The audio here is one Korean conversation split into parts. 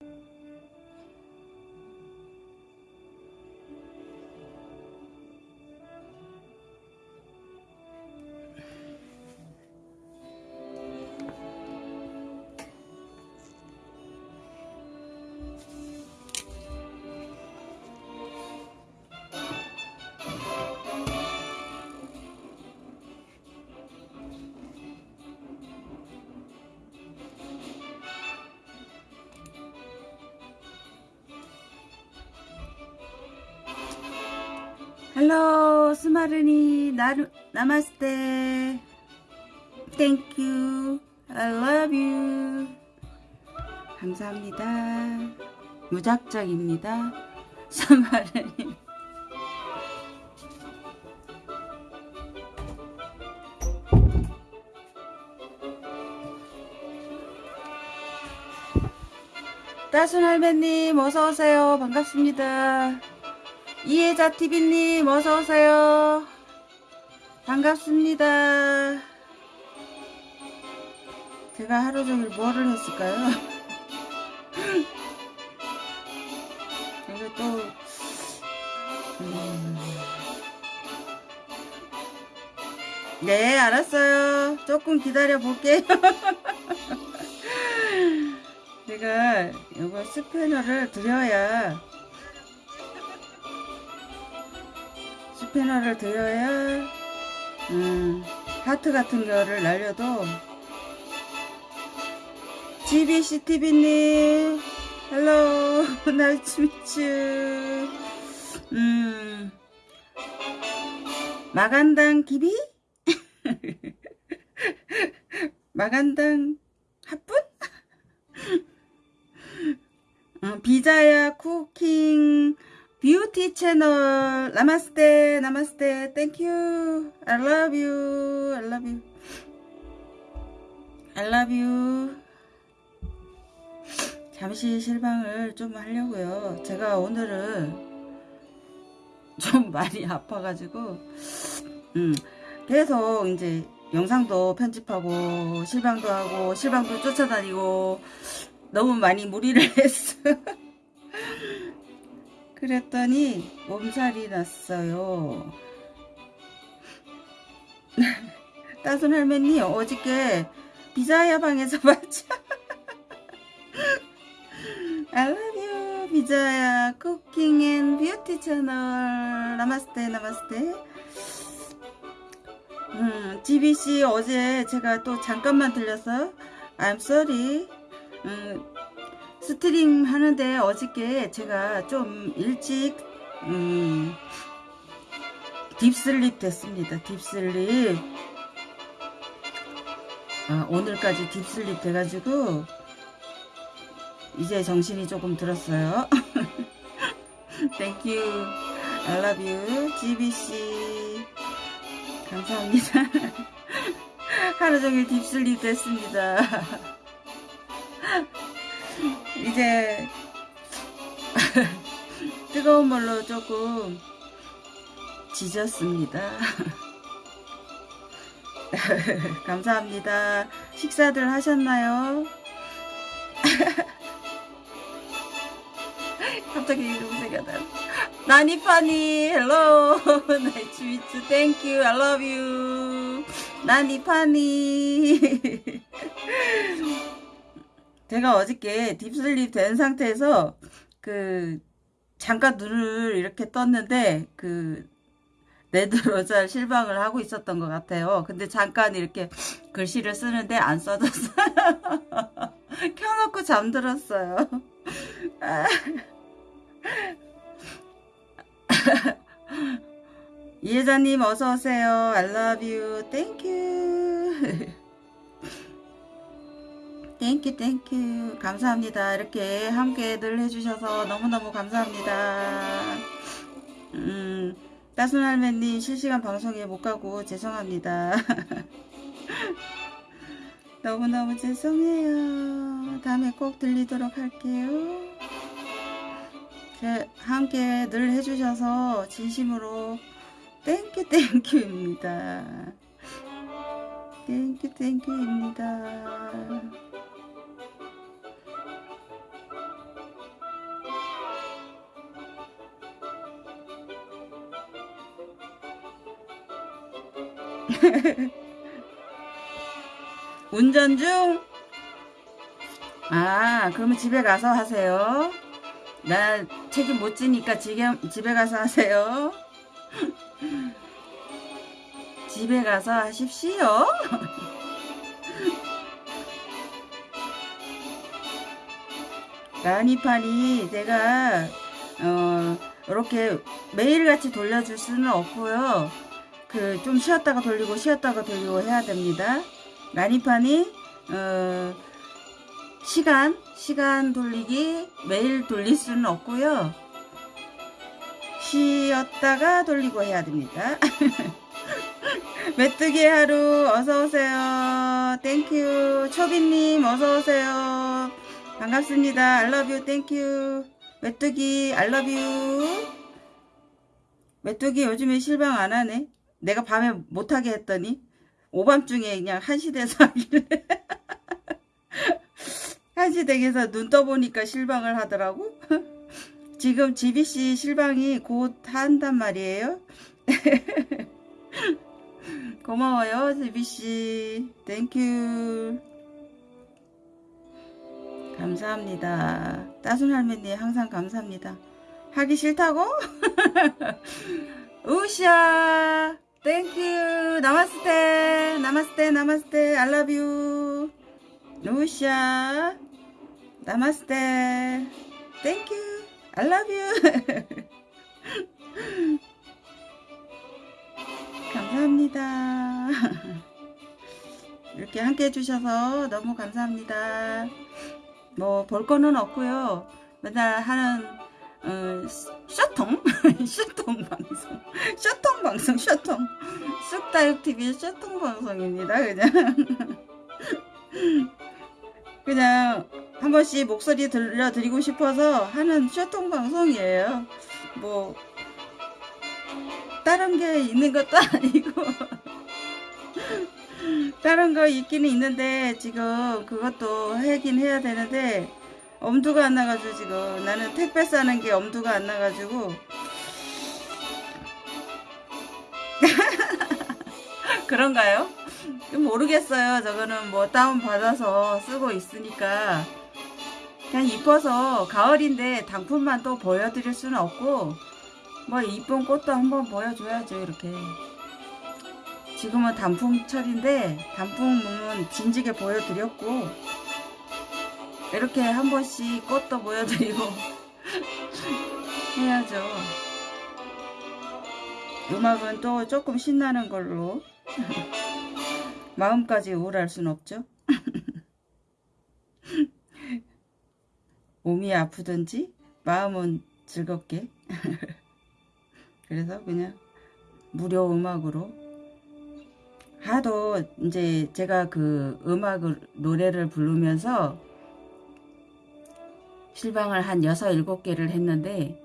you 헬로 스마르니 나루 나마스테 땡큐 I love you. 감사합니다. 무작정입니다. 스마르니 따순 할매님 어서오세요. 반갑습니다 이혜자TV님 어서 오세요. 반갑습니다. 제가 하루 종일 뭐를 했을까요? 이거 또 음... 네 알았어요. 조금 기다려 볼게요. 제가 이거 스패너를 드려야 스패너를 드려야 음, 하트 같은 거를 날려도 GBCTV님 Hello nice meet you 음 magandang gabi? Magandang hapon? 어, 비자야 Cooking Beauty Channel 나마스테 나마스테 Thank you I love you. I love you. I love you. 잠시 실방을 좀 하려고요. 제가 오늘은 좀 많이 아파가지고 음 계속 이제 영상도 편집하고 실방도 하고 실방도 쫓아다니고 너무 많이 무리를 했어 그랬더니 몸살이 났어요. 따순 할머니 어저께 비자야 방에서 봤죠? I love you 비자야. Cooking and Beauty Channel 나마스테 나마스테 음, GBC 어제 제가 또 잠깐만 들려서 I'm sorry. 음, stream 하는데 어저께 제가 좀 일찍 음, deep sleep 됐습니다. Deep sleep 아, 오늘까지 deep sleep 돼가지고 이제 정신이 조금 들었어요. Thank you I love you GBC 감사합니다. 하루종일 딥슬립 됐습니다. 이제 뜨거운 물로 조금 지졌습니다. 감사합니다. 식사들 하셨나요? 갑자기 이름 생각나. 나니파니, Hello, nice meet you, thank you, I love you. 나니파니. 제가 어저께 deep sleep 된 상태에서 그 잠깐 눈을 이렇게 떴는데 그 레드로잘 실방을 하고 있었던 것 같아요. 근데 잠깐 이렇게 글씨를 쓰는데 안 써졌어요. 켜놓고 잠들었어요. 이혜자님 어서오세요. I love you. Thank you. Thank you thank you. 감사합니다. 이렇게 함께 늘 해주셔서 너무너무 감사합니다. 음 따순 할매님 실시간 방송에 못가고 죄송합니다. 너무너무 죄송해요. 다음에 꼭 들리도록 할게요. 함께 늘 해주셔서 진심으로 땡큐 땡큐입니다. 땡큐 땡큐입니다 운전 중? 아, 그러면 집에 가서 하세요. 나 책임 못 지니까 집에, 집에 가서 하세요. 집에 가서 하십시오. 라니판이 제가 어 이렇게 매일같이 돌려줄 수는 없고요. 그 좀 쉬었다가 돌리고 쉬었다가 돌리고 해야 됩니다. 라니판이 어 시간 시간 돌리기 매일 돌릴 수는 없고요. 쉬었다가 돌리고 해야 됩니다. 메뚜기 하루 어서오세요. thank you. 초비님 어서오세요. 반갑습니다. I love you thank you. 메뚜기 I love you. 메뚜기 요즘에 실방 안 하네. 내가 밤에 못하게 했더니 오밤중에 그냥 한시 돼서 하길래 한시 댁에서 눈 떠보니까 실방을 하더라고. 지금 GBC 실방이 곧 한단 말이에요. 고마워요, GBC. Thank you. 감사합니다. 따순 할머니 항상 감사합니다. 하기 싫다고? 우샤 thank you नमस्ते नमस्ते नमस्ते I love you 우샤 नमस्ते thank you I love you 감사합니다. 이렇게 함께 해주셔서 너무 감사합니다. 뭐 볼 거는 없고요. 맨날 하는 어, 쇼통? 쇼통 방송. 쇼통 방송 쇼통. 쑥다육TV 쇼통 방송입니다 그냥. 그냥 한 번씩 목소리 들려드리고 싶어서 하는 쇼통 방송이에요. 뭐 다른 게 있는 것도 아니고. 다른 거 있기는 있는데 지금 그것도 하긴 해야 되는데 엄두가 안 나가지고 지금. 나는 택배 싸는 게 엄두가 안 나가지고. 그런가요? 모르겠어요. 저거는 뭐 다운 받아서 쓰고 있으니까. 그냥 이뻐서 가을인데 단품만 또 보여드릴 수는 없고 뭐 이쁜 꽃도 한번 보여줘야죠 이렇게. 지금은 단품철인데 단품은 진지게 보여드렸고 이렇게 한 번씩 꽃도 보여드리고 해야죠. 음악은 또 조금 신나는 걸로 마음까지 우울할 순 없죠. 몸이 아프든지 마음은 즐겁게. 그래서 그냥 무료 음악으로. 하도 이제 제가 그 음악을 노래를 부르면서 실방을 한 6, 7개를 했는데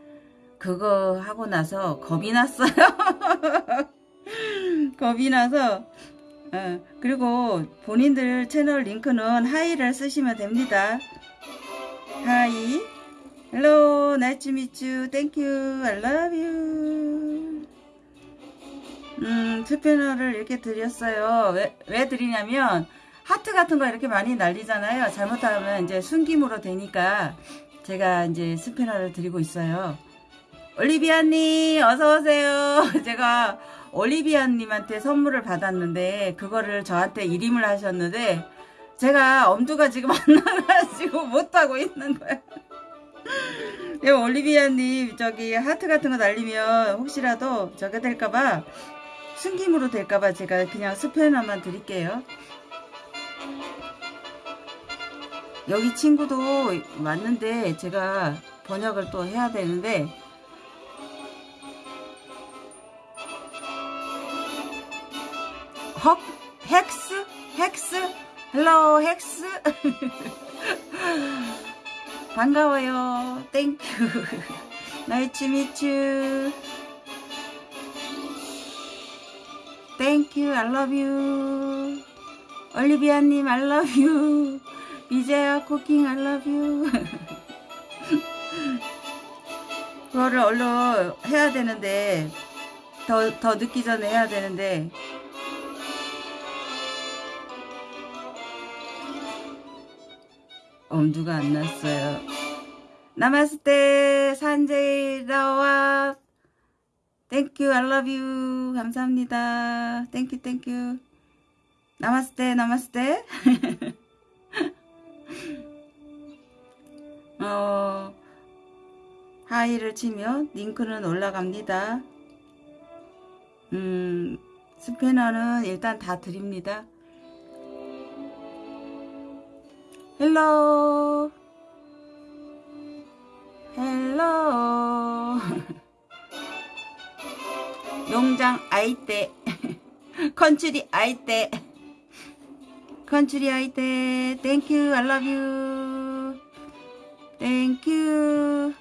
그거 하고 나서 겁이 났어요. 겁이 나서 어, 그리고 본인들 채널 링크는 하이를 쓰시면 됩니다. 하이 Hello, nice to meet you. Thank you. I love you. 음, 투표너를 이렇게 드렸어요. 왜, 왜 드리냐면, 하트 같은 거 이렇게 많이 날리잖아요. 잘못하면 이제 숨김으로 되니까 제가 이제 스패너를 드리고 있어요. 올리비아님, 어서오세요. 제가 올리비아님한테 선물을 받았는데, 그거를 저한테 이임을 하셨는데, 제가 엄두가 지금 안 나가지고 못하고 있는 거예요. 네, 올리비아님 저기 하트 같은 거 날리면 혹시라도 저게 될까봐 숨김으로 될까봐 제가 그냥 스패너만 드릴게요. 여기 친구도 왔는데 제가 번역을 또 해야 되는데 헉 헥스 헥스 헬로 헥스 반가워요. 땡큐. 나이츠 미츠. 땡큐. You. 올리비아님 you. 이제야 코킹 I love you. 그거를 얼른 해야 되는데 더, 더 늦기 전에 해야 되는데. 어, 엄두가 안 났어요? नमस्ते 산제이 라와. Thank you I love you. 감사합니다. Thank you thank you नमस्ते नमस्ते. 어 hi를 치면 링크는 올라갑니다. 음 스패너는 일단 다 드립니다. Hello! Hello! 농장 아이떼. 컨츄리 아이떼. 컨츄리 아이떼. Thank you you Thank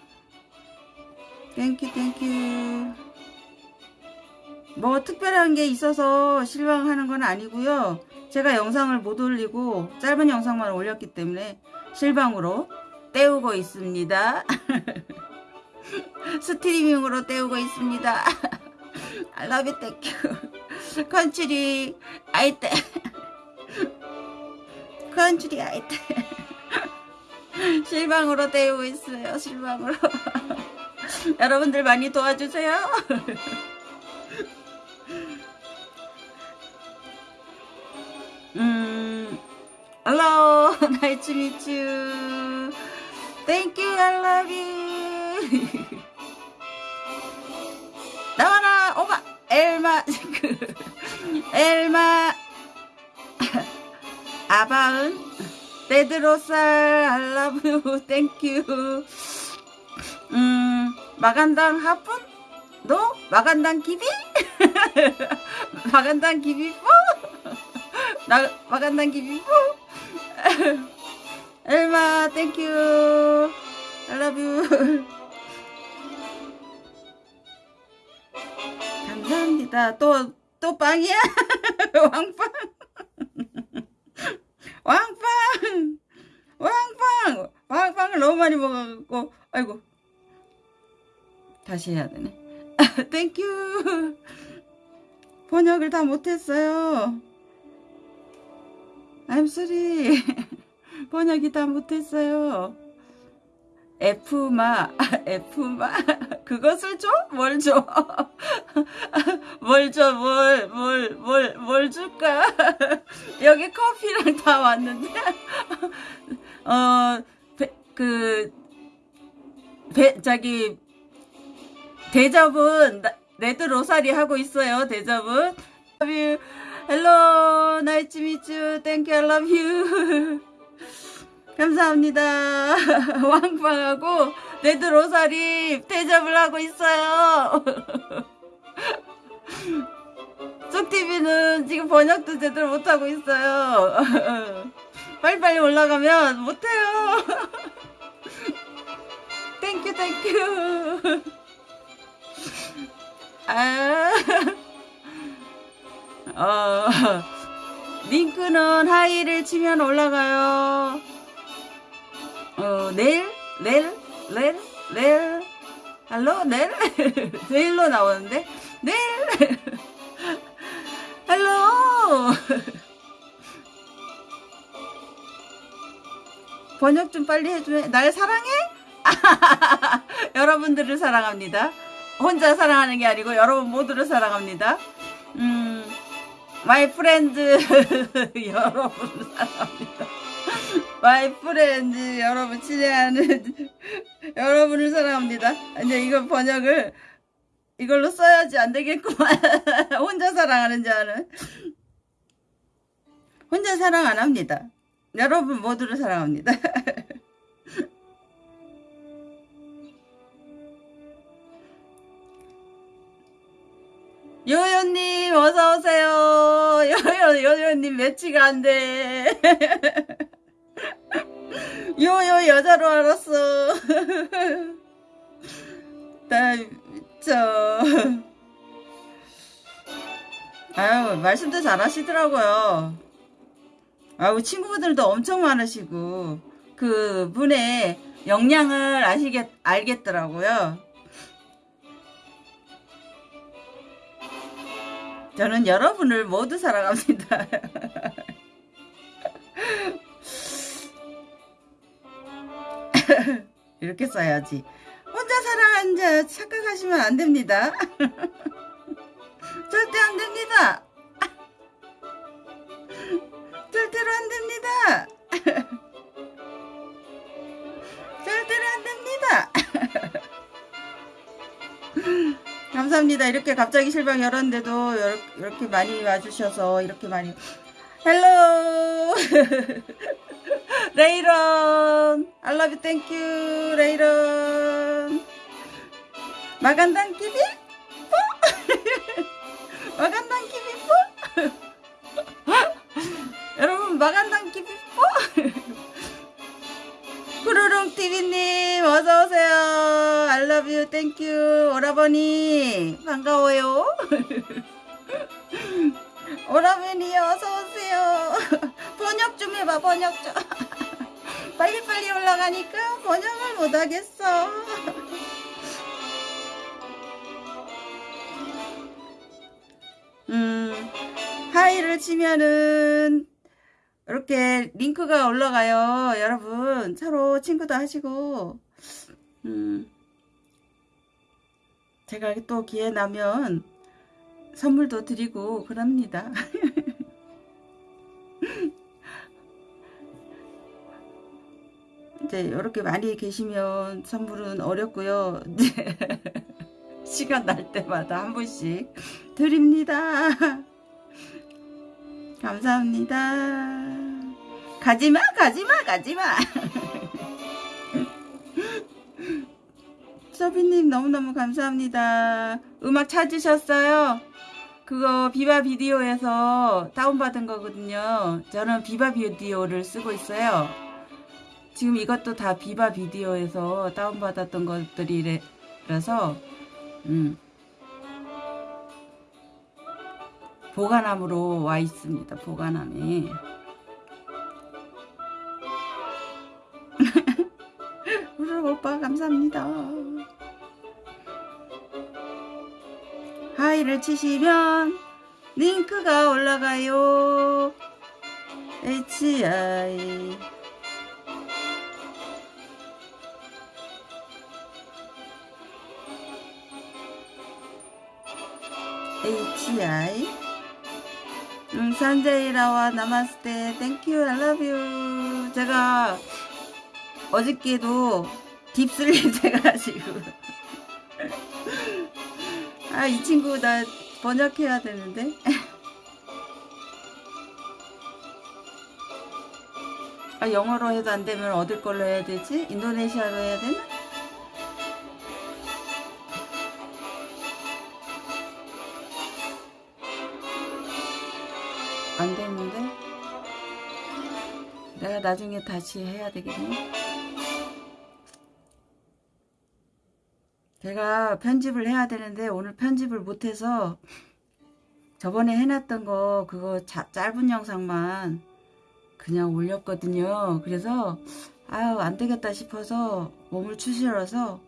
you thank you thank you 뭐 특별한 게 있어서 실방하는 건 아니고요. 제가 영상을 못 올리고 짧은 영상만 올렸기 때문에 실방으로 때우고 있습니다. 스트리밍으로 때우고 있습니다. I love you, thank you. 컨츄리 아이떼 컨츄리 아이떼 실방으로 때우고 있어요 실방으로. 여러분들 많이 도와주세요. 음 hello nice to meet you. Thank you I love you. 나와라 오마 엘마 그, 엘마 아바은 데드로살 알라브 땡큐 음 마간당 하푼? 너? 마간당 기비? 마간당 기비 뽀 나 마간당 기비 뽀 엘마 땡큐 알라뷰 감사합니다. 또, 또 빵이야? 왕빵. 왕빵. 왕빵. 왕빵을 너무 많이 먹어갖고, 아이고. 다시 해야 되네. Thank you. 번역을 다 못했어요. I'm sorry. 번역이 다 못했어요. F마, F마, 그것을 줘? 뭘 줘? 뭘 줘, 뭘, 뭘, 뭘, 뭘 줄까? 여기 커피랑 다 왔는데, 어, 배, 그, 배, 저기, 대접은, 나- 레드 로사리 하고 있어요, 대접은. Love you. Hello, nice to meet you. Thank you, I love you. 감사합니다. 왕빵하고 레드 로사리 대접을 하고 있어요. 쪽TV는 지금 번역도 제대로 못하고 있어요. 빨리빨리 올라가면 못해요. Thank you thank you. 아, 어, 링크는 하이를 치면 올라가요. 어, 내일, 내일, 내일, 내일, 할로, 내일, 내일로 나오는데, 내일, 할로. 번역 좀 빨리 해줘. 날 사랑해? 여러분들을 사랑합니다. 혼자 사랑하는 게 아니고 여러분 모두를 사랑합니다. 음, my friend 여러분을 사랑합니다. My friend 여러분 친애하는 여러분을 사랑합니다. 이제 이거 번역을 이걸로 써야지 안 되겠구만. 혼자 사랑하는 자는 혼자 사랑 안 합니다. 여러분 모두를 사랑합니다. 요요님 어서 오세요. 요요 요요님 매치가 안 돼. 요요 여자로 알았어. 나 저. 아유 말씀도 잘 하시더라고요. 아유 친구분들도 엄청 많으시고 그 분의 역량을 아시겠 알겠더라고요. 저는 여러분을 모두 사랑합니다. 이렇게 써야지. 혼자 살아가는 자 착각하시면 안 됩니다. 절대 안 됩니다. 절대로 안 됩니다. 절대로 안 됩니다. 감사합니다. 이렇게 갑자기 실방 열었는데도 이렇게 많이 와주셔서 이렇게 많이 hello 레이런 I love you thank you 레이런 magandang gabi magandang gabi 여러분 magandang gabi 후루룽 TV님 어서 오세요. I love you, thank you. 오라버니 반가워요. 오라버니 어서 오세요. 번역 좀 해봐 번역 좀. 빨리빨리 올라가니까 번역을 못하겠어. 음 하이를 치면은 이렇게 링크가 올라가요. 여러분 서로 친구도 하시고 음, 제가 또 기회 나면 선물도 드리고 그럽니다. 이제 이렇게 많이 계시면 선물은 어렵고요. 시간 날 때마다 한 분씩 드립니다. 감사합니다. 가지마, 가지마, 가지마. 서비님 너무너무 감사합니다. 음악 찾으셨어요? 그거 비바 비디오에서 다운받은 거거든요. 저는 비바 비디오를 쓰고 있어요. 지금 이것도 다 비바 비디오에서 다운받았던 것들이라서, 음. 보관함으로 와 있습니다. 보관함에. 우르 오빠 감사합니다. 하이를 치시면 링크가 올라가요. HI HI 음, 산제이라와 नमस्ते thank you I love you 제가 어저께도 deep sleep 돼가지고 아 이 친구 나 번역해야 되는데 아 영어로 해도 안 되면 어딜 걸로 해야 되지? 인도네시아로 해야 되나? 안 되는데 내가 나중에 다시 해야 되겠네 제가 편집을 해야 되는데 오늘 편집을 못해서 저번에 해놨던 거 그거 자, 짧은 영상만 그냥 올렸거든요 그래서 아유 안되겠다 싶어서 몸을 추스려서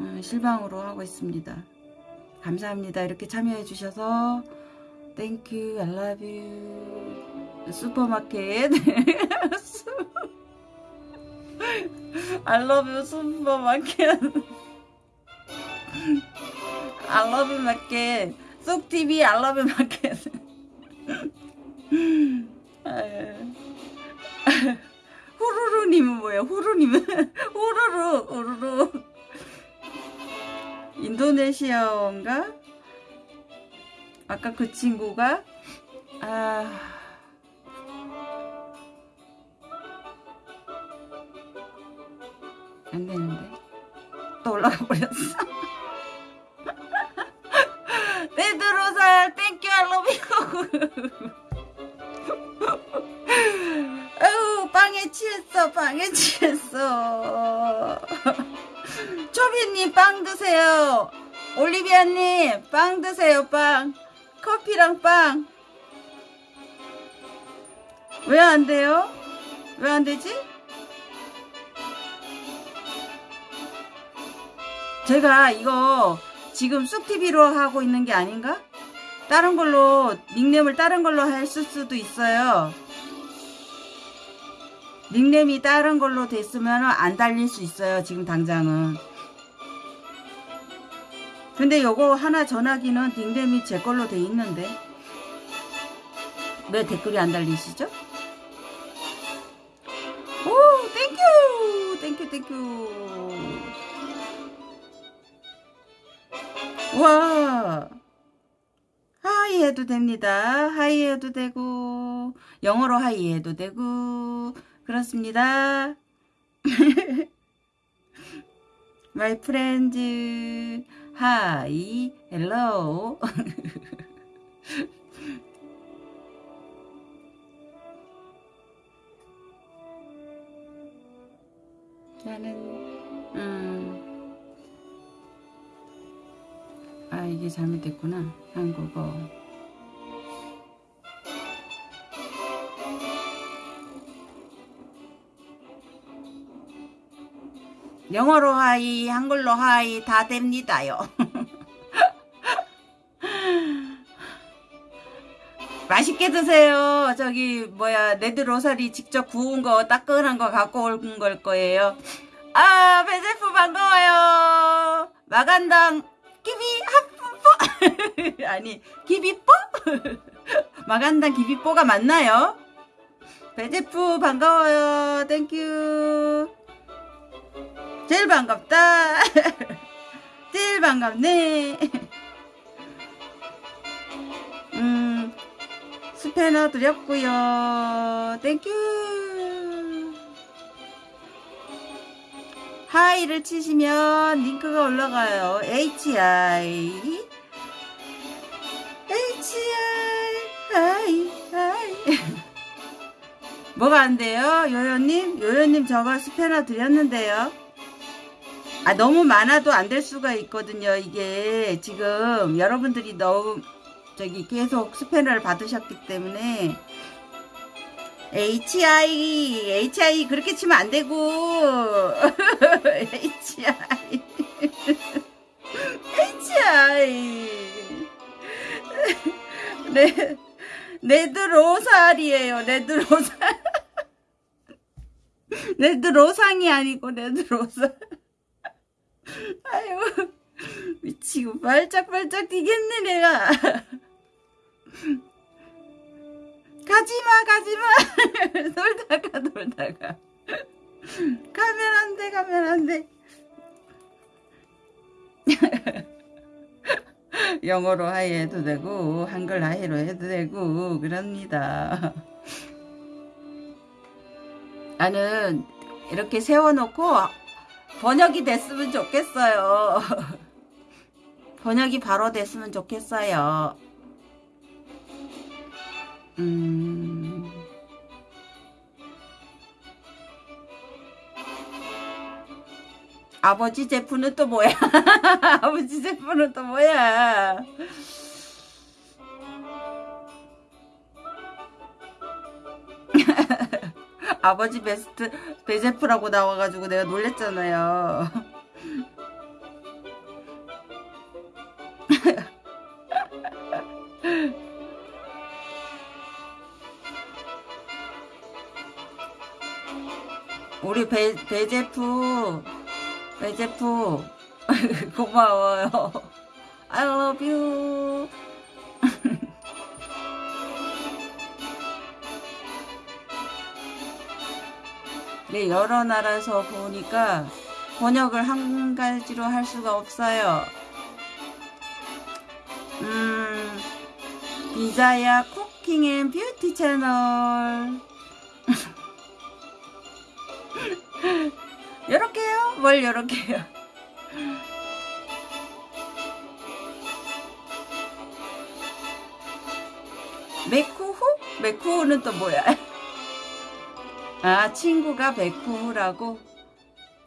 음, 실방으로 하고 있습니다 감사합니다 이렇게 참여해 주셔서 you. I love you. 슈퍼마켓. I love you 슈퍼마켓. You 마켓. 쏙TV you 마켓. 후루루님은 뭐예요? 후루님은 후루루 후루루 인도네시아어인가? 아까 그 친구가 아 안 되는데 또 올라가 버렸어 아우 빵에 취했어 빵에 취했어 초비님 빵 드세요 올리비아님 빵 드세요 빵 커피랑 빵. 왜 안 돼요? 왜 안 되지? 제가 이거 지금 쑥TV로 하고 있는 게 아닌가? 다른 걸로 닉네임을 다른 걸로 했을 수도 있어요. 닉네임이 다른 걸로 됐으면 안 달릴 수 있어요. 지금 당장은. 근데 요거 하나 전화기는 닉네임이 제 걸로 돼 있는데 왜 댓글이 안 달리시죠? 오 thank you thank you thank you 와 hi 해도 됩니다 hi 해도 되고 영어로 하이 해도 되고 그렇습니다 My friends Hi Hello 나는 음. 아 이게 잘못됐구나. 한국어. 영어로 hi 한글로 hi 다 됩니다요. 맛있게 드세요. 저기 뭐야 레드로사리 직접 구운 거 따끈한 거 갖고 온 걸 거예요. 아 배제프 반가워요. Magandang hapon 아니 gabi po? Magandang gabi po가 맞나요? 배제프 반가워요. Thank you 제일 반갑다. 제일 반갑네. 음 스패너 드렸고요. Thank you hi를 치시면 링크가 올라가요. HI Hi hi. 뭐가 안 돼요? 요요님? 요요님 저거 스패너 드렸는데요. 아 너무 많아도 안 될 수가 있거든요 이게. 지금 여러분들이 너무 저기 계속 스패너를 받으셨기 때문에. HI HI 그렇게 치면 안 되고. HI HI 네. 레드 로살이에요. 레드 로살. 레드 로상이 아니고 레드 로살. 아유 미치고 발짝발짝 뛰겠네 내가. 가지마 가지마. 놀다가 놀다가. 가면 안돼 가면 안돼 영어로 하이 해도 되고 한글 하이로 해도 되고 그럽니다. 나는 이렇게 세워놓고 번역이 됐으면 좋겠어요. 번역이 바로 됐으면 좋겠어요. 음... 아버지 제프는 또 뭐야? 아버지 제프는 또 뭐야? 아버지 베스트 베제프라고 나와가지고 내가 놀랬잖아요. 우리 배, 배제프 배제프 고마워요. I love you. 네 여러 나라에서 보니까 번역을 한 가지로 할 수가 없어요. 음 비자야 Cooking and Beauty 채널 요렇게요? 뭘 요렇게요? 메쿠후? 메쿠후는 또 뭐야? 아 친구가 메쿠후라고?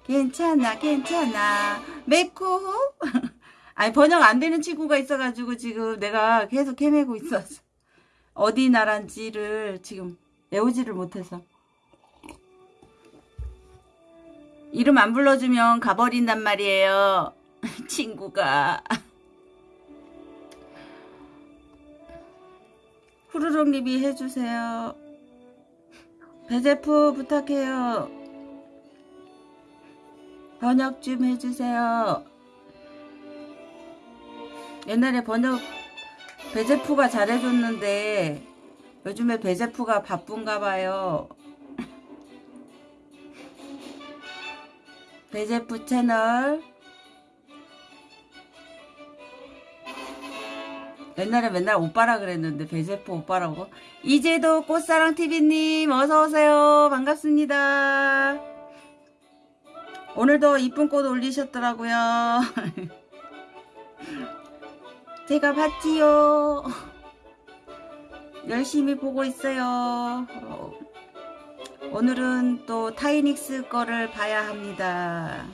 괜찮아 괜찮아 메쿠후? 아니 번역 안 되는 친구가 있어가지고 지금 내가 계속 헤매고 있었어 어디 나라인지를 지금 외우지를 못해서 이름 안 불러주면 가버린단 말이에요. 친구가. 후루룩 리비 해주세요. 배제프 부탁해요. 번역 좀 해주세요. 옛날에 번역 배제프가 잘해줬는데 요즘에 배제프가 바쁜가 봐요. 배제프 채널. 옛날에 맨날 오빠라 그랬는데 배제프 오빠라고? 이제도 꽃사랑TV님 어서오세요. 반갑습니다. 오늘도 이쁜 꽃 올리셨더라고요. 제가 봤지요. 열심히 보고 있어요. 어, 오늘은 또 타이닉스 거를 봐야 합니다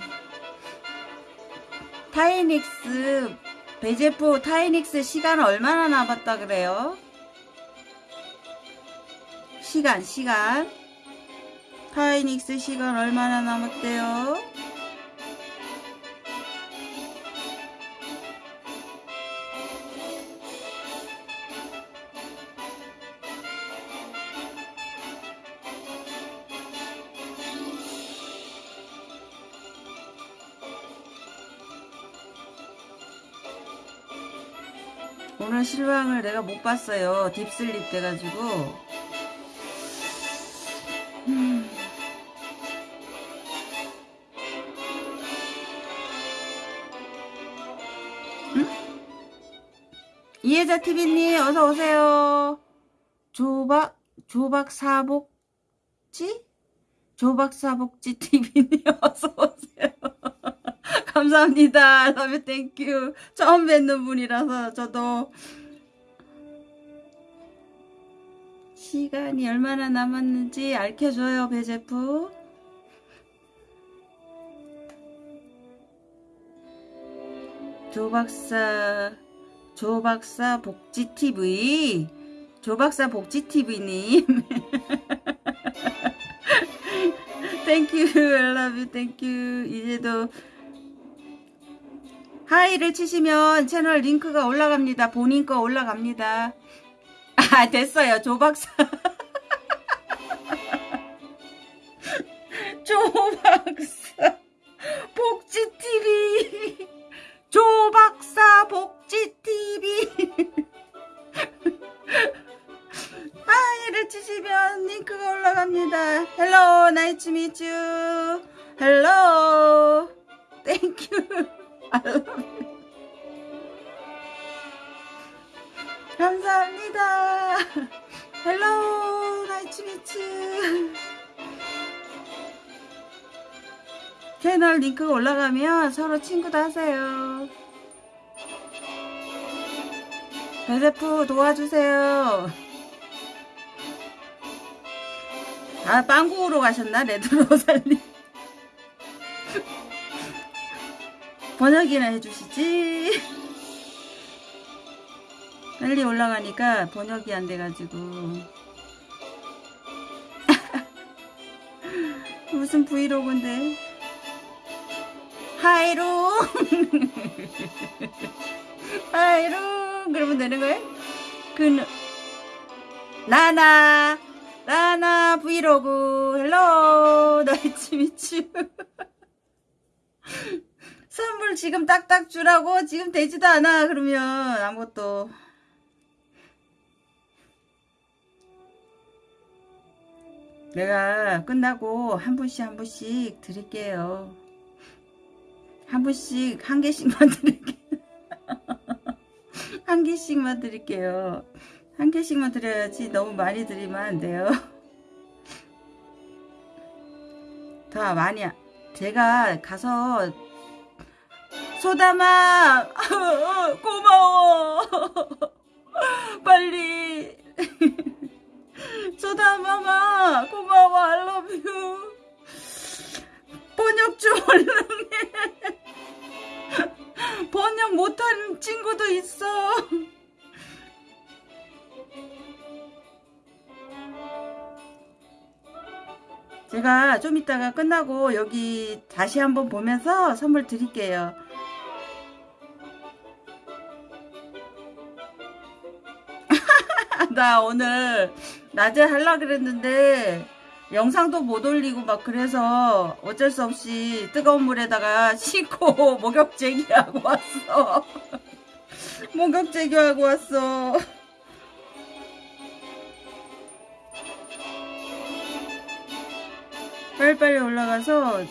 타이닉스 배제프 타이닉스 시간 얼마나 남았다 그래요? 시간 시간 타이닉스 시간 얼마나 남았대요? 실황을 내가 못 봤어요. 딥슬립 돼가지고. 음. 응? 이혜자 TV님 어서 오세요. 조박 조박 사복지 조박 사복지 TV님 어서 오세요. 감사합니다. Love thank you. 처음 뵙는 분이라서 저도 시간이 얼마나 남았는지 알려줘요, 배제프. 조박사, 조박사 복지TV. 조박사 복지TV님. Thank you, I love you, thank you. 이제도 hi를 치시면 채널 링크가 올라갑니다. 본인 거 올라갑니다. 아 됐어요. 조박사 조박사 복지TV 조박사 복지TV Hi를 치시면 링크가 올라갑니다. Hello 나이츠 미츠 hello thank you 감사합니다. Hello 나이츠미츠 채널 링크가 올라가면 서로 친구도 하세요. 배세프 도와주세요. 아 빵구로 가셨나 레드로살님 번역이나 해주시지. 빨리 올라가니까 번역이 안 돼가지고. 무슨 브이로그인데? 하이롱 하이롱 그러면 되는 거예요? 그 나나 나나 브이로그. Hello! 나이츠 미츠 선물 지금 딱딱 주라고 지금 되지도 않아 그러면. 아무것도. 내가 끝나고 한 분씩 한 분씩 드릴게요. 한 분씩 한 개씩만 드릴게요. 한 개씩만 드릴게요. 한 개씩만 드려야지 너무 많이 드리면 안 돼요. 더 많이 제가 가서 소담아 고마워. 빨리. 소담아 고마워. I love you. 번역 좀 얼른 해 번역 못한 친구도 있어 제가 좀 이따가 끝나고 여기 다시 한번 보면서 선물 드릴게요 나 오늘 낮에 할라 그랬는데 영상도 못 올리고 막 그래서 어쩔 수 없이 뜨거운 물에다가 씻고 목욕제기하고 왔어. 목욕제기하고 왔어. 빨리빨리 올라가서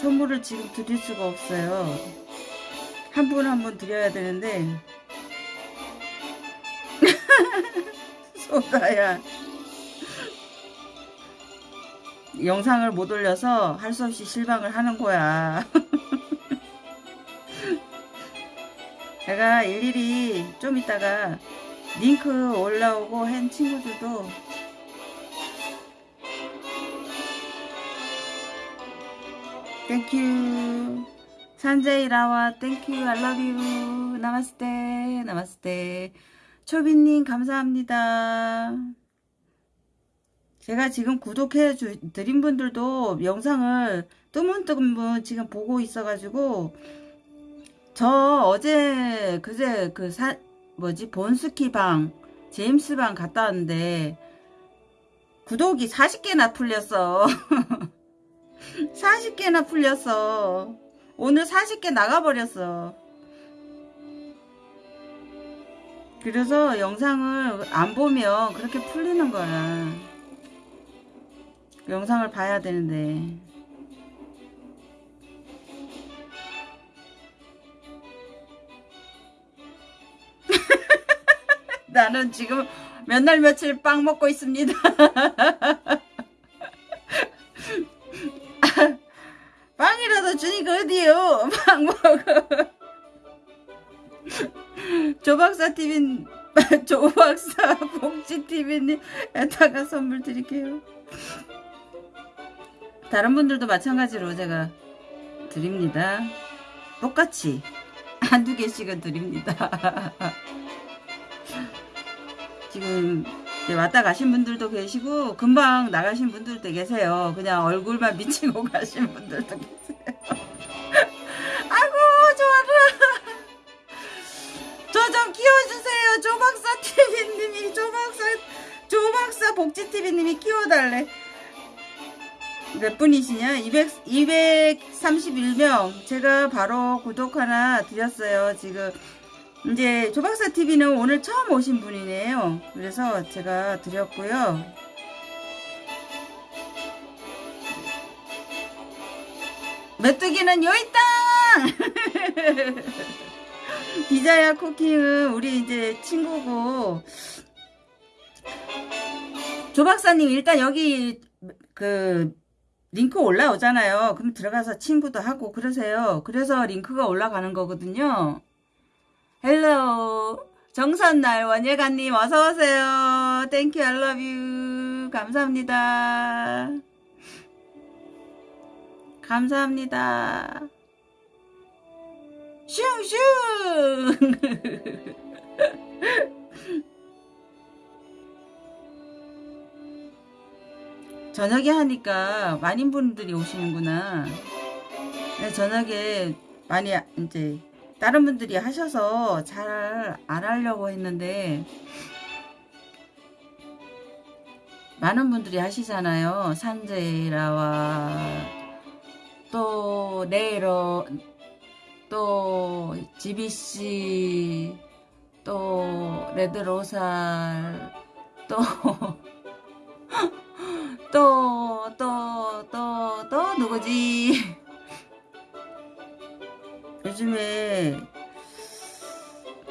선물을 지금 드릴 수가 없어요. 한 분 한 분 드려야 되는데 소다야 영상을 못 올려서 할 수 없이 실망을 하는 거야. 내가 일일이 좀 이따가 링크 올라오고 한 친구들도 땡큐 산제이 라와 땡큐 알러뷰 나마스테 나마스테 초빈님 감사합니다. 제가 지금 구독해 주, 드린 분들도 영상을 뜨문뜨문 지금 보고 있어 가지고 저 어제 그제 그 사, 뭐지? 본스키 방 제임스 방 갔다 왔는데 구독이 40개나 풀렸어 40개나 풀렸어. 오늘 40개 나가버렸어. 그래서 영상을 안 보면 그렇게 풀리는 거야. 영상을 봐야 되는데. 나는 지금 몇 날 며칠 빵 먹고 있습니다. 빵이라도 주니까 어디요? 빵 먹어. 조박사 TV, 조박사 복지 TV님, 에다가 선물 드릴게요. 다른 분들도 마찬가지로 제가 드립니다. 똑같이 한두 개씩은 드립니다. 지금 왔다 가신 분들도 계시고 금방 나가신 분들도 계세요. 그냥 얼굴만 비치고 가신 분들도 계세요. 아이고 좋아라. 저 좀 키워주세요. 조박사 TV님이 조박사 조박사 복지 TV님이 키워달래. 몇 분이시냐? 200, 231명. 제가 바로 구독 하나 드렸어요. 지금 이제 조박사 TV는 오늘 처음 오신 분이네요. 그래서 제가 드렸고요. 메뚜기는 여있다! 비자야 Cooking은 우리 이제 친구고 조박사님 일단 여기 그 링크 올라오잖아요. 그럼 들어가서 친구도 하고 그러세요. 그래서 링크가 올라가는 거거든요. Hello 정선날 원예가님 어서오세요. Thank you I love you 감사합니다. 감사합니다. 슝슝. 저녁에 하니까 많은 분들이 오시는구나. 네, 저녁에 많이 이제 다른 분들이 하셔서 잘 안 하려고 했는데 많은 분들이 하시잖아요. 산제라와 또 네이로 또 지비씨 또 레드로살 또 또, 또, 또, 또, 누구지? 요즘에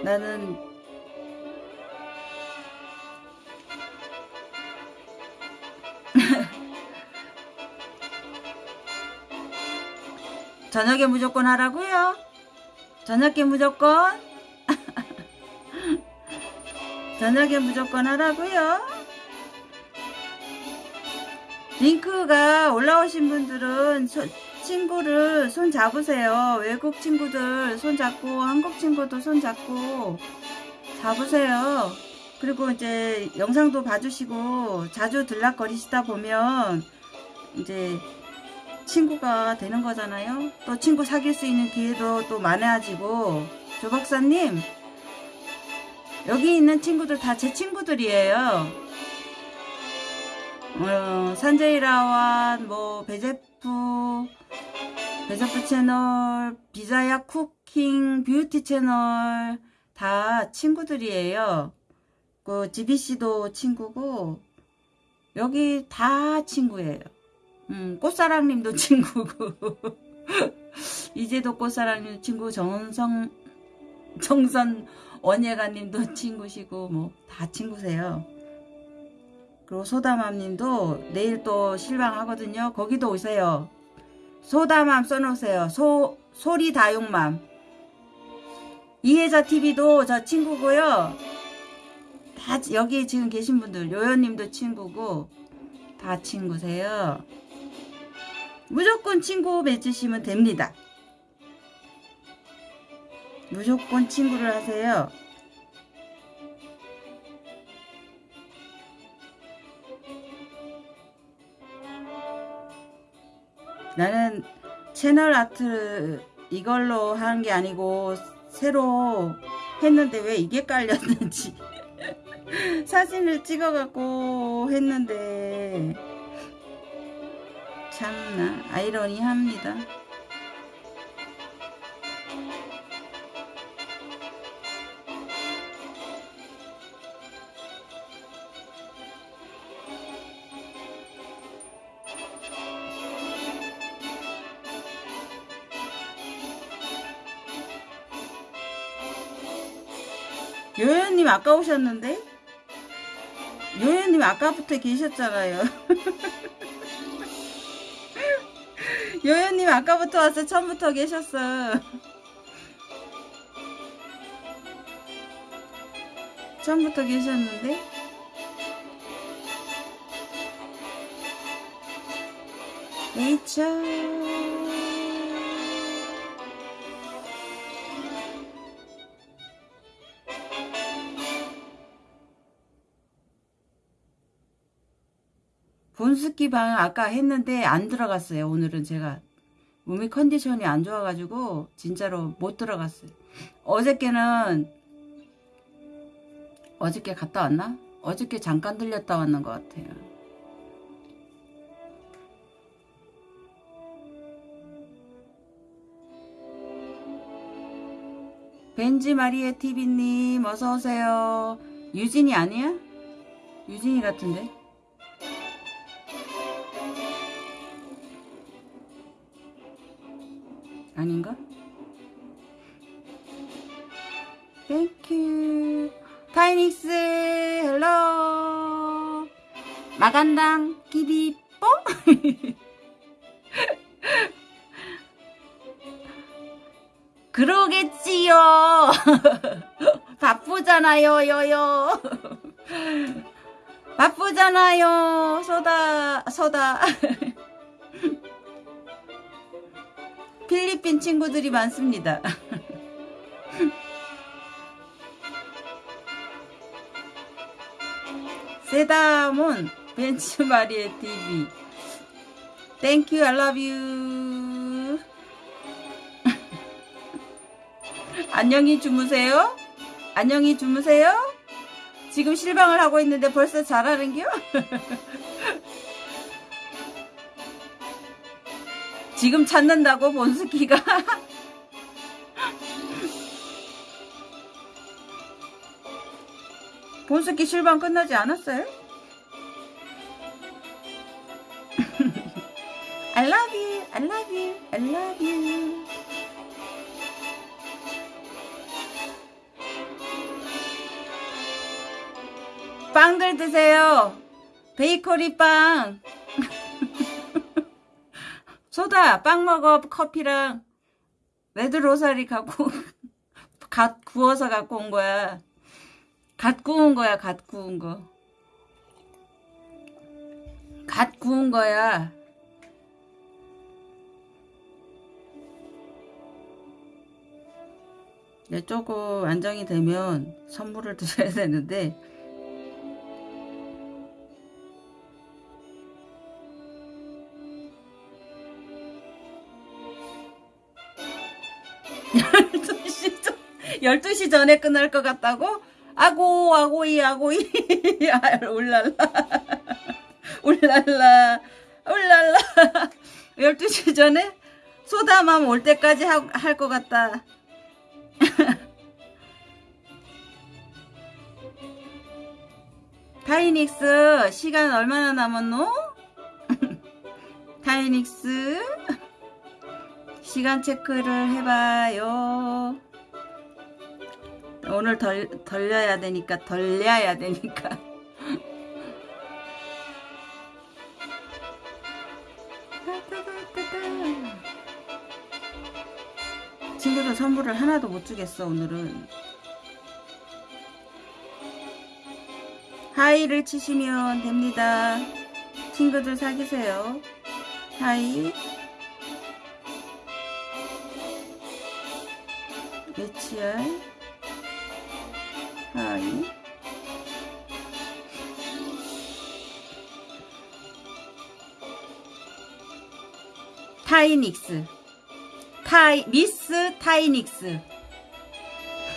나는 저녁에 무조건 하라고요? 저녁에 무조건? 저녁에 무조건 하라고요? 링크가 올라오신 분들은 친구를 손 잡으세요. 외국 친구들 손 잡고 한국 친구도 손 잡고 잡으세요. 그리고 이제 영상도 봐주시고 자주 들락거리시다 보면 이제 친구가 되는 거잖아요. 또 친구 사귈 수 있는 기회도 또 많아지고 조 박사님 여기 있는 친구들 다 제 친구들이에요. 어, 산제이 라완, 뭐, 베제프, 베제프 채널, 비자야 Cooking, Beauty 채널, 다 친구들이에요. 그, 지비씨도 친구고, 여기 다 친구예요. 음, 꽃사랑님도 친구고, 이제도 꽃사랑님 친구, 정성, 정선 원예가님도 친구시고, 뭐, 다 친구세요. 그리고 소다맘님도 내일 또 실방 하거든요. 거기도 오세요. 소다맘 써놓으세요. 소, 소리 다육맘. 이혜자 TV도 저 친구고요. 다 여기 지금 계신 분들 요연님도 친구고 다 친구세요. 무조건 친구 맺으시면 됩니다. 무조건 친구를 하세요. 나는 채널 아트 이걸로 하는 게 아니고 새로 했는데 왜 이게 깔렸는지 사진을 찍어갖고 했는데 참나 아이러니합니다. 아까 오셨는데? 요현님 아까부터 계셨잖아요. 요현님 아까부터 왔어. 처음부터 계셨어. 처음부터 계셨는데? 에이차. 본스키 방 아까 했는데 안 들어갔어요. 오늘은 제가 몸이 컨디션이 안 좋아가지고 진짜로 못 들어갔어요. 어저께는 어저께 갔다 왔나? 어저께 잠깐 들렸다 왔는 것 같아요. 벤지 마리에 TV님 어서오세요. 유진이 아니야? 유진이 같은데? 아닌가? 땡큐 타이닉스 헬로. 마간당 기비뽀? 그러겠지요. 바쁘잖아요 여요. 바쁘잖아요 소다 소다 필리핀 친구들이 많습니다. 세다몬 벤츠 마리의 TV Thank you, I love you. 안녕히 주무세요. 안녕히 주무세요. 지금 실방을 하고 있는데 벌써 잘하는겨? 지금 찾는다고 본스키가 본스키 실방 끝나지 않았어요? I love you, I love you, I love you. 빵들 드세요. 베이커리 빵. 소다 빵 먹어 커피랑. 레드 로사리 갖고 갓 구워서 갖고 온 거야. 갓 구운 거야 갓 구운 거갓 구운 거야. 네, 조금 안정이 되면 선물을 드려야 되는데 12시 전에 끝날 것 같다고? 아고 아고이 아고이. 아, 울랄라. 울랄라. 울랄라. 12시 전에 소다맘 올 때까지 할 것 같다. 타이닉스 시간 얼마나 남았노? 타이닉스 시간 체크를 해봐요 오늘 덜, 덜려야 되니까 덜려야 되니까. 친구들 선물을 하나도 못 주겠어 오늘은. 하이를 치시면 됩니다. 친구들 사귀세요. 하이. 하 이. 타이닉스. 타이 미스 타이닉스.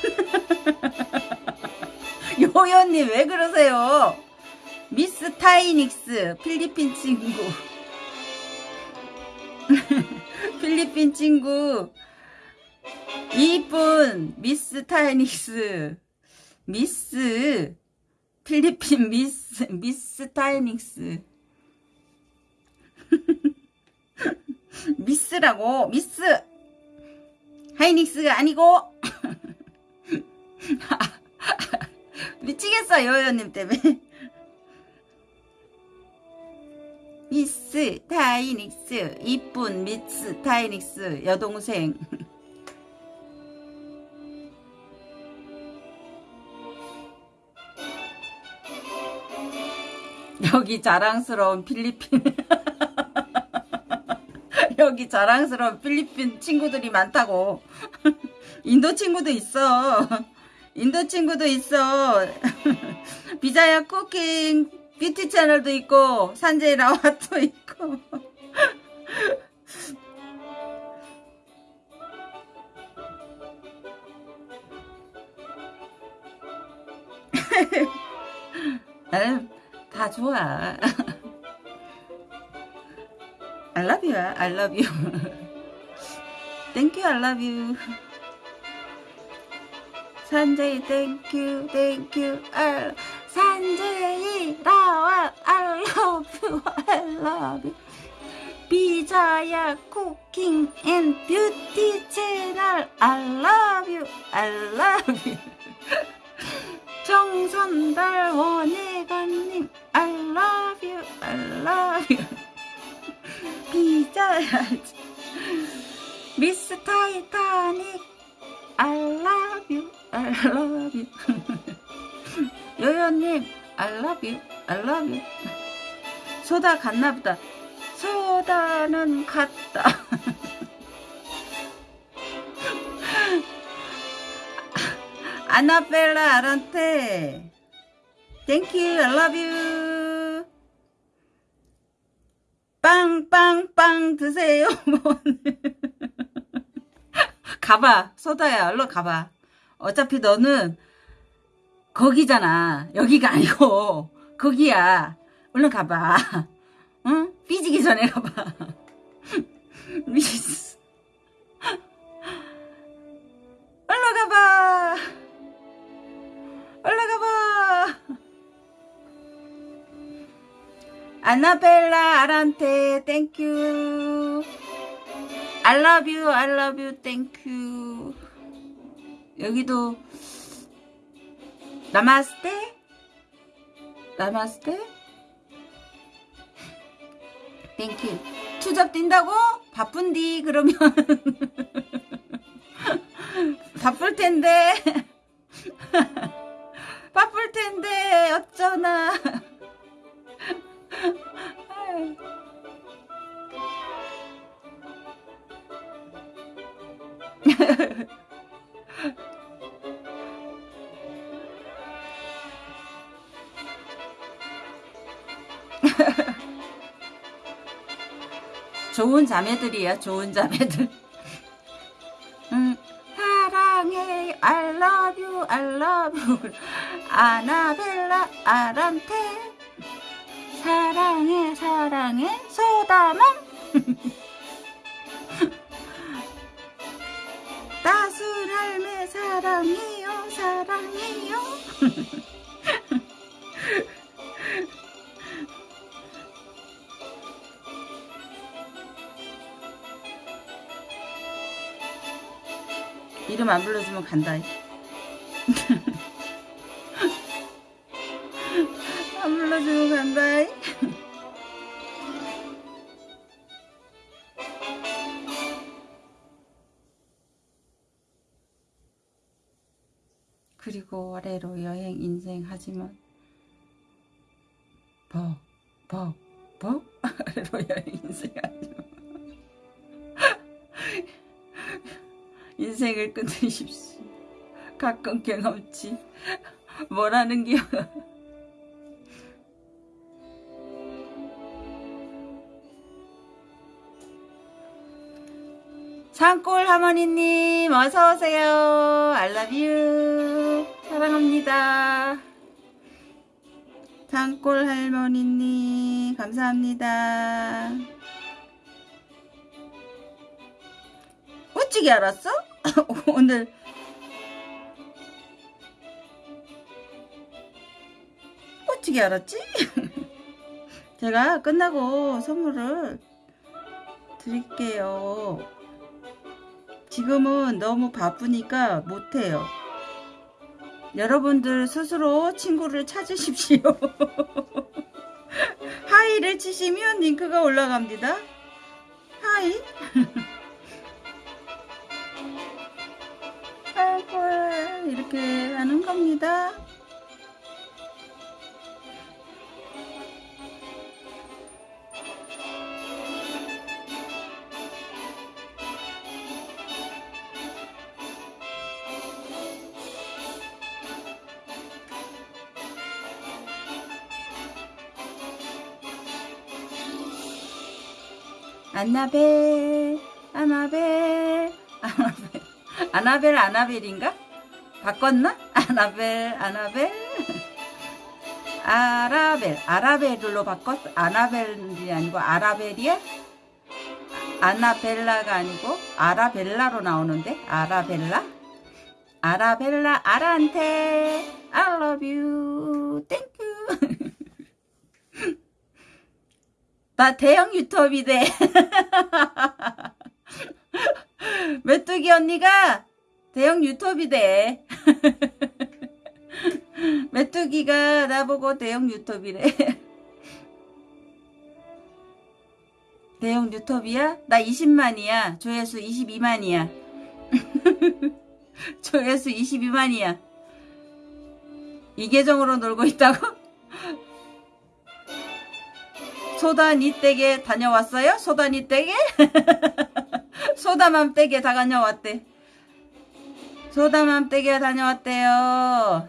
요요님 왜 그러세요? 미스 타이닉스 필리핀 친구. 필리핀 친구. 이쁜 미스 타이닉스 미스 필리핀 미스 미스 타이닉스. 미스라고 미스. 하이닉스가 아니고. 미치겠어 요요님 때문에. 미스 타이닉스 이쁜 미스 타이닉스 여동생 여기 자랑스러운 필리핀. 여기 자랑스러운 필리핀 친구들이 많다고. 인도 친구도 있어. 인도 친구도 있어. 비자야 쿠킹 뷰티 채널도 있고 산제이 라와도 있고 다 좋아 I love you I love you Thank you I love you you thank you I 산제이 라와 I love you I love you 비자야 쿠킹 앤 뷰티 채널 I love you I love you 정선달 원혜관님 I love you I love you 비자야지 미스 타이타닉 I love you I love you 요요님 I love you I love you 소다 갔나보다 소다는 갔다 아나벨라 아란테. You. I love you. 빵빵빵 드세요. 가봐. 소다야 얼른 가봐. 어차피 너는 거기잖아. 여기가 아니고. 거기야. 얼른 가봐. 응? 삐지기 전에 가봐. 미스. 얼 올라가봐. 아나벨라 아란테 땡큐 I love you I love you 땡큐 여기도 나마스테? 나마스테? 땡큐 추적 뛴다고? 바쁜디 그러면. 바쁠 텐데 바쁠 텐데 어쩌나. 좋은 자매들이야 좋은 자매들. 음, 사랑해. I love you I love you 아나벨라 아란테. 사랑해 사랑해 소다맘 따순 할매 사랑해요 사랑해요. 이름 안 불러주면 간다 안 불러주면 간다 그리고 아래로 여행 인생 하지만 벅 벅 벅? 아래로 여행 인생 하지만 인생을 끊으십시오. 가끔 경험치. 뭐라는 게 산골 할머니님 어서오세요. You. 사랑합니다. 산골 할머니님 감사합니다. 어찌게 알았어? 오늘 어찌게 알았지? 제가 끝나고 선물을 드릴게요 지금은 너무 바쁘니까 못해요. 여러분들 스스로 친구를 찾으십시오. 하이를 치시면 링크가 올라갑니다. 하이. 이렇게 하는 겁니다. 안나벨 아나벨 아나벨 아나벨 아나벨인가? 바꿨나? 아나벨 아나벨 아라벨 아라벨로 바꿨어 아나벨이 아니고 아라벨이야? 아나벨라가 아니고 아라벨라로 나오는데 아라벨라? 아라벨라 아라한테 I love you thank you 나 대형 유튜브이대 메뚜기 언니가 대형 유튜브이대 메뚜기가 나보고 대형 유튜브이래. 대형 유튜브야? 나 20만이야. 조회수 22만이야. 조회수 22만이야. 이 계정으로 놀고 있다고? 소다니 댁에 다녀왔어요? 소다니 댁에? 소다맘 댁에 다 다녀왔대. 소다맘 댁에 다녀왔대요.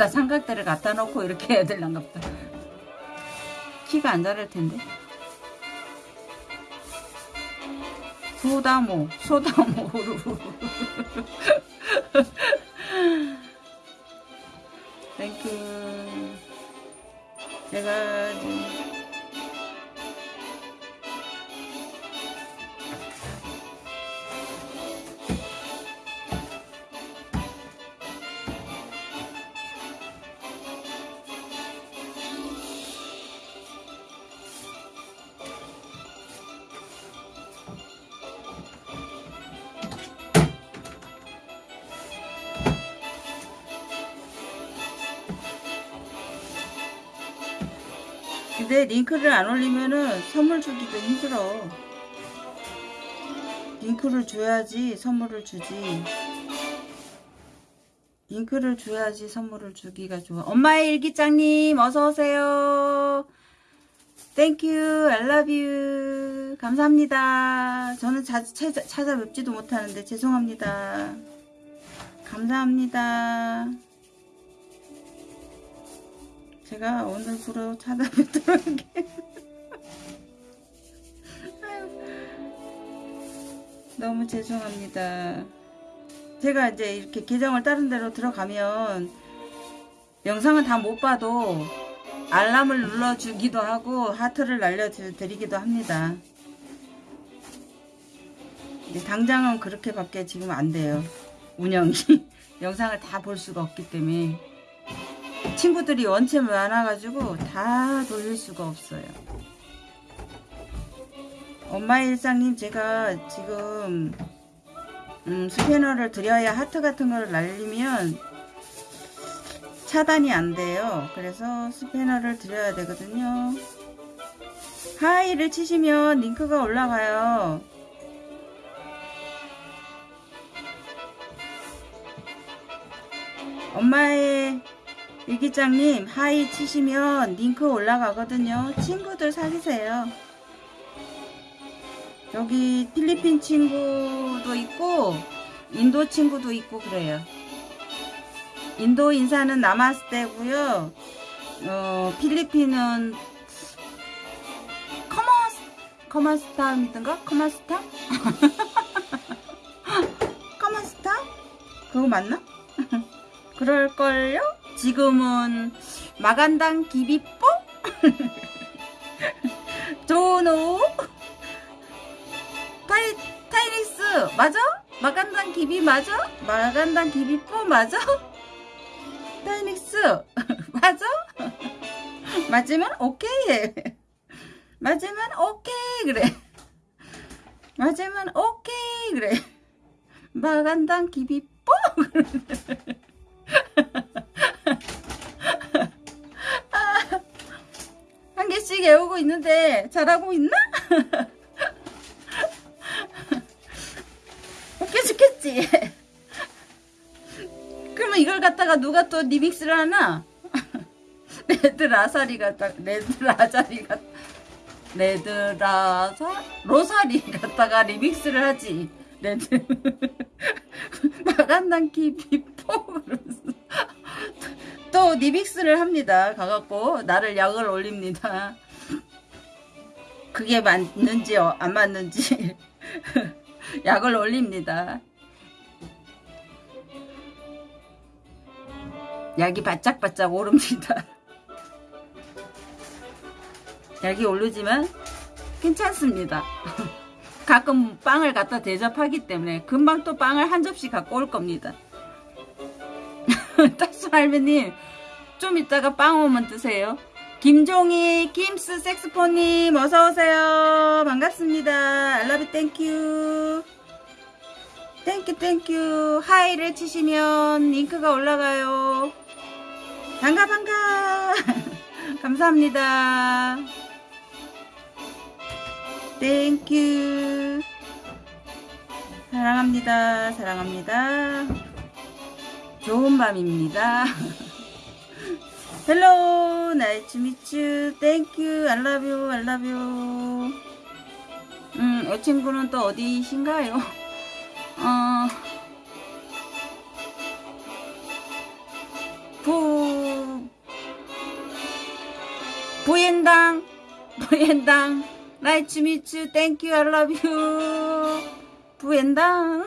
앞에다 삼각대를 갖다 놓고 이렇게 해야 될란가 보다. 키가 안 자랄 텐데. 소다모, 소다모루. Thank you. 제가 지금 링크를 안 올리면은 선물 주기도 힘들어. 링크를 줘야지 선물을 주지. 링크를 줘야지 선물을 주기가 좋아. 엄마의 일기장님 어서 오세요. Thank you 감사합니다 저는 자주 찾아, 찾아뵙지도 못하는데 죄송합니다 감사합니다 제가 오늘부로 찾아뵙도록 할게요 너무 죄송합니다 제가 이제 이렇게 계정을 다른 데로 들어가면 영상은 다 못 봐도 알람을 눌러주기도 하고 하트를 날려드리기도 합니다. 당장은 그렇게밖에 지금 안 돼요. 운영이 영상을 다 볼 수가 없기 때문에 친구들이 원체 많아가지고 다 돌릴 수가 없어요. 엄마의 일상님 제가 지금 음, 스패너를 드려야 하트 같은 걸 날리면 차단이 안 돼요. 그래서 스패너를 드려야 되거든요. 하이를 치시면 링크가 올라가요. 엄마의 일기장님 hi 치시면 링크 올라가거든요. 친구들 사귀세요. 여기 필리핀 친구도 있고 인도 친구도 있고 그래요. 인도 인사는 나마스테고요. 어, 필리핀은 kumus kumusta입니까? Kumusta? Kumusta? 그거 맞나? 그럴걸요? 지금은 마간당 기비뽀? 조노? 타이, 타이닉스 맞아? 마간당 기비 맞아? 마간당 기비뽀 맞아? 타이닉스 맞아? 맞으면 오케이 맞으면 오케이 그래 맞으면 오케이 그래 magandang gabi po 한 개씩 외우고 있는데 잘하고 있나? 웃겨 죽겠지? 그러면 이걸 갖다가 누가 또 리믹스를 하나? 레드 라사리 갖다 레드 라자리 갖 레드 라사 로사리 갖다가 리믹스를 하지 레드 마간단키 비포 또 리믹스를 합니다 가갖고. 나를 약을 올립니다. 그게 맞는지 어, 안 맞는지 약을 올립니다. 약이 바짝바짝 오릅니다. 약이 오르지만 괜찮습니다. 가끔 빵을 갖다 대접하기 때문에 금방 또 빵을 한 접시 갖고 올 겁니다 따수 할머님 좀 이따가 빵 오면 드세요. 김종희 김스 색스폰님 어서오세요. 반갑습니다. 알라비 땡큐 땡큐 땡큐 하이를 치시면 링크가 올라가요. 반가 반가. 감사합니다. Thank you 사랑합니다. 사랑합니다 좋은 밤입니다. 헬로 나이츠 미츠 땡큐 알라뷰 알라뷰 음, 이 친구는 또 어디신가요? 어, 부, 부엔당, 부엔당, 나이츠 미츠, 땡큐, 알라뷰, 부엔당.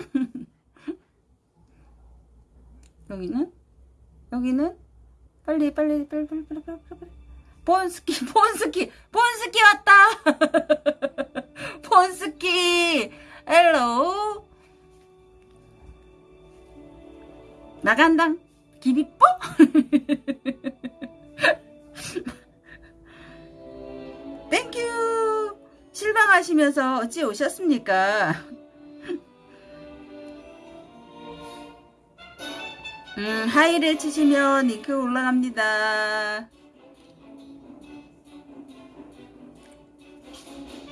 여기는? 여기는? 빨리, 빨리, 빨리, 빨리, 빨리, 빨리, 빨리. 본스키, 본스키, 본스키 왔다! 본스키! 헬로! 나간당! 기비뽀? 땡큐! 실망하시면서 어찌 오셨습니까? 음, 하이를 치시면 잉크 올라갑니다.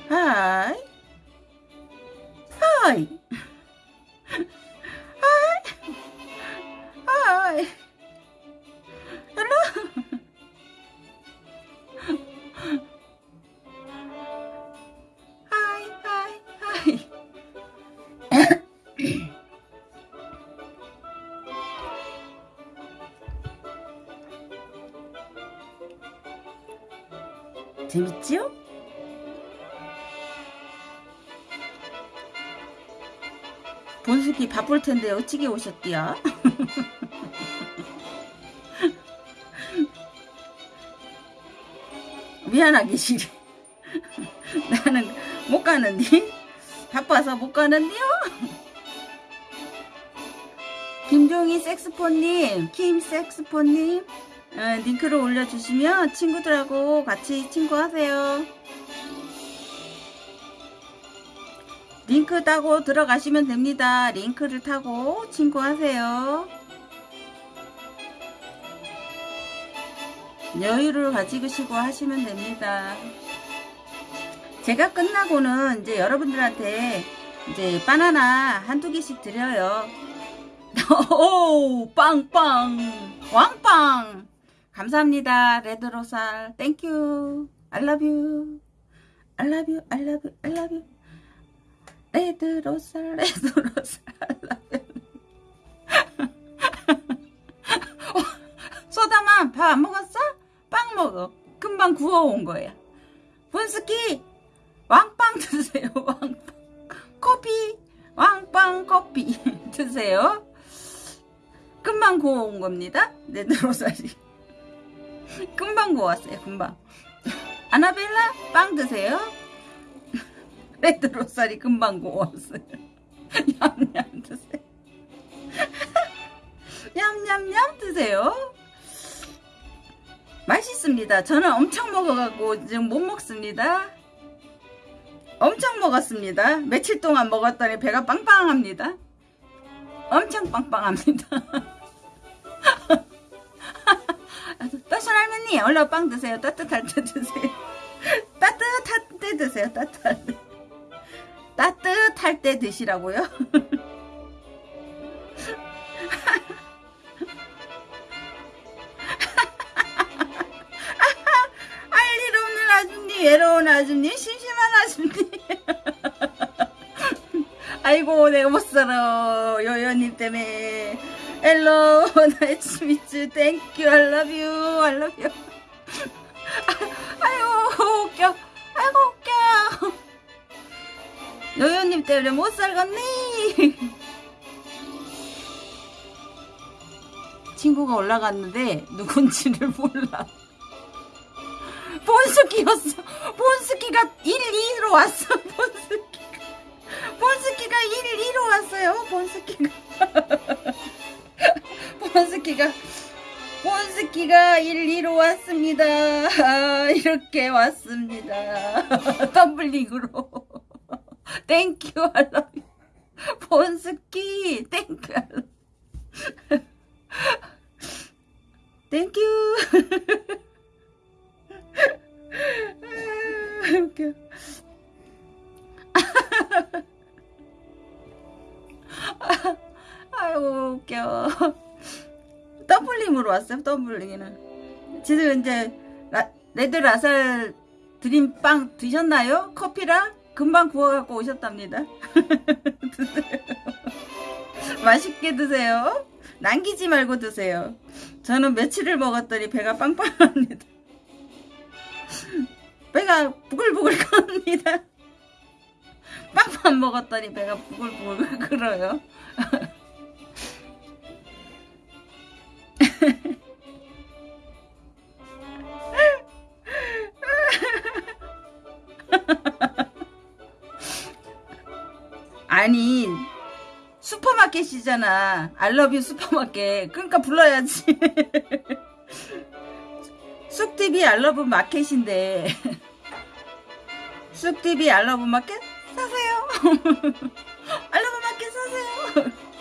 하이. 하이. 하이. 하이. 헬로. 하이 하이 하이. 재밌지요? 본숙이 바쁠 텐데 어찌게 오셨디야? 미안하게 시리 나는 못 가는디 바빠서 못 가는디요 김종희 섹스폰님 김 섹스폰님 어, 링크를 올려주시면 친구들하고 같이 친구하세요 링크 타고 들어가시면 됩니다 링크를 타고 친구하세요 여유를 가지시고 하시면 됩니다. 제가 끝나고는 이제 여러분들한테 이제 바나나 한두 개씩 드려요. 오, 빵빵, 왕빵. 감사합니다. 레드로살. Thank you. I love you. I love you. I love you. I love you. 레드로살, 레드로살. I love you. 소다만 밥 안 먹었어? 빵 먹어. 금방 구워온 거야. 본스키 왕빵 드세요. 왕빵. 커피 왕빵 커피 드세요. 금방 구워온 겁니다. 네드로살이. 금방 구웠어요. 금방. 아나벨라 빵 드세요. 레드로살이 금방 구웠어요. 냠냠 드세요. 냠냠냠 드세요. 맛있습니다. 저는 엄청 먹어갖고 지금 못 먹습니다. 엄청 먹었습니다. 며칠 동안 먹었더니 배가 빵빵합니다. 엄청 빵빵합니다. 따순 할머니 얼른 빵 드세요. 따뜻할 때 드세요. 따뜻할 때 드세요. 따뜻할 때. 따뜻할 때 드시라고요. 외로운 아줌님 심심한 아줌님 아이고 내가 못살아 요요님 때문에 Hello nice meet thank you I love you I love you 아이고 웃겨 아이고 웃겨 요요님 때문에 못 살겠니 친구가 올라갔는데 누군지를 몰라 본스키였어. 본스키가 1, 2로 왔어. 본스키가. 본스키가 1, 2로 왔어요. 본스키가. 본스키가. 본스키가 1, 2로 왔습니다. 아, 이렇게 왔습니다. 덤블링으로. 땡큐 알라. 본스키 땡큐. 땡큐. 아, 웃겨. 아 이고 웃겨. 더블링으로 왔어요. 더블링에는. 지금 이제 라, 레드 라살 드림빵 드셨나요? 커피랑 금방 구워갖고 오셨답니다. 드세요. 맛있게 드세요. 남기지 말고 드세요. 저는 며칠을 먹었더니 배가 빵빵합니다. 배가 부글부글 끓습니다. 빵만 먹었더니 배가 부글부글 끓어요. 아니 슈퍼마켓이잖아. I love you 슈퍼마켓. 그러니까 불러야지. 쑥TV I love 마켓인데. 쑥TV I love 마켓 사세요. I love 마켓 사세요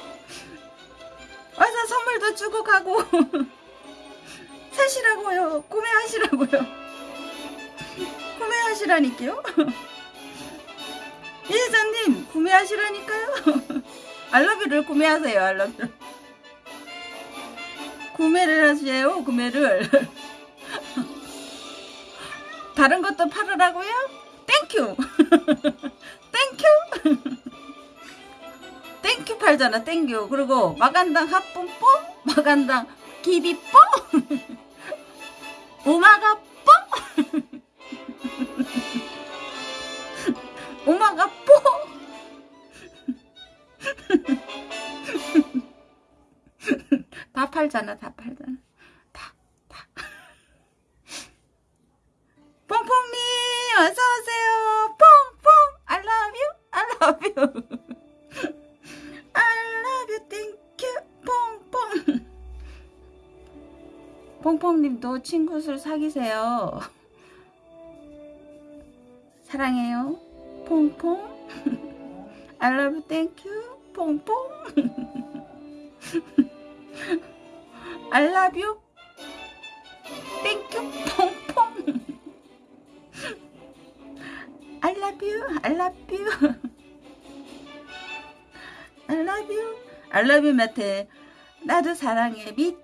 와서 선물도 주고 가고. 사시라고요. 구매하시라고요. 구매하시라니까요. 이회장님 구매하시라니까요. 알러뷰를 구매하세요 알러뷰. 구매를 하세요 구매를. 다른 것도 팔으라고요? 땡큐 땡큐 땡큐 팔잖아 땡큐. 그리고 마간당 핫뽕뽕 마간당 기비뽕. 오마가뽕. 오마가뽕. 다 팔잖아 다 팔잖아. 다 다. 뽕뽕님 어서오세요. 뽕뽕 I love you I love you. I love you thank you 뽕뽕 뽕뽕님도 친구들 사귀세요 사랑해요 뽕뽕 I love you thank you 뽕뽕 I love you. Thank you. 퐁퐁. I love you. I love you. I love you. I love you, 마태. 나도 사랑해. Too.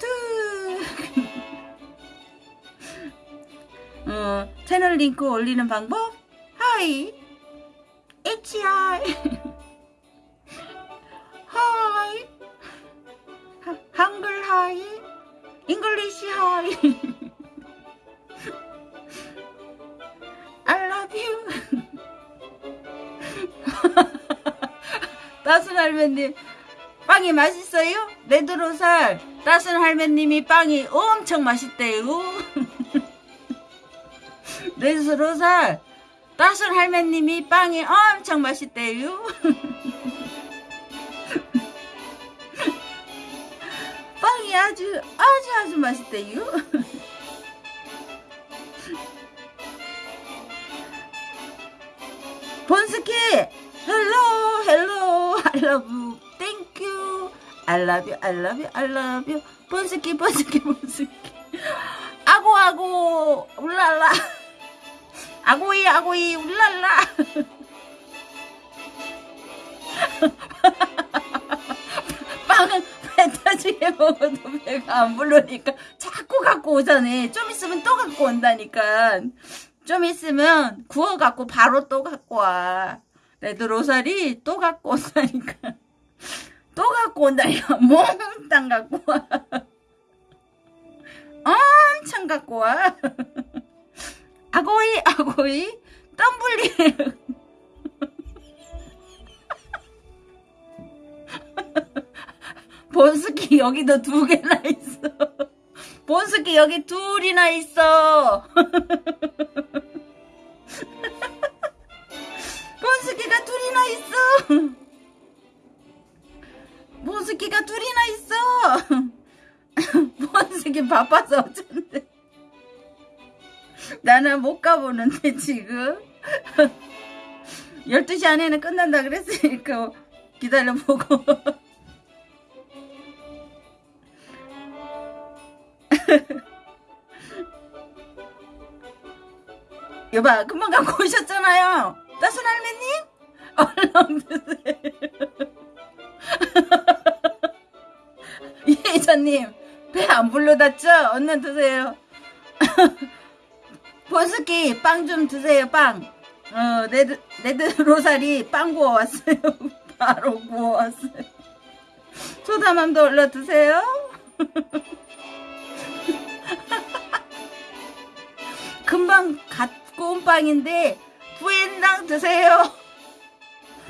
어, 채널 링크 올리는 방법? 하이. HI. 하이. 하- 한글 하이. 잉글리시 하이. I love you. 따순 할매님, 빵이 맛있어요? 레드로살, 따순 할매님이 빵이 엄청 맛있대요. 레드로살, 따순 할매님이 빵이 엄청 맛있대요. 빵이 아주 아주 아주 맛있대요. 본스키 hello hello I love you thank you I love you I love you I love you 본스키 본스키 본스키 아고 아고 울랄라 아고이 아고이 울랄라 빵은 배 터지게 먹어도 배가 안 부르니까 자꾸 갖고 오자네. 좀 있으면 또 갖고 온다니까. 좀 있으면 구워 갖고 바로 또 갖고 와. 레드 로살이 또 갖고 온다니까. 또 갖고 온다니까. 몽땅 갖고 와. 엄청 갖고 와. 아고이 아고이 덤블리 본스키 여기도 두 개나 있어. 본스키 여기 둘이나 있어. 본스키가 둘이나 있어. 본스키가 둘이나 있어. 본스키 바빠서 어쩐데. 나는 못 가보는데 지금. 12시 안에는 끝난다 그랬으니까 기다려보고. 여봐 금방 갖고 오셨잖아요 따순 할매님 얼른 드세요 이혜자님 배 안 불렀죠 얼른 드세요. 보스키 빵 좀 드세요 빵. 어, 레드, 레드 로사리 빵 구워왔어요. 바로 구워왔어요. 소다맘도 얼른 드세요. 금방 갖고 온 빵인데 부엔당 드세요.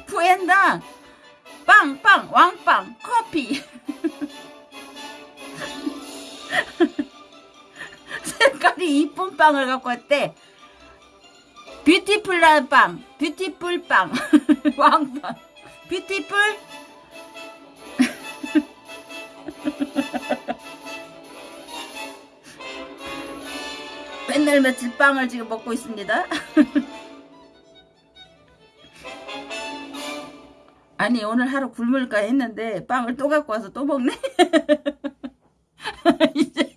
부엔당 빵빵 왕빵 커피 색깔이 이쁜 빵을 갖고 왔대. Beautiful한 빵, beautiful 빵, 왕빵, beautiful 맨날 며칠 빵을 지금 먹고 있습니다. 아니 오늘 하루 굶을까 했는데 빵을 또 갖고 와서 또 먹네. 이제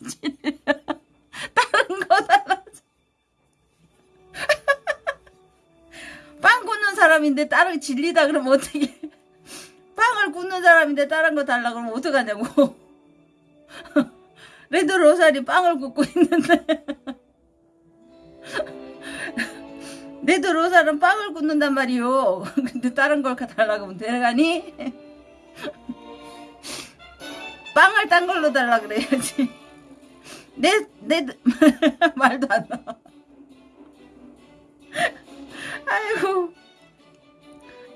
다른 거 달라. 빵 굽는 사람인데 다른 질리다 그러면 어떻게? 빵을 굽는 사람인데 다른 거 달라 그러면 어떡하냐고. 레드 로살이 빵을 굽고 있는데. 레드 로살은 빵을 굽는단 말이요. 근데 다른 걸 달라고 하면 되가니? 빵을 딴 걸로 달라 그래야지. 내, 내, 말도 안 나와. 아이고.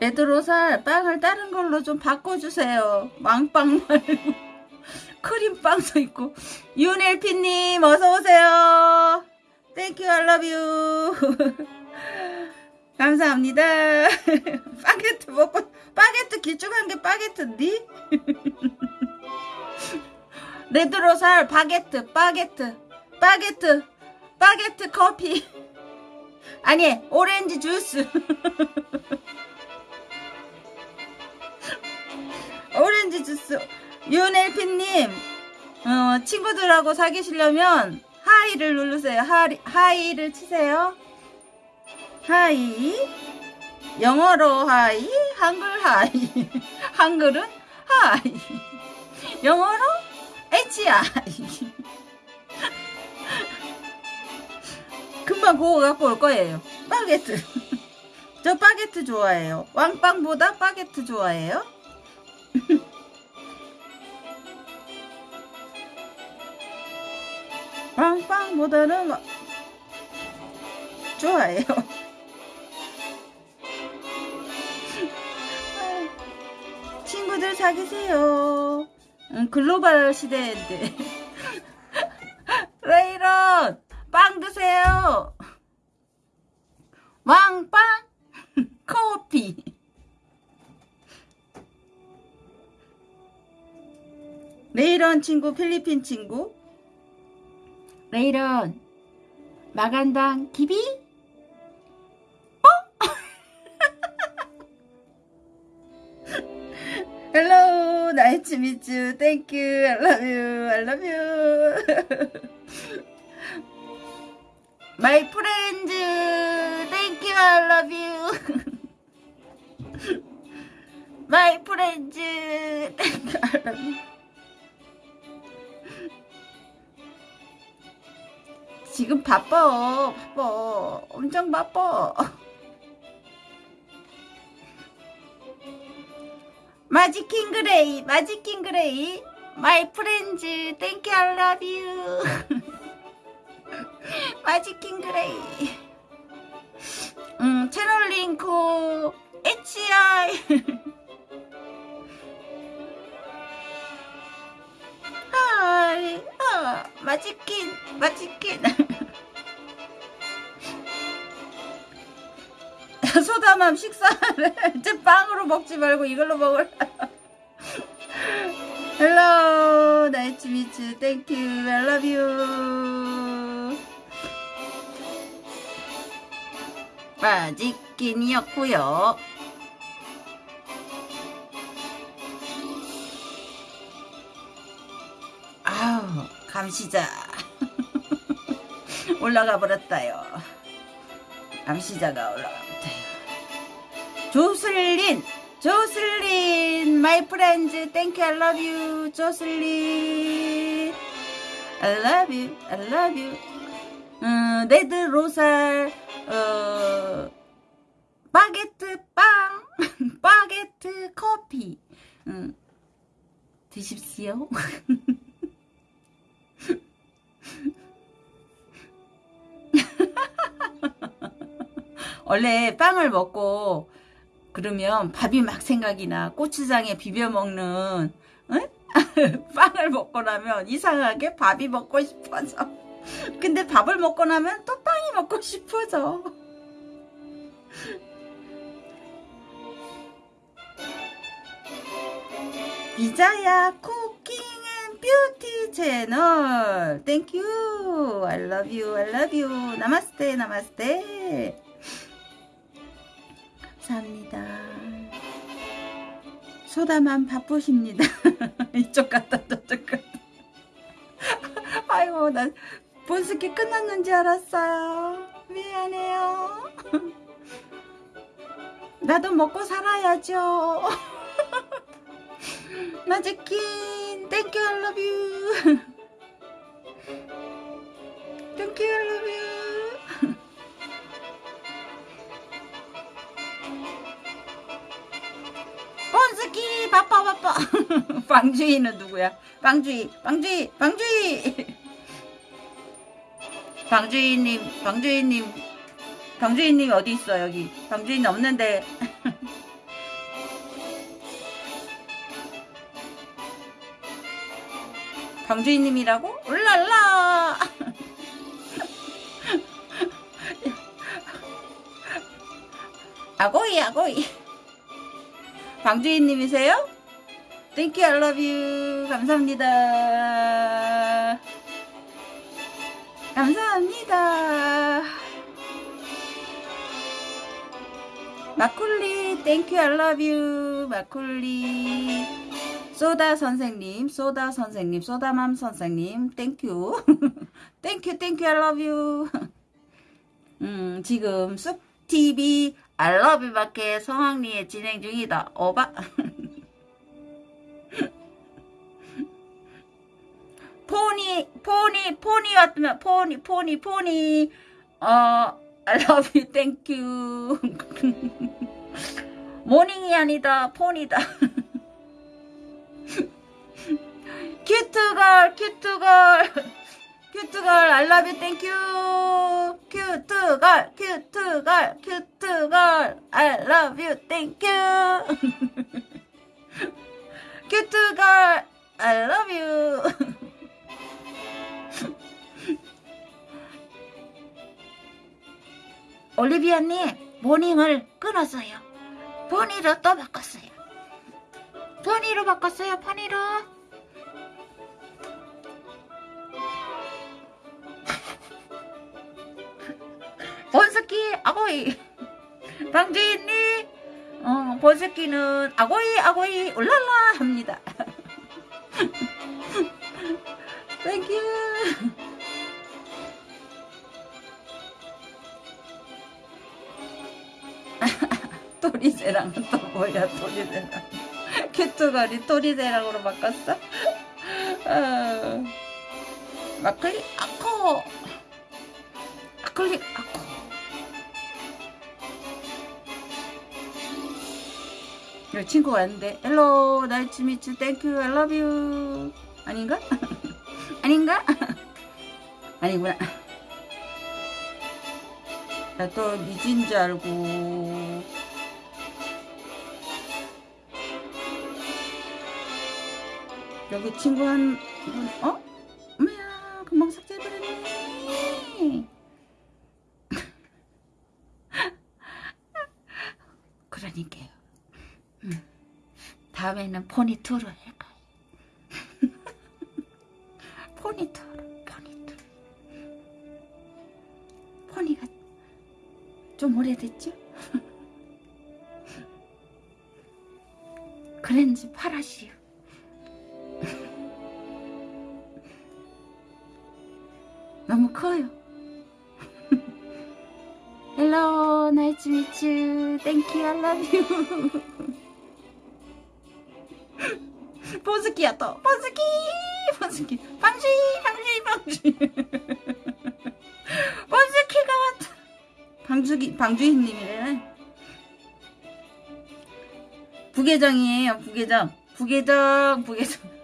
레드 로살 빵을 다른 걸로 좀 바꿔주세요. 왕빵 말고. 크림빵도 있고 윤엘피님 어서오세요 thank you I love you 감사합니다. 바게트 먹고 바게트 길쭉한 게 바게트인데 레드로살 바게트 바게트 바게트 바게트 커피. 아니 오렌지 주스. 오렌지 주스. 윤엘피님 어, 친구들하고 사귀시려면 hi를 누르세요. Hi, hi를 치세요 hi 영어로 hi 한글 hi 한글은 하이 영어로 HI 금방 그거 갖고 올 거예요. 바게트. 저 바게트 좋아해요. 왕빵보다 바게트 좋아해요. 빵빵보다는 막 좋아해요. 친구들 사귀세요. 음, 글로벌 시대인데. 레이런 빵 드세요. 왕빵 커피. 레이런 친구 필리핀 친구 레이런 마간당 기비 헬로 나이츠 미츠 땡큐 I love you. I love you. My friends thank you I love you. My friends thank you I love you. 지금 바빠. 바빠. 엄청 바빠 마지킹 그레이 마지킹 그레이 my friends 땡큐 I love you. 마지킹 그레이 음 채널 링크 HI 하이 아 마지킨 마지킨 소담함 식사를 이제 빵으로 먹지 말고 이걸로 먹을. 헬로 나이츠 미츠 땡큐 I love you. 마지킨이었고요. 아우 감시자. 올라가 버렸다요. 감시자가 올라가 조슬린 조슬린 마이 프렌즈 땡큐 I love you 조슬린. I love you I love you. 음, 레드 로살 어, 바게트 빵 바게트 커피. 음, 드십시오. 원래 빵을 먹고 그러면 밥이 막 생각이 나. 고추장에 비벼 먹는 응? 빵을 먹고 나면 이상하게 밥이 먹고 싶어져. 근데 밥을 먹고 나면 또 빵이 먹고 싶어져. 비자야 cooking and beauty 채널. Thank you I love you. I love you. 나마스테 나마스테 감사합니다. 소다만 바쁘십니다. 이쪽 갔다 저쪽 갔다. 아이고 나 본스키 끝났는지 알았어요. 미안해요. 나도 먹고 살아야죠. 나즈킨. Thank you I love you. Thank you I love you 스키 바빠 바빠. 빵주이는 누구야? 빵주이 빵주이 빵주이. 방주인님 방주인님. 방주인님 어디 있어 여기? 방주인 없는데. 방주인님이라고? 울랄라! 아고이 아고이 방주인님이세요? You, I love you. 감사합니다. 감사합니다. Thank you, I love you. 마쿨리. 소다 선생님, 소다 선생님, 소다맘 선생님, you, Thank you, I love you. 음, 지금 쑥TV I love you 밖에 성황리에 진행 중이다. 어바. 포니 포니 포니 왔으면 포니 포니 포니. 어 thank you. 모닝이 아니다. 폰이다. 큐트걸 큐트걸 큐트걸 thank you 큐트걸 큐트걸 큐트걸 thank you 큐트걸 you 올리비아님 모닝을 끊었어요. 포니로 또 바꿨어요. 포니로 바꿨어요. 포니로. 본스키 아고이 방주인님 어, 본스키는 아고이 아고이 울랄라 합니다. 땡큐 토리제랑은 또 뭐야 토리제랑 큐트걸이 토리제랑으로 바꿨어? 어. 마클리 아코 아클리 아코 여 친구가 왔는데 헬로 나이츠 미츠 땡큐 I love you 아닌가? 아닌가? 아니구나 나 또 미진 줄 알고 여기 친구 한 분, 어? 다음에는 포니투로 할까요? 포니투로, 포니투. 포니가 좀 오래됐죠? 그랜지 파라시오. 너무 커요. Hello, nice to meet you. Thank you, I love you. 보스키야 또. 보스키 보스키 방시 방시 방시 보스키가 왔다. 방주기 방주인님이래. 부계정이에요 부계정. 부계정 부계정.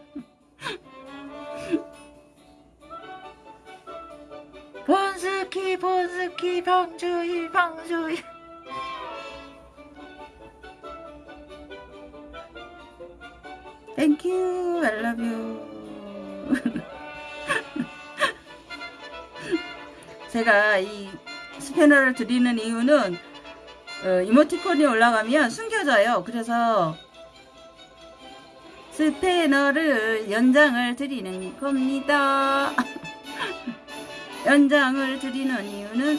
본스키 본스키 방주희 방주희 Thank you I love you. 제가 이 스패너를 드리는 이유는 어, 이모티콘이 올라가면 숨겨져요. 그래서 스패너를 연장을 드리는 겁니다. 연장을 드리는 이유는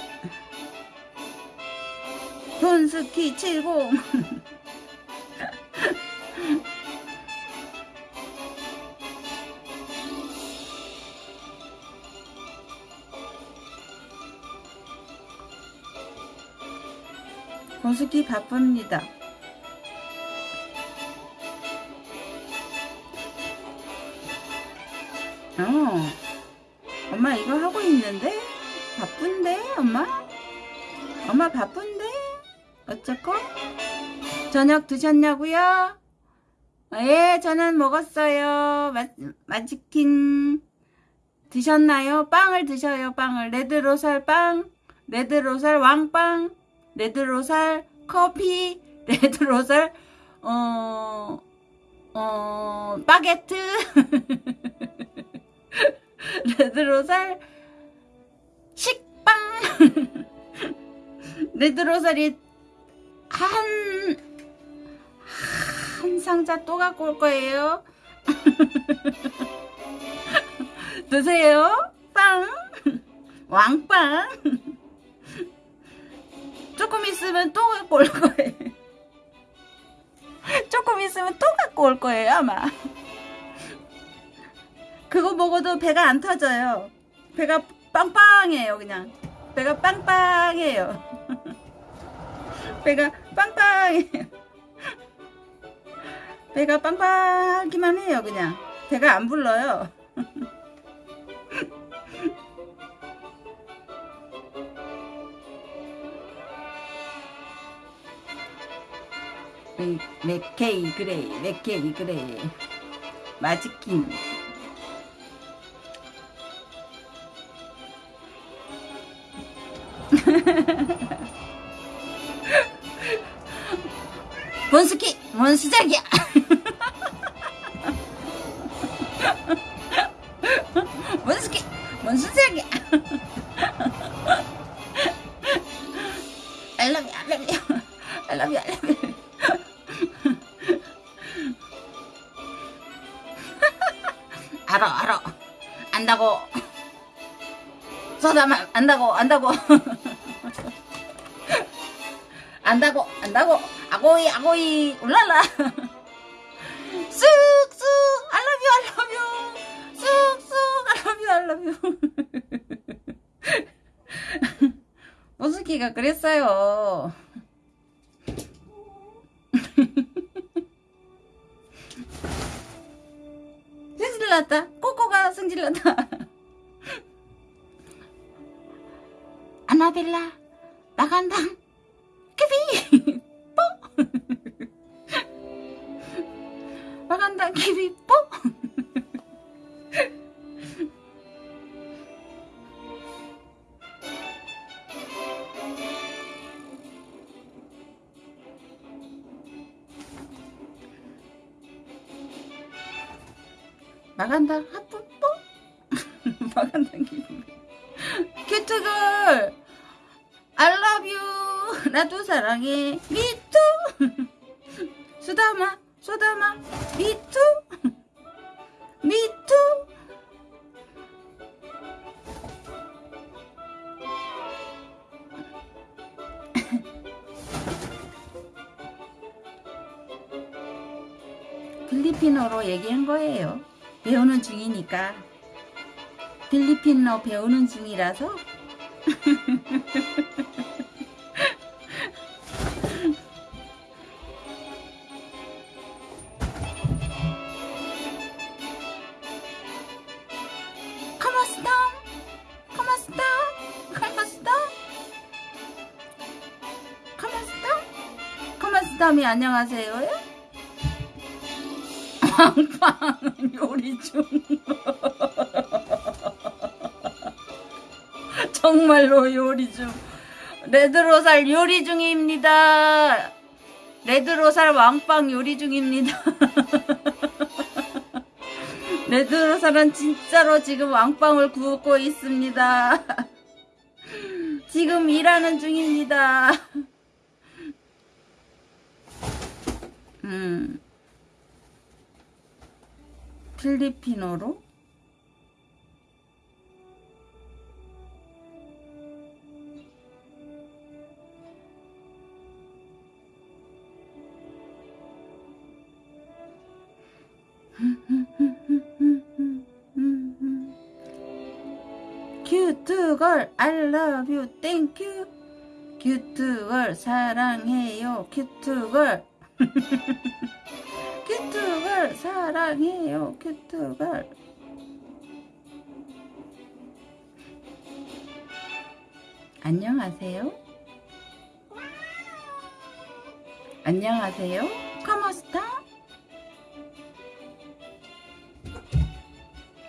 돈스키 70 돈스키 바쁩니다 어. 엄마 이거 하고 있는데? 바쁜데 엄마? 엄마 바쁜데? 어쩌고? 저녁 드셨냐고요? 예 저는 먹었어요 마, 마치킨 드셨나요? 빵을 드셔요 빵을 레드로살 빵 레드로살 왕빵 레드로살 커피 레드로살 어... 어... 바게트 레드로살 식빵 레드로살이 한, 한 상자 또 갖고 올 거예요. 드세요. 빵. 왕빵. 조금 있으면 또 갖고 올 거예요. 조금 있으면 또 갖고 올 거예요, 아마. 그거 먹어도 배가 안 터져요. 배가 빵빵해요, 그냥. 배가 빵빵해요. 배가 빵빵해요. 배가 빵빵하기만 해요, 그냥. 배가 안 불러요. 맥케이 그래 맥케이 그래 마지킨 원스키 원수작이야 원스키 원수작이야 I love you I love you I love you I love you 안다고. 서다만 안다고 안다고. 안다고 안다고. 아고이 아고이. 울랄라. 쑥쑥 알러뷰 알러뷰 쑥쑥 알러뷰 알러뷰 모스키가 그랬어요 필리핀어 배우는 중이라서? 카마스타미 안녕하세요 왕빵 요리 중 정말로 요리 중. 레드로살 요리 중입니다. 레드로살 왕빵 요리 중입니다. 레드로살은 진짜로 지금 왕빵을 굽고 있습니다. 지금 일하는 중입니다. 음. 필리핀어로 큐트걸 I love you thank you. 큐트걸 사랑해요 큐트걸. 큐트걸 사랑해요 큐트걸. 안녕하세요. 안녕하세요. 카마스타?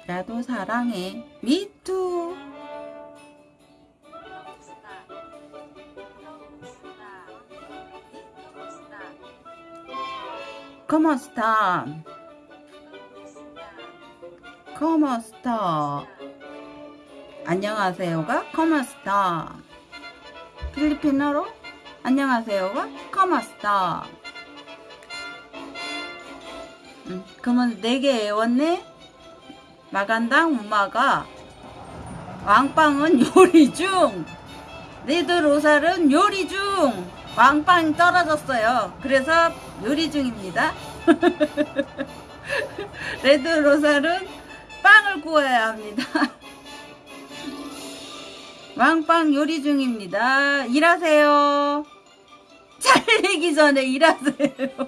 나도 사랑해. 미투 Kumusta? Kumusta 안녕하세요가 Kumusta 필리핀어로 안녕하세요가 Kumusta 음, 그러면 4개 외웠네 Magandang umaga 왕빵은 요리 중. 레드 로살은 요리 중 왕빵 떨어졌어요. 그래서 요리 중입니다. 레드 로살은 빵을 구워야 합니다. 왕빵 요리 중입니다. 일하세요. 잘리기 전에 일하세요.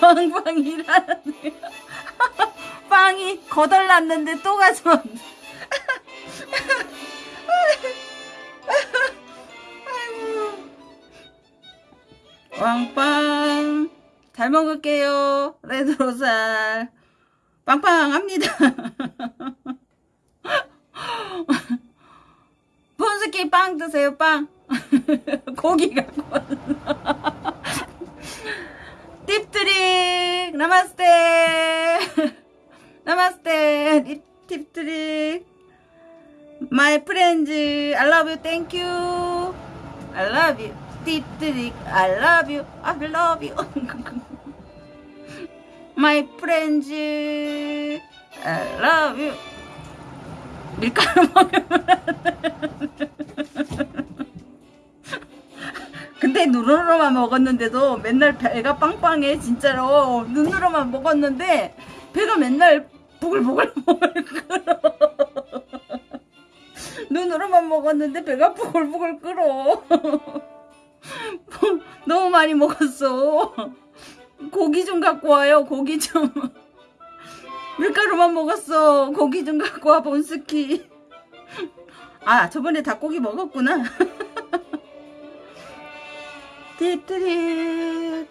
왕빵 일하세요. 빵이 거덜났는데 또 가져왔네 왕빵. 잘 먹을게요 레드로살. 빵빵합니다. 폰스키 빵 드세요 빵. 고기 갖고 팁트릭 나마스테. 나마스테 팁트릭. My friends, I love you, thank you. I love you, 팁트릭, I love you, I love you. My friends, I love you. 밀가루 먹으면 근데 눈으로만 먹었는데도 맨날 배가 빵빵해 진짜로 눈으로만 먹었는데 배가 맨날 보글보글 끓어 눈으로만 먹었는데 배가 보글보글 끓어 너무 많이 먹었어. 고기 좀 갖고 와요 고기 좀. 밀가루만 먹었어. 고기 좀 갖고 와 본스키. 아 저번에 닭고기 먹었구나. 띠띠리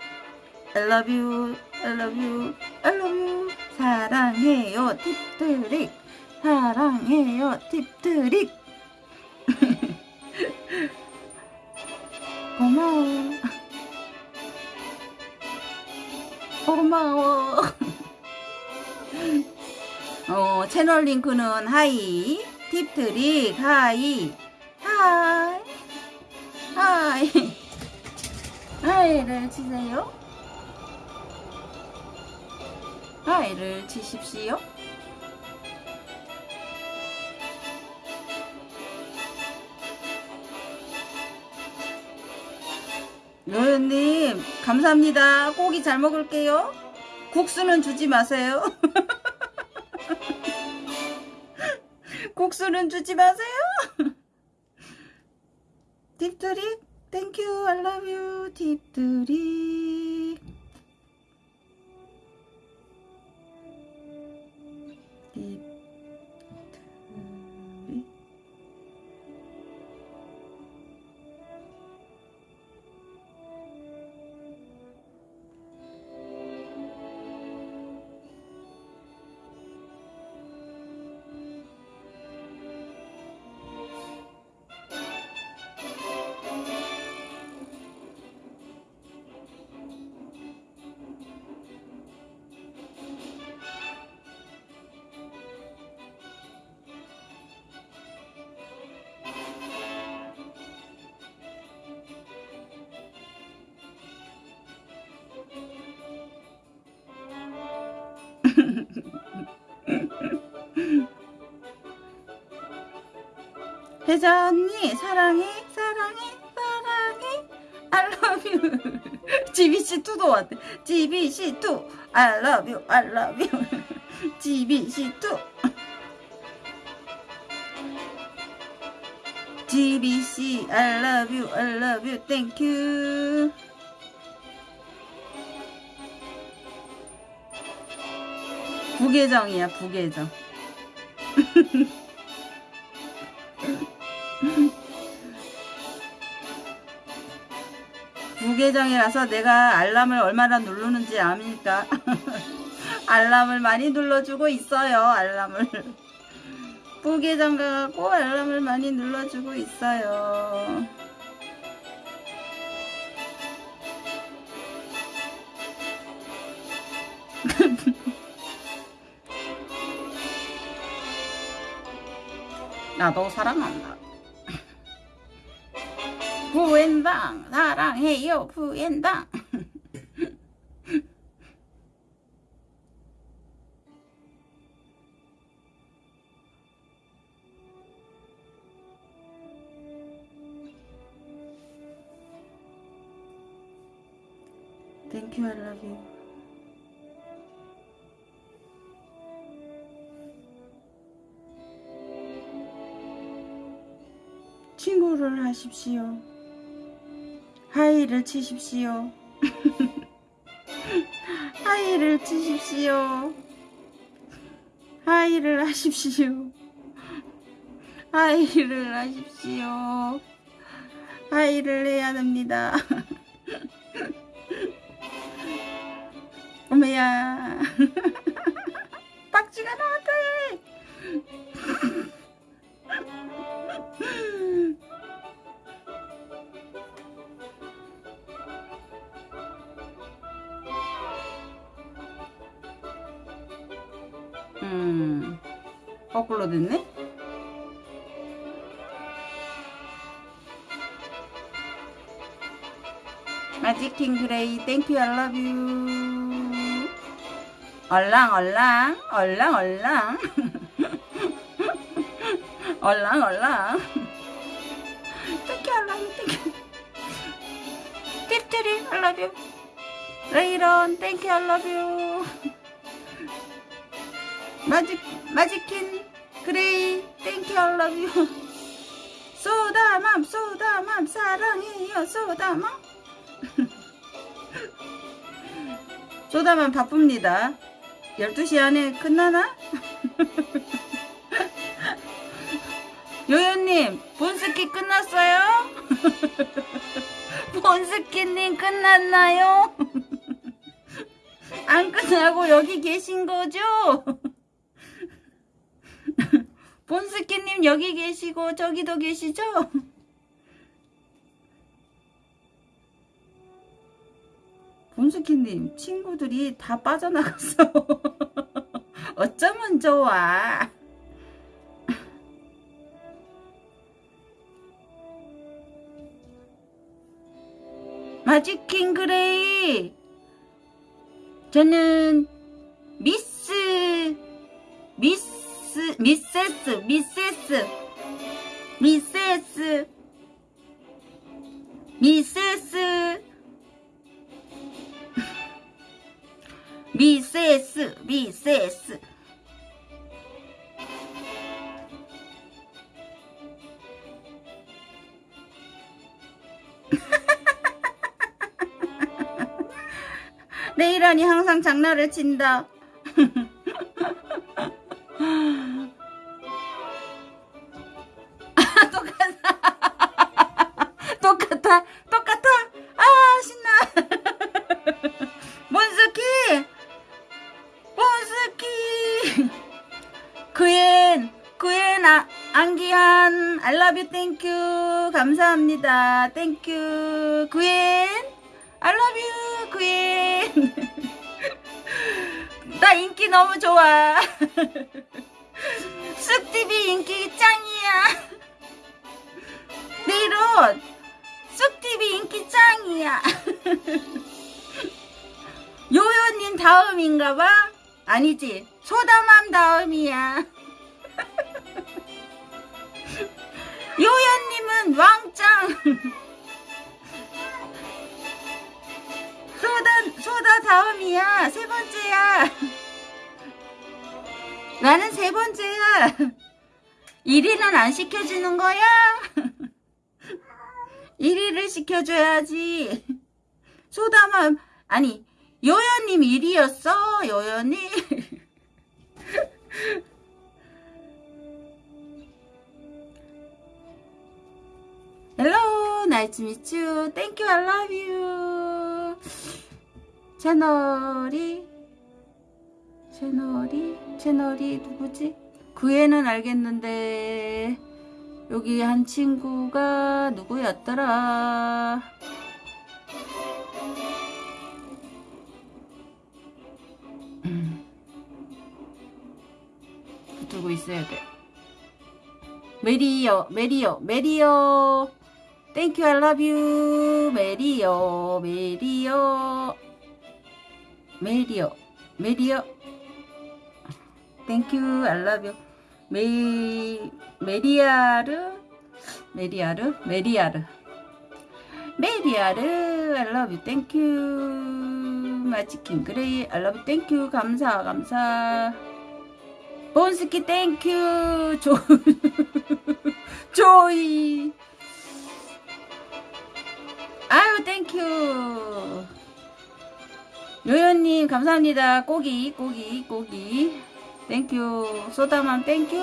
I love you I love you I love you. 사랑해요 팁트릭 사랑해요 팁트릭 고마워. 고마워. 어, 채널 링크는 하이 팁트릭 하이 하이 하이. 하이를 치세요. Hi를 치십시오 노현님 감사합니다. 고기 잘 먹을게요. 국수는 주지 마세요. 국수는 주지 마세요. 딥드릭 Thank you I love you 딥드릭 딥 혜자 언니 사랑해 사랑해 사랑해 I love you GBC2도 왔대 GBC2 I love you I love you GBC2 GBC I love you I love you thank you 부계정이야 부계정 부계정이라서 내가 알람을 얼마나 누르는지 압니까? 알람을 많이 눌러주고 있어요 알람을 부계정 가고 알람을 많이 눌러주고 있어요 나도 사랑한다. 부엔당 사랑해요. Thank you, I love you. 친구를 하십시오. 하이를 치십시오. 하이를 치십시오. 하이를 하십시오. 하이를 하십시오. 하이를 해야 됩니다. 어머야. 마지킹 그레이 땡큐 I love you. 얼랑 얼랑. 얼랑 얼랑. 얼랑 얼랑. 땡큐 I love you. 땡큐 팁트리 I love you. 레이런 땡큐 I love you. 마직 마지킨 그레이 땡큐 I love you. 소다맘 소다맘. 사랑해요 소다맘 소다맘 바쁩니다 12시 안에 끝나나? 요요님 본스키 끝났어요? 본스키님 끝났나요? 안 끝나고 여기 계신 거죠? 본스키님 여기 계시고 저기도 계시죠? 본스키님 친구들이 다 빠져나갔어 어쩌면 좋아. 마지킹 그레이! 저는 미스 미스 미세스 미세스 미세스 미세스 미세스 미세스. 레이란이 항상 장난을 친다 아, 안기한 알라뷰 땡큐 감사합니다. 땡큐 그엔 알라뷰 그엔 나 인기 너무 좋아. 쑥TV 인기 짱이야. 네이론 쑥TV 인기 짱이야. 요요님 다음인가봐? 아니지. 소다맘 다음이야 요요님은 왕짱. 소다 소다 다음이야. 세 번째야. 나는 세 번째야. 1위는 안 시켜주는 거야? 1위를 시켜줘야지. 소다맘 아니 요요님 1위였어 요요님 Hello, nice to meet you. Thank you, I love you. 채널이 채널이 채널이 누구지? 그 애는 알겠는데 여기 한 친구가 누구였더라? 붙들고 있어야 돼. 메리요, 메리요, 메리요. 땡큐, I love you. 메리어, 메리어. 메리어, 메리어. 땡큐, I love you. 메, 메리아르, 메리아르, 메리아르. 메리아르, I love you. 땡큐. 마치킨 그레이, I love you. 땡큐. 감사, 감사. 본스키 thank you. 조, 조이. 아유, thank you. 요요님, 감사합니다. 고기, 고기, 고기. Thank you. 소다맘, thank you.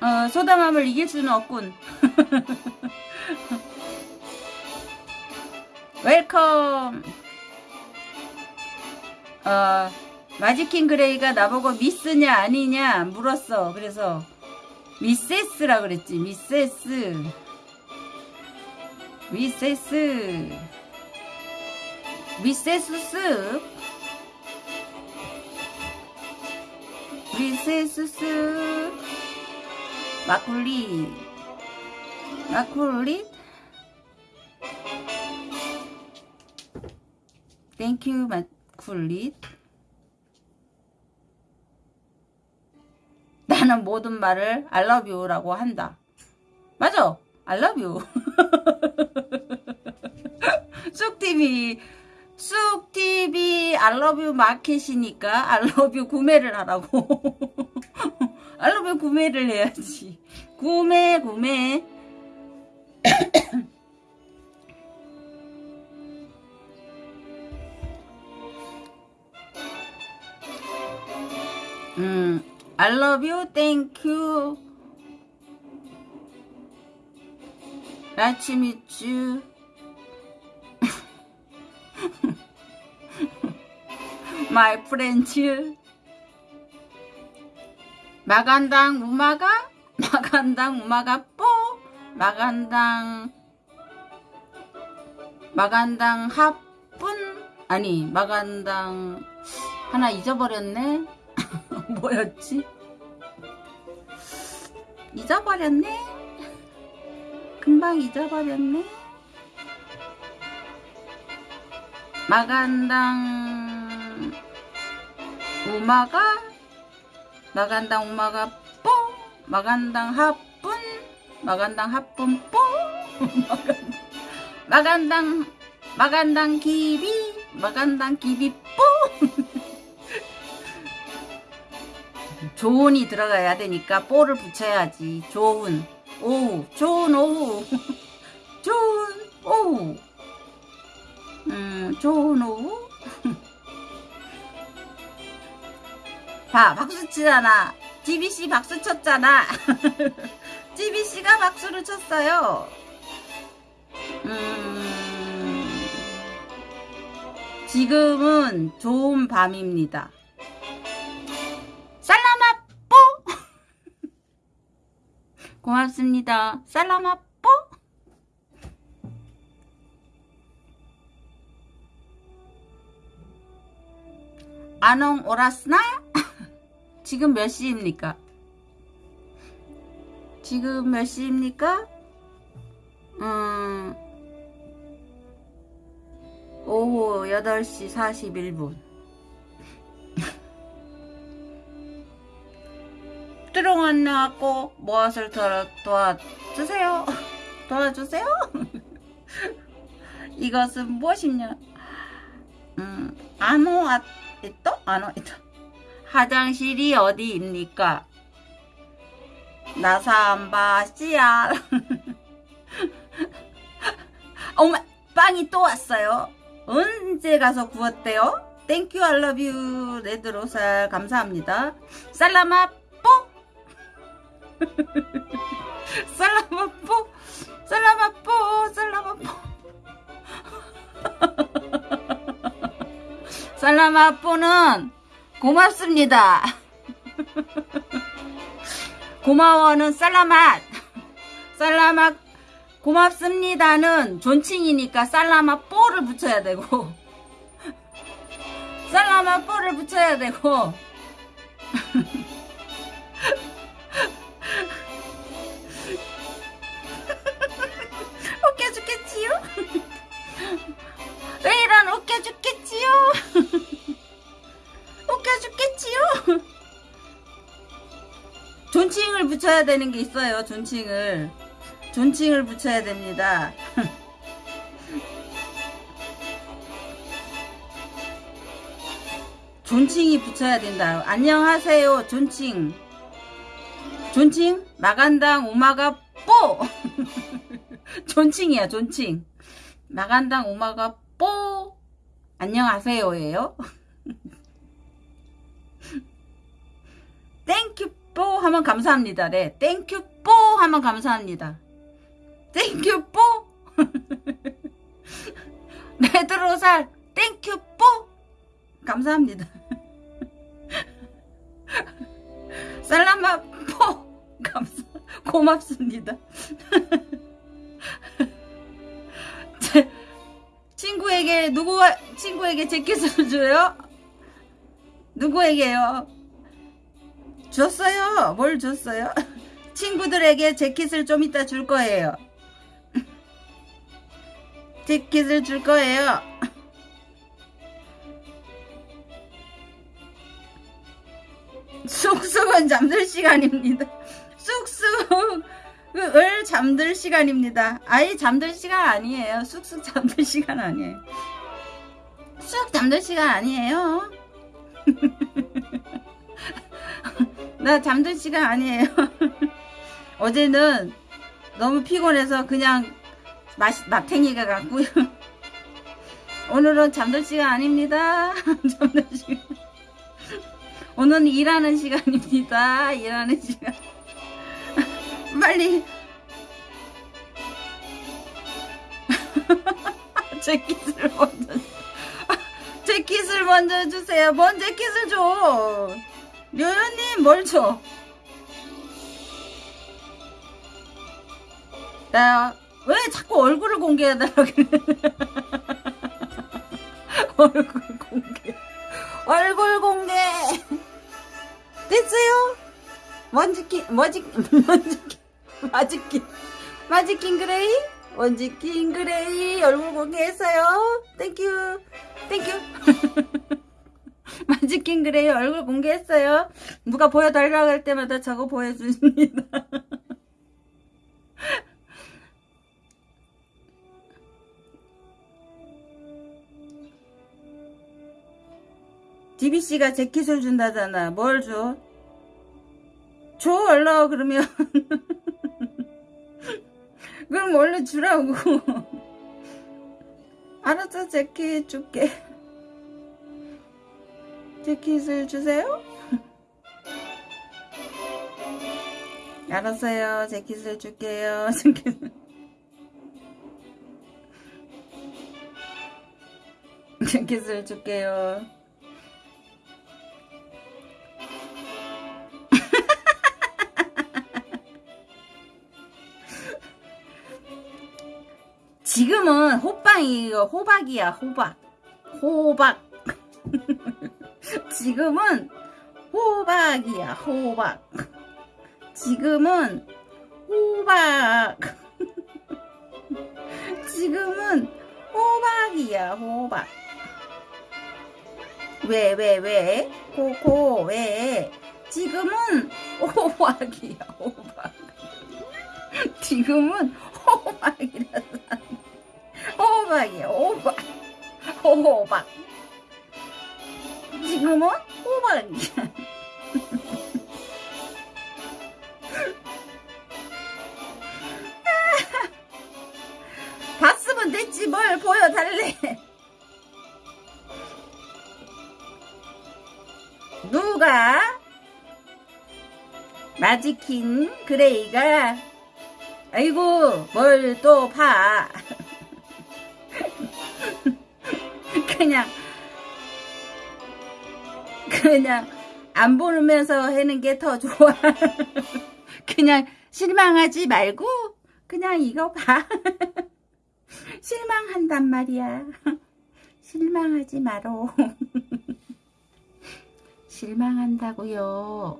어, 소다맘을 이길 수는 없군. Welcome. 어, 마지킹 그레이가 나보고 미스냐 아니냐 물었어. 그래서 미세스라 그랬지. 미세스. 미세스. 미세스스. 미세스스. 마쿨리. 마쿨리. Thank you 마쿨리. 나는 모든 말을 you라고 한다. 맞아. I love you. 쑥TV, 쑥TV I love you 마켓이니까 I love you 구매를 하라고. I love you 구매를 해야지. 구매, 구매. 음, I love you, thank you. You. My friend. 마간당 우마가? 마간당 우마가 뽀? 마간당 마간당 합분? 아니 마간당 하나 잊어버렸네 뭐였지? 잊어버렸네 금방 잊어버렸네. 마간당 우마가 마간당 우마가 뽕 마간당 합분 마간당 합분 뽕 마간당 마간당 기비 마간당 기비 뽕. 좋은이 들어가야 되니까 뽀를 붙여야지. 좋은 오후 좋은 오후 좋은 오후 음 좋은 오후 봐 박수 치잖아. GBC 박수 쳤잖아. GBC가 박수를 쳤어요. 음 지금은 좋은 밤입니다. 살라마 뽀 고맙습니다 살라마 뽀 아농 오라스나 지금 몇 시입니까? 지금 몇 시입니까? 음, 오후 8시 41분. 뚜롱 나왔고 무엇을 도와, 도와주세요. 도와주세요. 이것은 무엇이냐? 음, Ano a, ito? Ano ito. 화장실이 어디입니까? Nasaan ba siya. 어머, 빵이 또 왔어요. 언제 가서 구웠대요? Thank you I love you 레드로살 감사합니다. Salamat po! Salamat po! Salamat po! 살라마 뽀! 살라마 뽀는 고맙습니다. 고마워는 살라맛. 살라맛 고맙습니다는 존칭이니까 살라마 뽀를 붙여야 되고 살라마 뽀를 붙여야 되고 왜 이런 웃겨 죽겠지요? 웃겨 죽겠지요? 존칭을 붙여야 되는 게 있어요. 존칭을. 존칭을 붙여야 됩니다. 존칭이 붙여야 된다. 안녕하세요. 존칭. 존칭? 마간당 오마가 뽀! 존칭이야, 존칭. Magandang umaga po! 안녕하세요예요. Thank you po 하면 감사합니다래. Thank you po 하면 감사합니다. Thank you po! 레드로살 thank you po! 감사합니다. Salamat po 감사 고맙습니다. 제 친구에게 누구가 친구에게 재킷을 줘요? 누구에게요? 줬어요. 뭘 줬어요? 친구들에게 재킷을 좀 이따 줄 거예요. 재킷을 줄 거예요. 쑥쑥은 잠들 시간입니다. 쑥쑥 을 잠들 시간입니다. 아예 잠들 시간 아니에요. 쑥쑥 잠들 시간 아니에요. 쑥 잠들 시간 아니에요. 나 잠들 시간 아니에요. 어제는 너무 피곤해서 그냥 맛, 마탱이가 같고요. 오늘은 잠들 시간 아닙니다. 잠들 시간. 오늘은 일하는 시간입니다. 일하는 시간. 빨리. 제 킷을 먼저. 제 킷을 먼저 주세요. 뭔제 킷을 줘. 료요님 뭘 줘? 야, 왜 자꾸 얼굴을 공개해달라고 그래? 얼굴 공개. 얼굴 공개. 됐어요? 먼지킨, 먼지, 먼지킨, 마지킨, 마지킨 그레이? 먼지킨 그레이 얼굴 공개했어요. thank you, thank you. 마지킨 그레이 얼굴 공개했어요. 누가 보여달라고 할 때마다 저거 보여줍니다. DBC가 재킷을 준다잖아. 뭘 줘? 줘, 얼른, 그러면. 그럼 얼른 주라고. 알았어, 재킷 줄게. 재킷을 주세요? 알았어요. 재킷을 줄게요. 재킷. 재킷을 줄게요. 지금은 호빵이 호박이야 호박. 호박. 지금은 호박이야 호박. 지금은 호박. 지금은 호박이야 호박. 왜 왜 왜? 코코 왜? 지금은 호박이야 호박. 지금은 호박이라서 호박이야 호박 호박 지금은 호박이야. 봤으면 됐지 뭘 보여달래. 누가 마지킨 그레이가? 아이고 뭘 또 봐 그냥 그냥 안 보면서 하는 게 더 좋아. 그냥 실망하지 말고 그냥 이거 봐. 실망한단 말이야. 실망하지 마로. 실망한다고요.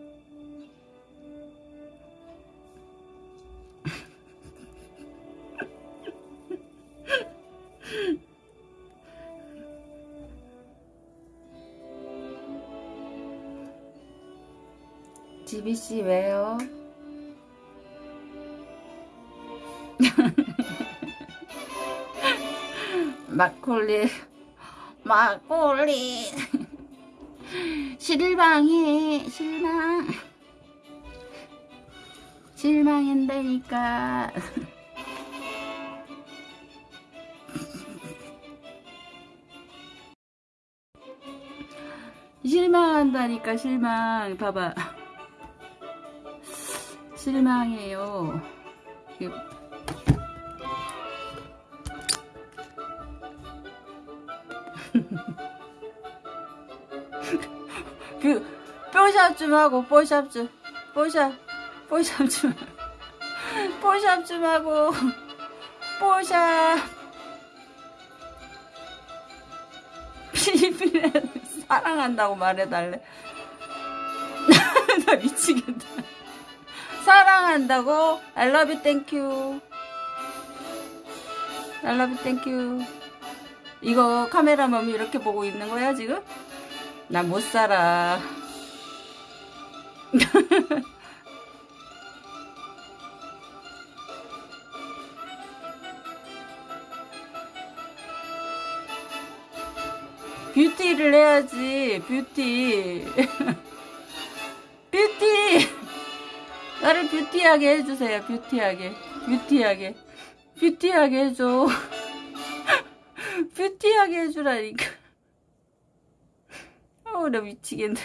지비씨 왜요? 막걸리 막걸리. 실망해 실망. 실망한다니까. 실망한다니까 실망. 봐봐 실망해요. 그 뽀샵 좀 하고 뽀샵 좀 뽀샵 뽀샵 좀 뽀샵 좀 하고 뽀샵. 필리핀에 사랑한다고 말해달래. 나 미치겠다 사랑한다고 I love you thank you I love you thank you 이거 카메라만 이렇게 보고 있는 거야 지금? 나 못 살아. 뷰티를 해야지, 뷰티. 뷰티! 나를 뷰티하게 해주세요, 뷰티하게. 뷰티하게. 뷰티하게 해줘. 뷰티하게 해주라니까. 어우 나 미치겠네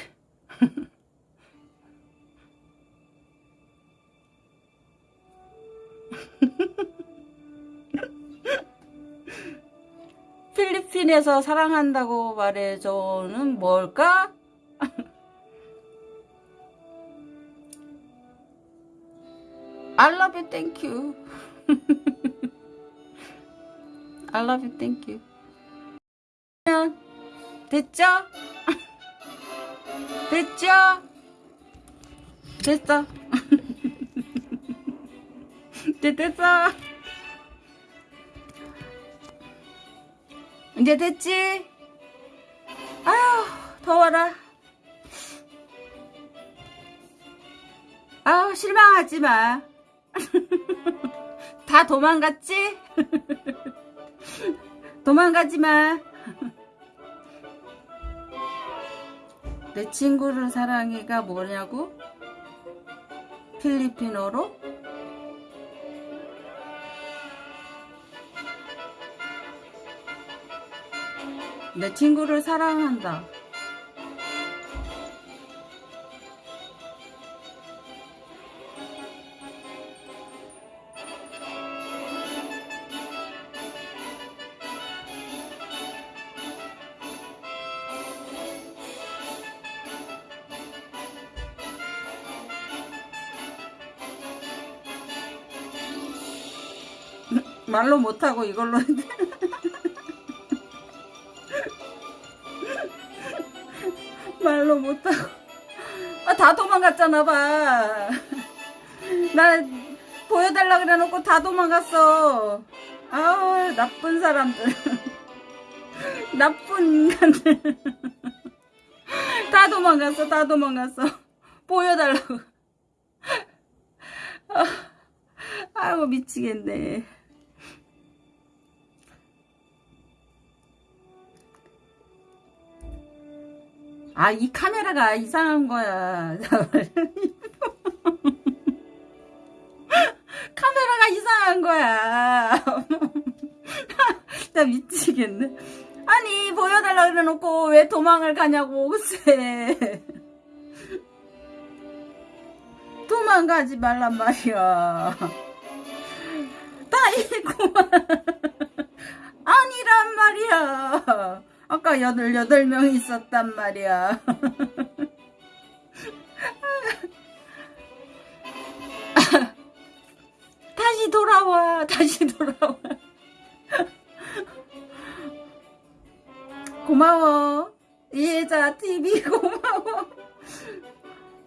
필리핀에서 사랑한다고 말해줘는 뭘까? I love you, thank you. I love you, thank you. 됐죠? 됐죠? 됐어. 이제 됐어. 이제 됐지? 아휴, 더워라. 아우, 실망하지 마. 다 도망갔지? 도망가지 마. 내 친구를 사랑해가 뭐냐고? 필리핀어로? 내 친구를 사랑한다. 말로 못하고 이걸로. 말로 못하고 아, 다 도망갔잖아 봐. 나 보여달라 그래 놓고 다 도망갔어. 아우 나쁜 사람들. 나쁜 인간들. 다 도망갔어 다 도망갔어. 보여달라고. 아, 아이고 미치겠네. 아, 이 카메라가 이상한 거야. 카메라가 이상한 거야. 나 미치겠네. 아니, 보여달라 그래놓고 왜 도망을 가냐고, 글쎄. 도망가지 말란 말이야. 다이구만. 아니란 말이야. 아까 여덟 여덟 명 있었단 말이야. 다시 돌아와, 다시 돌아와. 고마워. 예자 TV 고마워.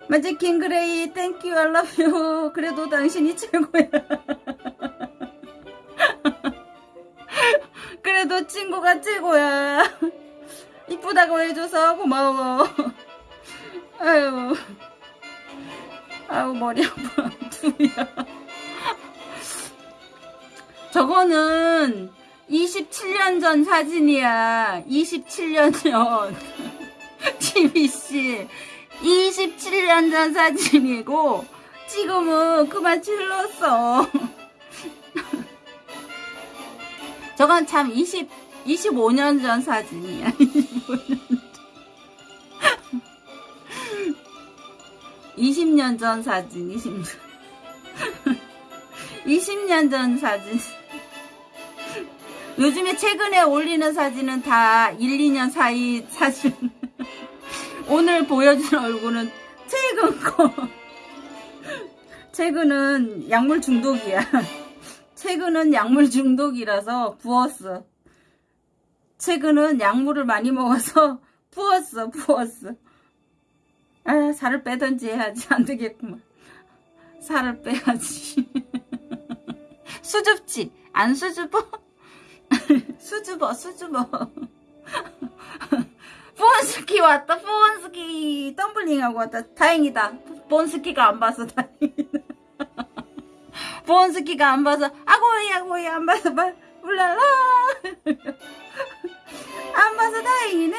마지 킹 그레이 thank you I love you 그래도 당신이 최고야. 친구가 최고야. 이쁘다고 해줘서 고마워. 아유. 아유 머리 아파. 두야. 저거는 27년 전 사진이야. 27년 전. TBC. 27년 전 사진이고, 지금은 그만 질렀어. 저건 참 20, 25년 전 사진이야. 25년 전. 20년 전 사진, 20년. 20년 전 사진. 요즘에 최근에 올리는 사진은 다 1, 2년 사이 사진. 오늘 보여준 얼굴은 최근 거. 최근은 약물 중독이야. 최근은 약물 중독이라서 부었어. 최근은 약물을 많이 먹어서 부었어, 부었어. 아, 살을 빼든지 해야지. 안 되겠구만. 살을 빼야지. 수줍지? 안 수줍어? 수줍어, 수줍어. 폰스키 왔다, 폰스키. 덤블링하고 왔다. 다행이다. 폰스키가 안 봐서 다행이다. 폰스키가 안 봐서, 아고이, 아고이, 안 봐서, 말, 울랄라. 안 봐서 다행이네.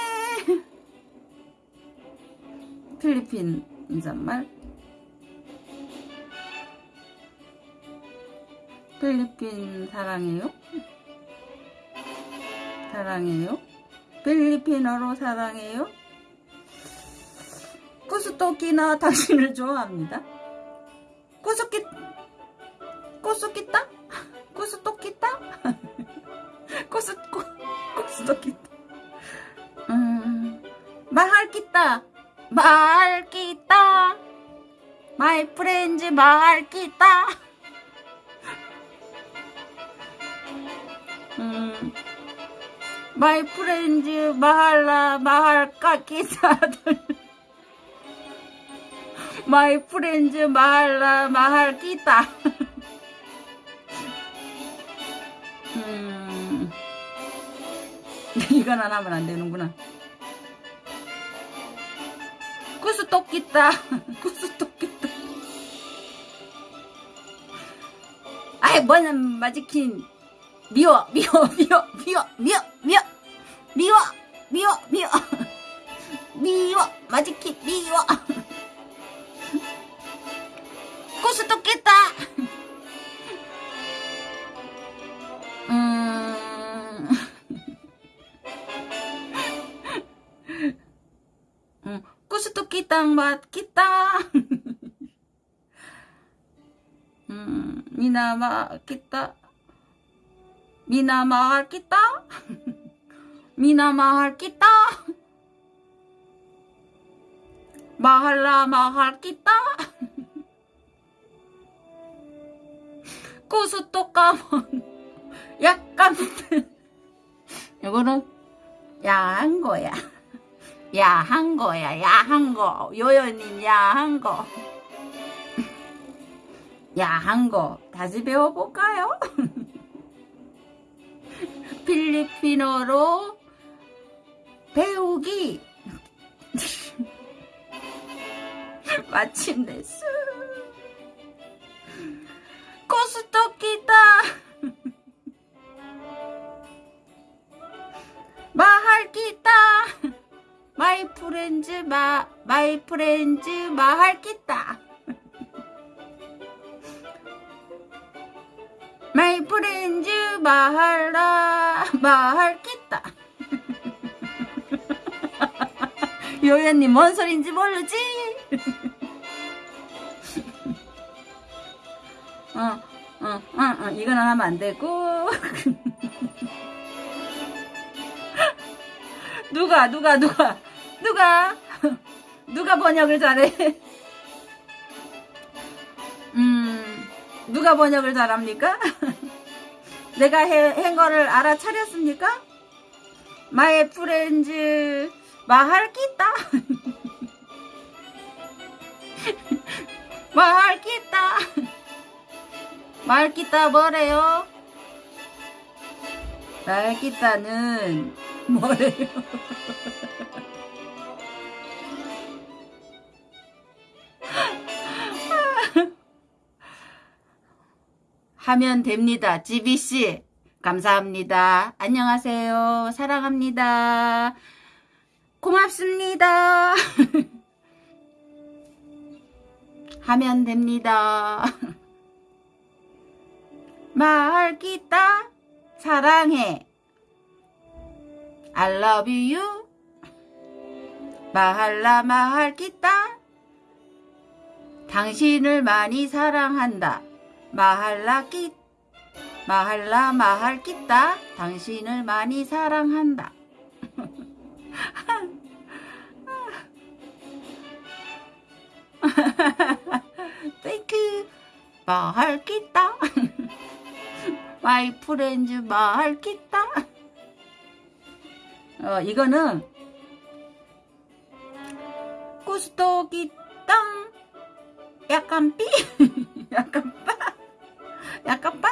필리핀 인사말. 필리핀 사랑해요? 사랑해요? 필리핀어로 사랑해요? 꾸스토끼나 당신을 좋아합니다. 꾸스끼, 꾸스끼따? 꾸스토끼따? 꾸스, 꾸, 꾸스토끼따. 음, Mahal kita. Mahal kita. My friends mahal kita. 음, my friends mahal na mahal kita my friends mahal na mahal kita 음, 이건 안 하면 안 되는구나. 구스 똑기다. 구스 똑기다. 아이 뭐냐 마지킨. 미워 미워 미워 미워 미워 미워. 미워 미워 미워. 미워 마지키 미워. 똑겠다 꼬시또 끼땅 맛 끼땅. 음 미나마 끼따. 미나마 할 끼따. 미나마 할 끼따. 마할라 마할 끼따. 꼬수또 까먼 약간. 이거는 야한 거야. 야한 거야 야한 거. 요요님 야한 거. 야한 거 다시 배워볼까요? 필리핀어로 배우기. 마침내 수 코스토키다. 마할기다 마이 프렌즈 마 마이 프렌즈 마할기다. 마이 프렌즈 마할라 마할겠다. 요연님 뭔 소린지 모르지? 어, 어, 어, 어, 이거는 하면 안 되고 누가 누가 누가 누가 누가 번역을 잘해? 음 누가 번역을 잘합니까? 내가 해, 한 거를 알아차렸습니까? 마이 프렌즈 마할기다 마할기다 마할기다 뭐래요? 마할기다는 뭐래요? 하면 됩니다. 지비씨. 감사합니다. 안녕하세요. 사랑합니다. 고맙습니다. 하면 됩니다. 말기다 사랑해. I love you. 마할라 마할기다 당신을 많이 사랑한다. Mahal na, mahal na mahal kita 당신을 많이 사랑한다. Thank you mahal kita my friends mahal kita 어 이거는 꾸스토기 땅 약간 삐 약간 빠 약간 빵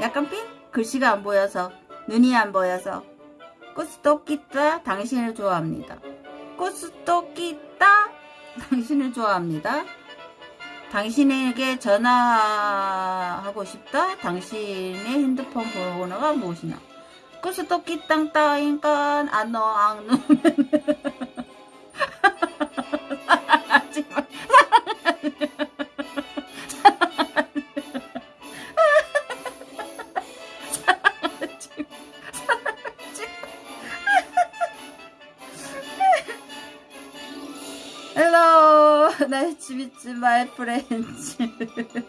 약간 삥 글씨가 안 보여서 눈이 안 보여서 꾸스토끼따 당신을 좋아합니다. 꾸스토끼따 당신을 좋아합니다. 당신에게 전화하고 싶다? 당신의 핸드폰 번호가 무엇이나 꾸스토끼 땅 따인간 안노 앙누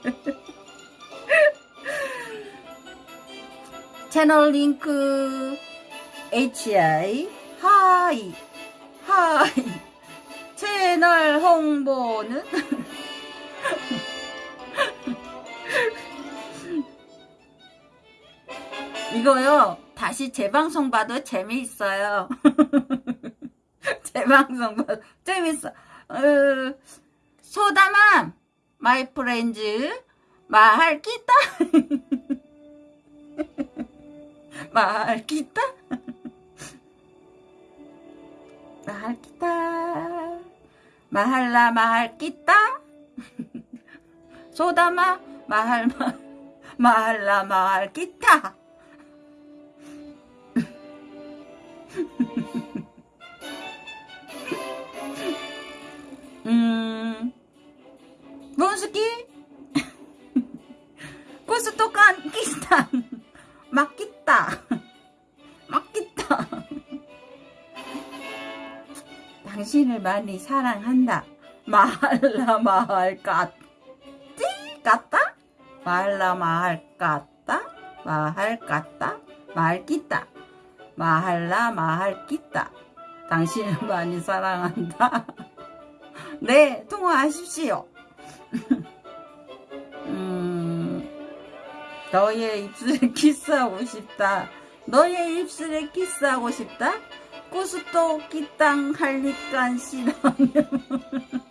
사 채널 링크 HI 하이 하이. 채널 홍보는? 이거요. 다시 재방송 봐도 재미있어요. 재방송 봐도 재밌어. 어, 소다맘 마이 프렌즈. 말기다 말기다 말기다 마할라 마할기다 소다마 마할마 마할라 마할기타. 음, 몬스키? 코스토칸 키스탄 막기다 막기다 당신을 많이 사랑한다 말라 말 같지? 같다? 말라 말 같다? 말 같다? 말기다 마할라 마할기다 당신을 많이 사랑한다 네, 통화하십시오. 음, 너의 입술에 키스하고 싶다. 너의 입술에 키스하고 싶다? 꾸스토 끼땅 할리깐 싫어하면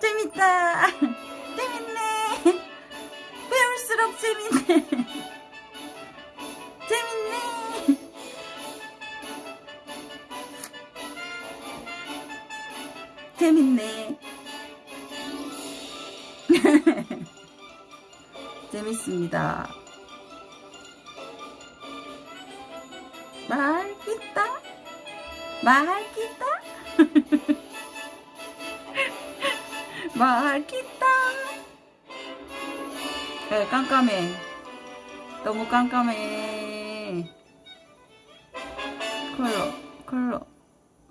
재밌다. 재밌네. 배울수록 재밌네. 재밌네. 재밌네. 재밌습니다. 말기다? 말기다? 말기다? 에 깜깜해. 너무 깜깜해. 컬러, 컬러,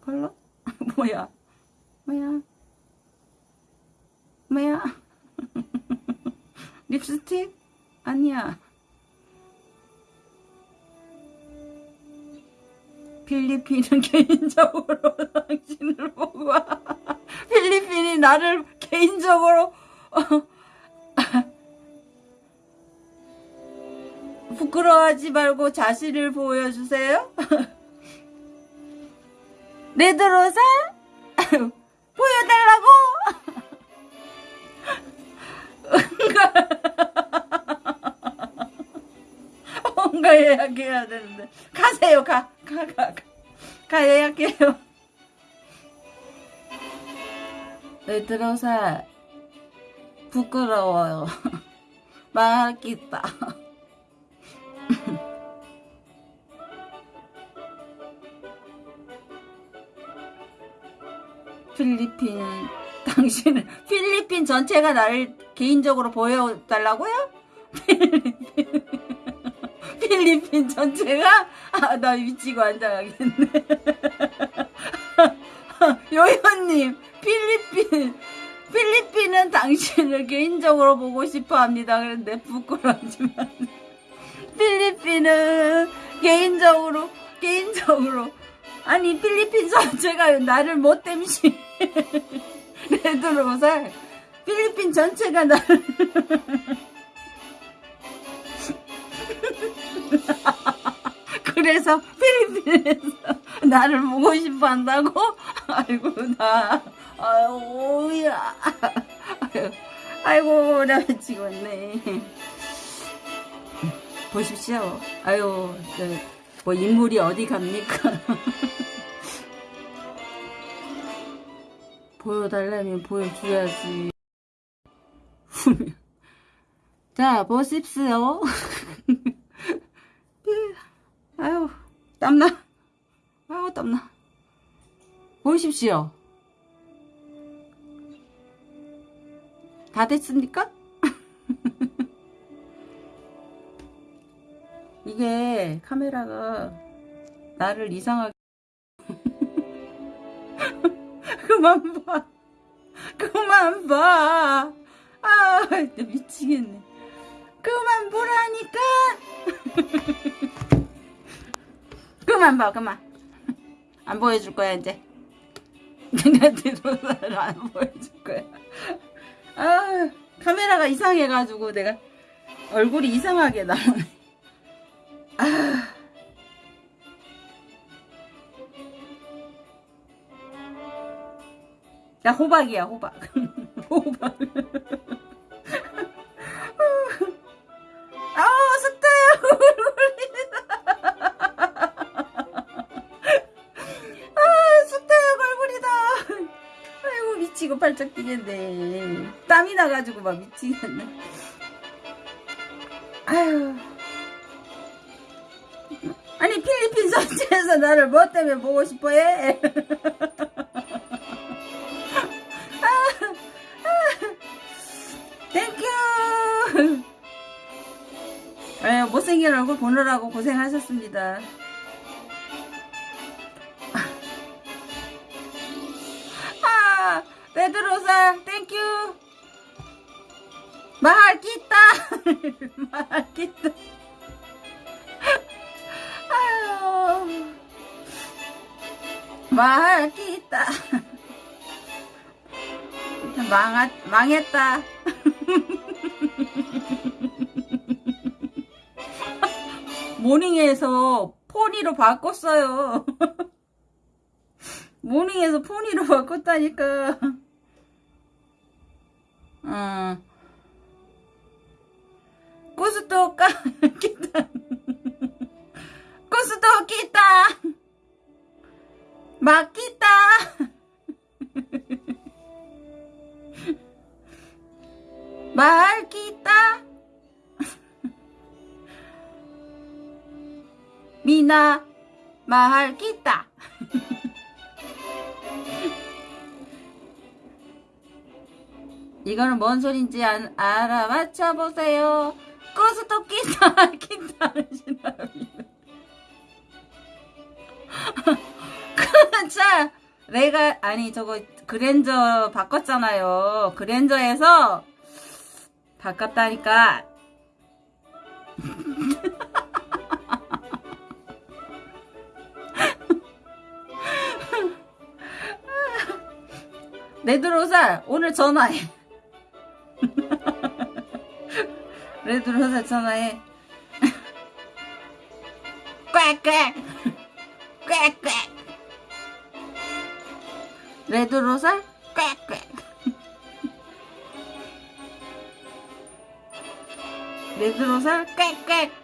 컬러? 뭐야? 뭐야? 뭐야? 립스틱? 아니야. 필리핀은 개인적으로 당신을 보고 와. 필리핀이 나를 개인적으로 부끄러워하지 말고 자신을 보여주세요. 레드로사 뭔가 예약해야 되는데 가세요 가 가 가가 예약해요. 레드로사 부끄러워요. 말하겠다. 필리핀 당신은 필리핀 전체가 나를 개인적으로 보여달라고요? 필리핀, 필리핀 전체가 아 나 미치고 앉아가겠네. 요요님 필리핀 필리핀은 당신을 개인적으로 보고 싶어 합니다. 그런데 부끄러워하지만 필리핀은 개인적으로 개인적으로 아니 필리핀 전체가 나를 못 땜시 레드로살 필리핀 전체가 나를 그래서 필리핀에서 나를 보고 싶어 한다고? 아이고 나. 아유야. 아이고 나 미치겠네. 보십시오. 아유 그뭐 인물이 어디 갑니까 보여달라면 보여줘야지. 자 보십시오. 아유 땀나. 아유 땀나. 보십시오. 다 됐습니까? 이게 카메라가 나를 이상하게 그만 봐. 그만 봐아 미치겠네. 그만 보라니까. 그만 봐 그만. 안 보여줄 거야 이제. 내가 안 보여줄 거야. 아 카메라가 이상해가지고 내가 얼굴이 이상하게 나오네. 아. 야 호박이야 호박. 호박. 아 숫자야 아 숫자야 걸굴이다. 아이고 미치고 팔짝 뛰겠네. 땀이 나가지고 막 미치겠네. 아유 아니 필리핀 선지에서 나를 뭐 때문에 보고 싶어 해? 못생긴 얼굴 보느라고 고생하셨습니다. 아 레드로사 땡큐 말기다 말기다 아유. 말기다 망하, 망했다 모닝에서 포니로 바꿨어요. 모닝에서 포니로 바꿨다니까. 어. 고스도 까 기타. 고스도 기타. 막기타. 말기타 미나 말기타 이거는 뭔 소린지 안, 알아맞혀 보세요. 고스톱 기타 기타 신랍니다. 그자 내가 아니 저거 그랜저 바꿨잖아요. 그랜저에서 바꿨다니까. 레드로살 오늘 전화해. 레드로살 전화해. 꽥꽥 꽥꽥 레드로살 꽥꽥 레드로살 꽥꽥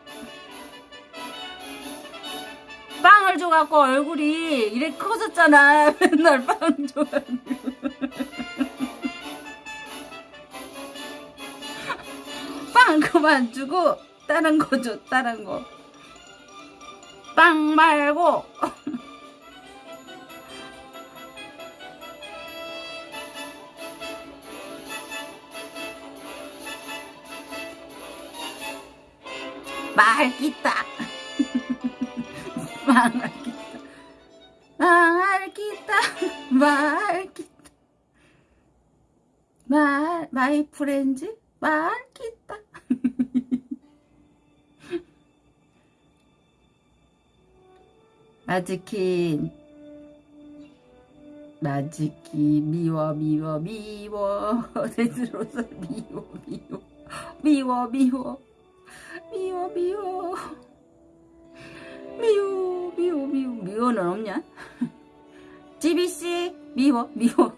빵을 줘갖고 얼굴이 이렇게 커졌잖아. 맨날 빵 줘가지고. 빵 그만 주고 다른 거 줘 다른 거 빵 말고. 말기다 말기다 말기다 말기다 말 마이 프렌즈 말기다 마즈킨. 마즈키 미워 미워 미워. 데스로서 미워 미워. 미워 미워. 미워 미워 미워 미워 미워 미워는 없냐? 지비씨 미워 미워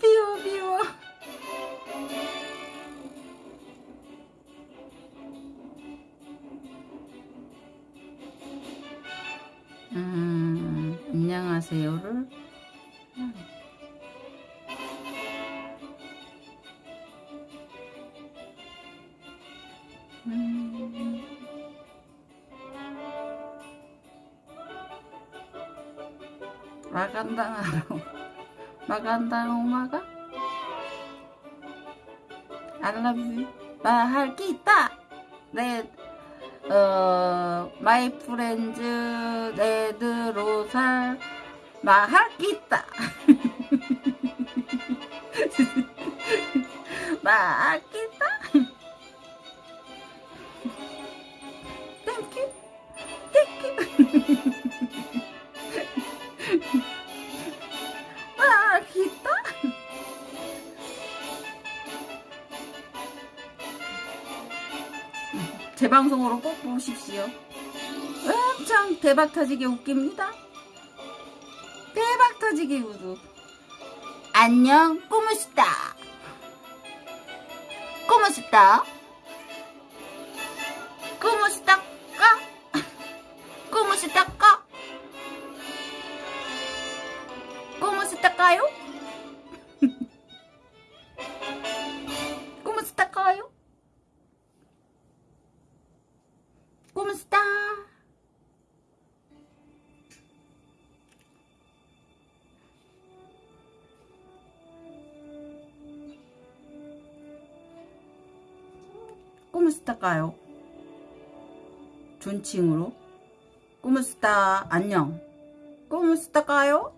미워 미워 음 안녕하세요를 음. 마간당 오마가 I love you. 말할 게 있다! 내 어, 마이 프렌즈 레드로살 말할 게 있다! 말할 게 있다 제 방송으로 꼭 보십시오. 엄청 대박 터지게 웃깁니다. 대박 터지게 웃어. 안녕, 꾸무스타. 꾸무스타. ¿Cómo está까요? 존칭으로 ¿Cómo está? 안녕 ¿Cómo está까요?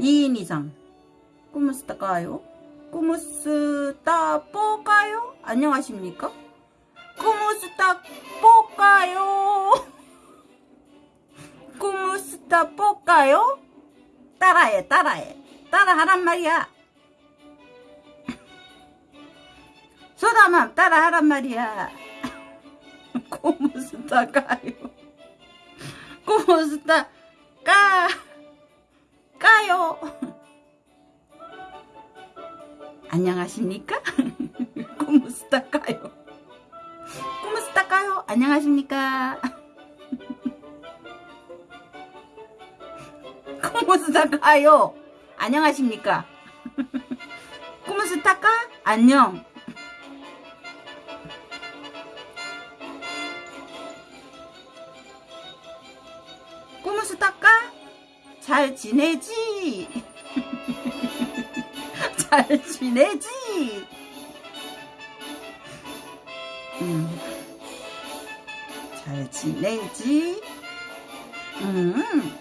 2인 이상 ¿Cómo está까요? ¿Cómo está? 뽀까요? 안녕하십니까? 꾸무스타 뽀까요? 꾸무스타 뽀까요? 따라해 따라해 따라하란 말이야 소다맘 따라 하란 말이야 꾸무스타 까요 꾸무스타 까 까요 안녕하십니까? 꾸무스타 까요 꾸무스타 까요? 안녕하십니까? 꾸무스타 까요? 안녕하십니까? 꾸무스타 까? 안녕. 꾸무스타까? 잘 지내지? 잘 지내지? 음. 잘 지내지? 음.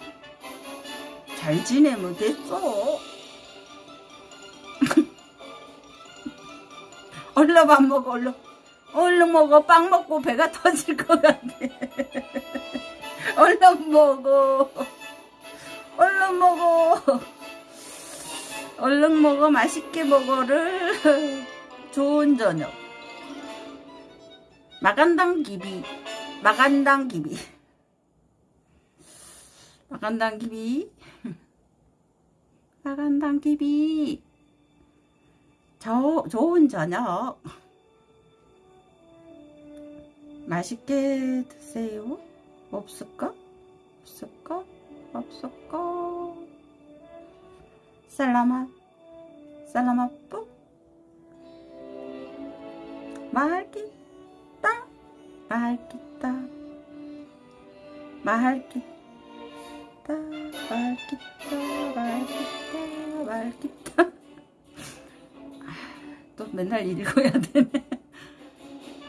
잘 지내면 됐어. 얼른 밥 먹어, 얼른. 얼른 먹어. 빵 먹고 배가 터질 것 같아. 얼른 먹어. 얼른 먹어. 얼른 먹어. 맛있게 먹어를. 좋은 저녁. 마간당 기비 마간당 기비 마간당 기비 마간당 기비 저, 좋은 저녁 맛있게 드세요 없을까? 없을까? 없을까? 살라맛 살라맛 뿌 말기다 말기다 말기다 말기다 말기다 아, 또 맨날 읽어야 되네.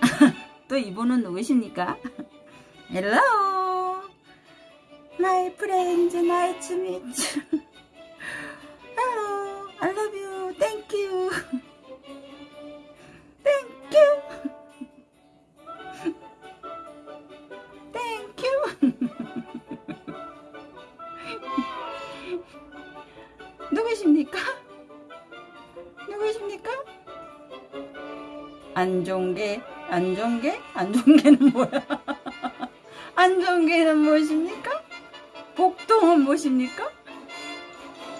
또 이분은 누구십니까? Hello My friends nice to meet you Hello I love you Thank you Thank you 누구십니까? 누구십니까? 안종계, 안종계? 안종계는 뭐야? 안종계는 무엇입니까? 복동은 무엇입니까?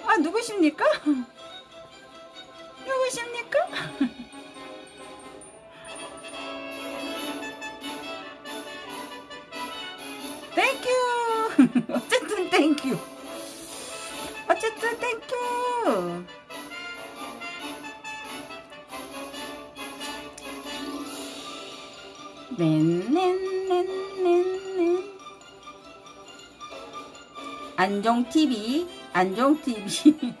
아, 누구십니까? 누구십니까? 땡큐! 어쨌든 땡큐! 어쨌든 땡큐! 넨넨넨넨넨 안종TV 안종TV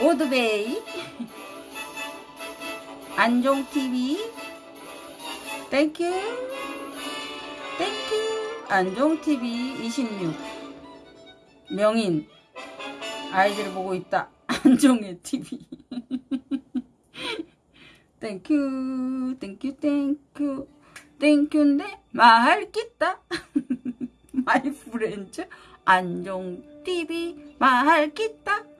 오드베이. 안종TV 땡큐. 땡큐. 안종TV 26 명인. 아이들 보고 있다. 안종의 TV 땡큐. 땡큐 땡큐 땡큐인데 말기다 마이 프렌즈 안종 TV 말기다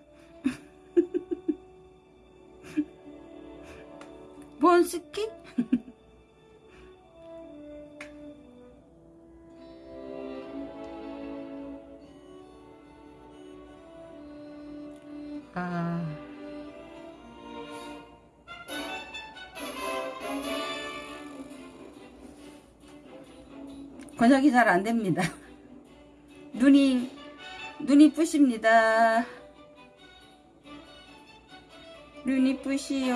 본스키. 아 번역이 잘 안됩니다. 눈이 눈이 뿌십니다. 눈이 뿌시요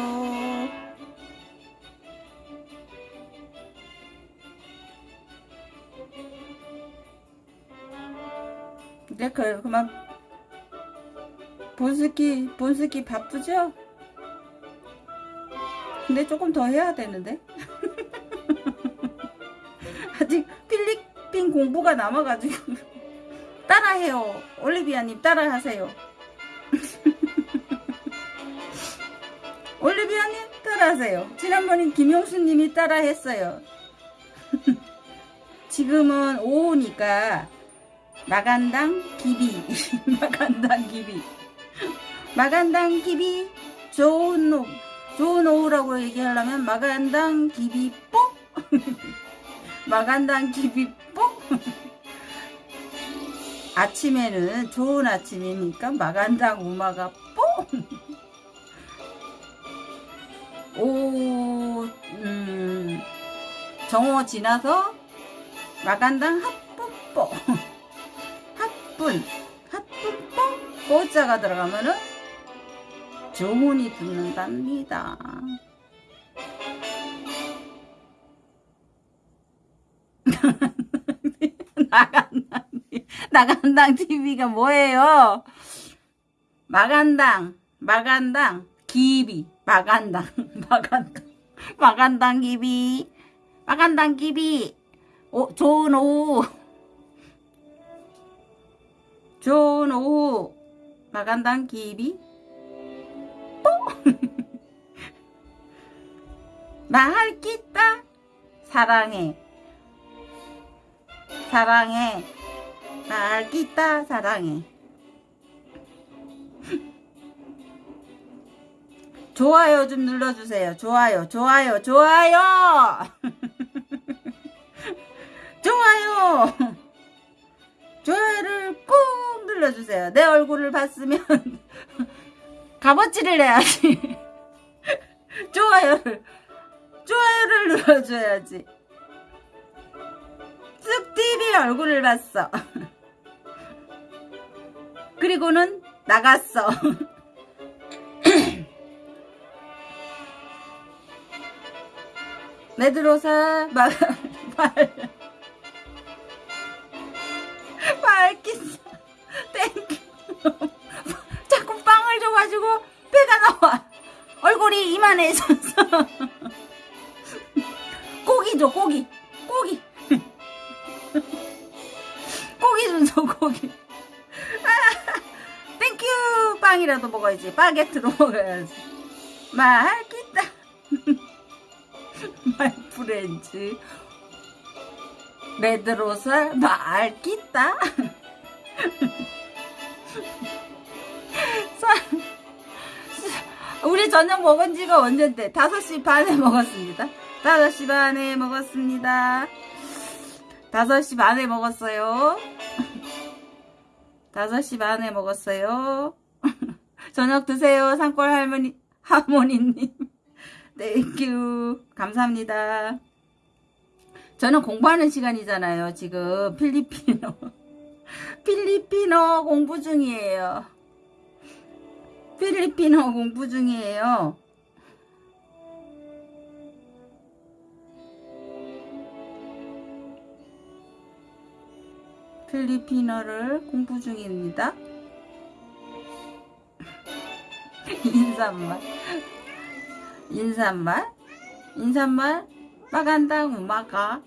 네, 그, 그만. 본스키 본스키 바쁘죠? 근데 조금 더 해야 되는데 공부가 남아가지고. 따라해요. 올리비아님 따라하세요. 올리비아님 따라하세요. 지난번에 김용수님이 따라했어요. 지금은 오후니까 마간당 기비. 마간당 기비. 마간당 기비. 좋은 놈. 좋은 오후라고 얘기하려면 마간당 기비 뽀? 마간당 기비 뽀 아침에는 좋은 아침이니까 마간당 우마가 뽀 오, 음, 정오 지나서 마간당 합분뽀 합분 합분뽀 뽀자가 들어가면은 조문이 붙는답니다. 나간당 TV가 뭐예요? 마간당, 마간당, 기비, 마간당, 마간당, 마간당 기비, 마간당 기비, 오, 좋은 오후, 좋은 오후, 마간당 기비, 나할 끼다. 사랑해. 사랑해 끼다 사랑해. 좋아요 좀 눌러주세요. 좋아요 좋아요 좋아요! 좋아요! 좋아요를 꾹 눌러주세요. 내 얼굴을 봤으면 값어치를 해야지. 좋아요를 좋아요를 눌러줘야지. 쑥TV 얼굴을 봤어 그리고는 나갔어. 메드로사 mahal, mahal, mahal kita thank you 자꾸 빵을 줘가지고 배가 나와. 얼굴이 이만해졌어 고기 줘 고기. 고기. 고기 좀줘 고기. 아, thank you 빵이라도 먹어야지. 바게트로 먹어야지. Mahal kita. My friends 레드로살 mahal kita. 우리 저녁 먹은 지가 언젠데? 5시 반에 먹었습니다. 5시 반에 먹었습니다. 5시 반에 먹었어요 5시 반에 먹었어요. 저녁 드세요 산골 할머니 하모니님. Thank you 감사합니다. 저는 공부하는 시간이잖아요 지금. 필리핀어. 필리핀어 공부 중이에요. 필리핀어 공부 중이에요 필리핀어를 공부 중입니다. 인사말. 인사말. 인사말. 마간당 우마가.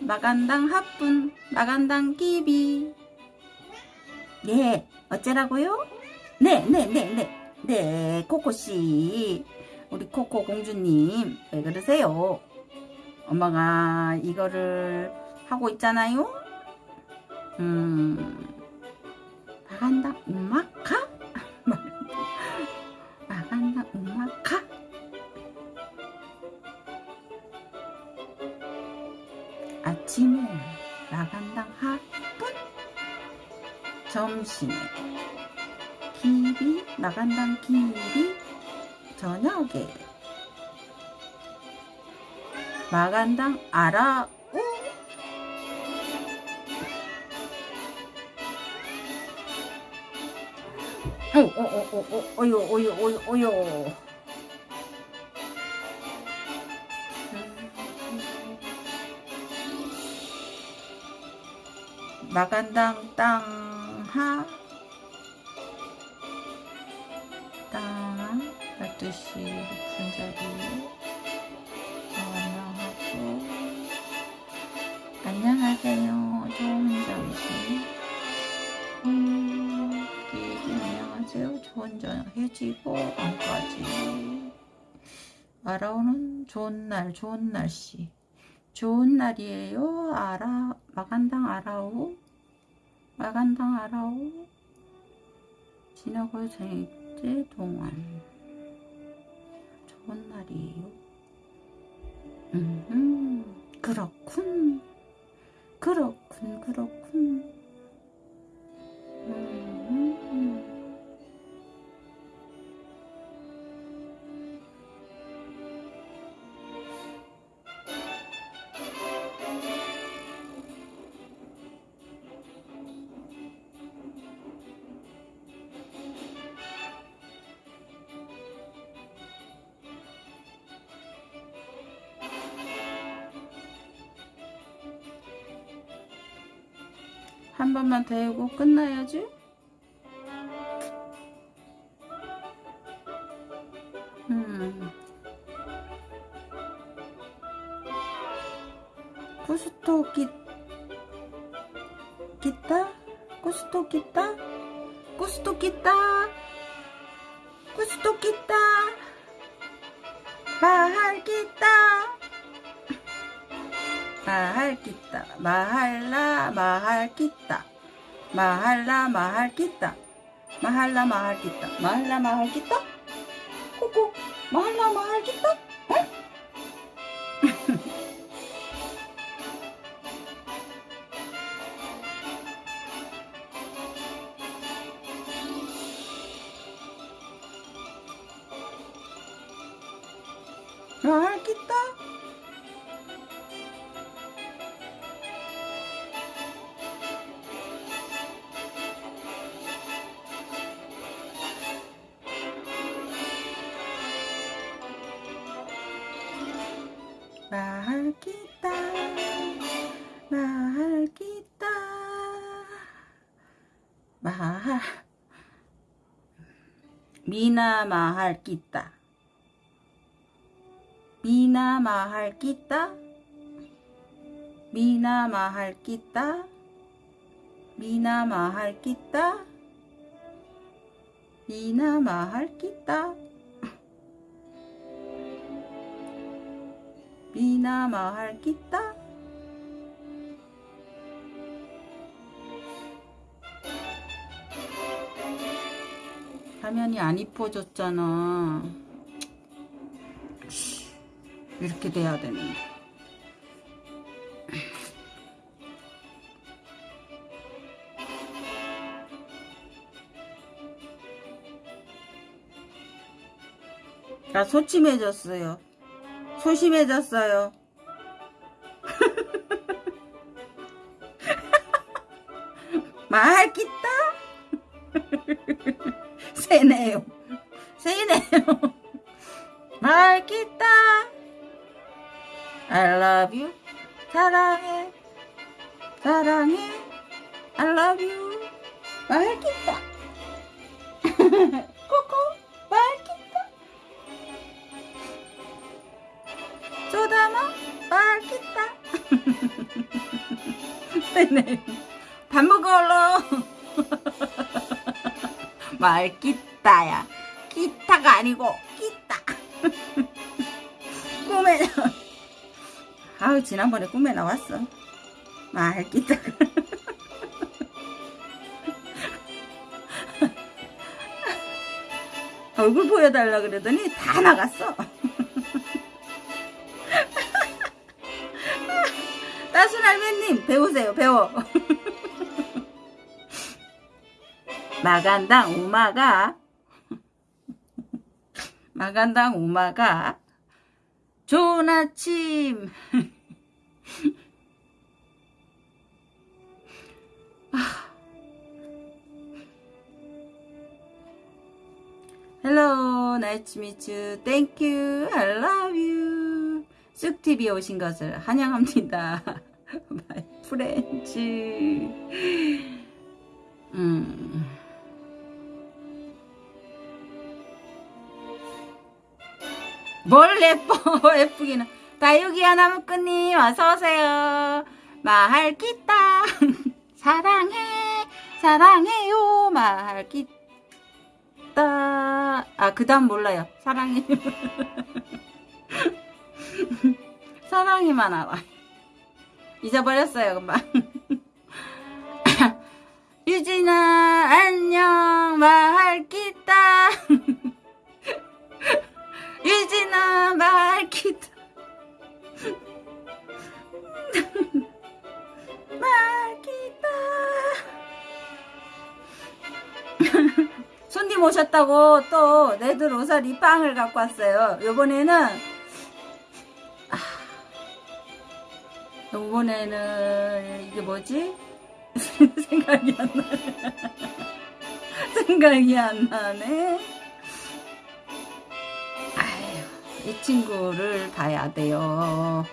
마간당 하뿐 마간당 끼비. 네 어쩌라고요? 네 네 네 네. 네 코코씨. 우리 코코 공주님 왜 그러세요? 엄마가 이거를 하고 있잖아요 음 마간당 우마카? 마간당 우마카? 아침에 마간당 하뿐 점심에 기비 마간당 기비 저녁에 마간당 아라 어어어어 어요 어요 어요 마간당 땅하? 땅 12시 분자리. 안녕하고 안녕하세요. 좋은 점심 안녕하세요 좋은 저녁 해지고 안까지. 알아오는 좋은 날 좋은 날씨. 좋은 날이에요. 알아 마간당 알아오. 마간당 알아오. 지나고 생일때 동안. 좋은 날이에요. 음 그렇군. 그렇군 그렇군. 음 한 번만 더 해고 끝나야지. 음. 구스토 기 기타? 구스토 기타? 구스토 기타? 구스토 기타? 마할 기타? mahal kita mahallah mahallah mahal kita mahallah mahal kita mahallah mahal kita kuku mahallah mahal kita 말기다 미나 마할 끼다 미나 마할 끼다 미나 마할 끼다 미나 마할 끼다 미나 마할 끼다 미나 마할 끼다 화면이 안 이뻐졌잖아. 이렇게 돼야 되는데. 나 소침해졌어요. 소심해졌어요. 말기다 세네요. 세네요. 말기다. I love you. 사랑해. 사랑해. I love you. 말기다. 코코 말기다. 쪼다마 말기다. 세네 밥 말기다야. 기타가 아니고 기타. 꿈에 나 아우 지난번에 꿈에 나왔어. 말 기타. 얼굴 보여달라 그러더니 다 나갔어. 따순 할매님 배우세요 배워 마간당 우마가 마간당 우마가 좋은 아침 meet you. Thank you. I love you. 쑥TV에 오신 것을 환영합니다. My friends. 음. 뭘 예뻐 예쁘기는. 다육이야 나무꾼님 어서오세요. 마할기따 사랑해 사랑해요. 마할기따 아그 다음 몰라요. 사랑해. 사랑이만 알아. 잊어버렸어요 금방. 유진아 안녕. 마할기따 유진아 말기다. 말기다. 손님 오셨다고 또 레드 로사 리 빵을 갖고 왔어요. 요번에는 아, 요번에는 이게 뭐지? 생각이 안 나네. 생각이 안 나네 이 친구를 봐야 돼요.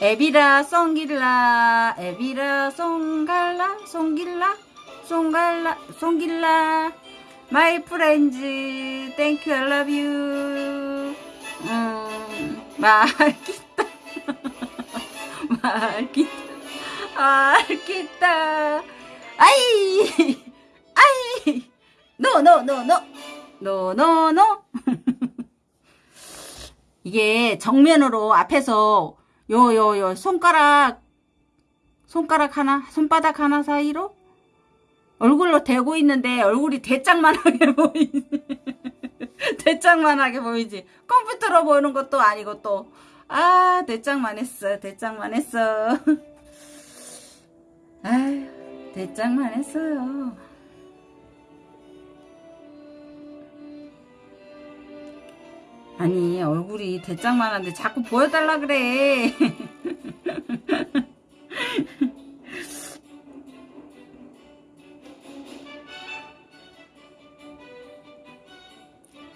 에비라 송길라 에비라 송갈라 송길라 송갈라 송길라. My friends thank you I love you. 음, mahal kita mahal kita 아이 아이 no no no no no no no 이게 정면으로 앞에서 요 요 요 손가락 손가락 하나 손바닥 하나 사이로 얼굴로 대고 있는데 얼굴이 대짱만하게 보이지. 대짱만하게 보이지. 컴퓨터로 보는 것도 아니고 또 아 대짱만 했어 대짱만 했어. 아휴 대짱만 했어요 아니 얼굴이 대짱만한데 자꾸 보여달라 그래.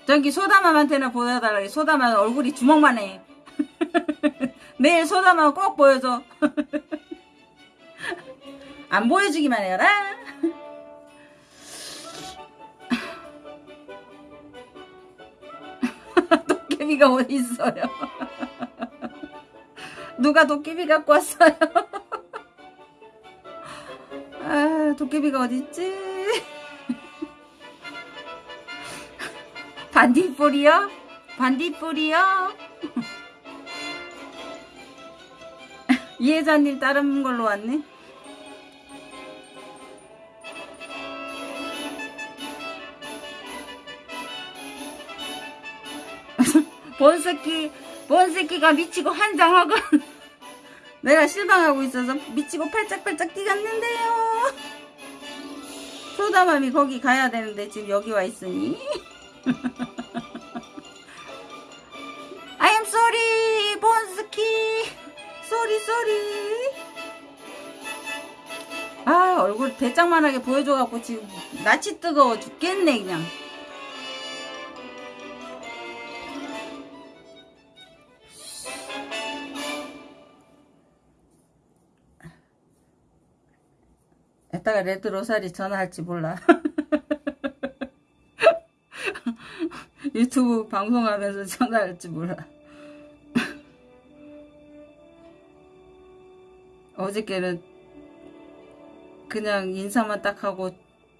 저기 소다맘한테나 보여달라 소다맘 얼굴이 주먹만 해. 내일 소다맘 꼭 보여줘. 안 보여주기만 해라 도깨비가 어디 있어요? 누가 도깨비 갖고 왔어요? 아, 도깨비가 어디 있지? 반딧불이요? 반딧불이요? 이혜자님 다른 걸로 왔네? 본새끼 본새끼가 미치고 환장하고 내가 실망하고 있어서 미치고 팔짝팔짝 뛰갔는데요. 소다맘이 거기 가야 되는데 지금 여기 와 있으니. I am sorry 본스키 쏘리 쏘리 아 얼굴 대짱만하게 보여줘갖고 지금 낯이 뜨거워 죽겠네 그냥 이따가 레드 로사리 전화할지 몰라. 유튜브 방송하면서 전화할지 몰라. 어저께는 그냥 인사만 딱 하고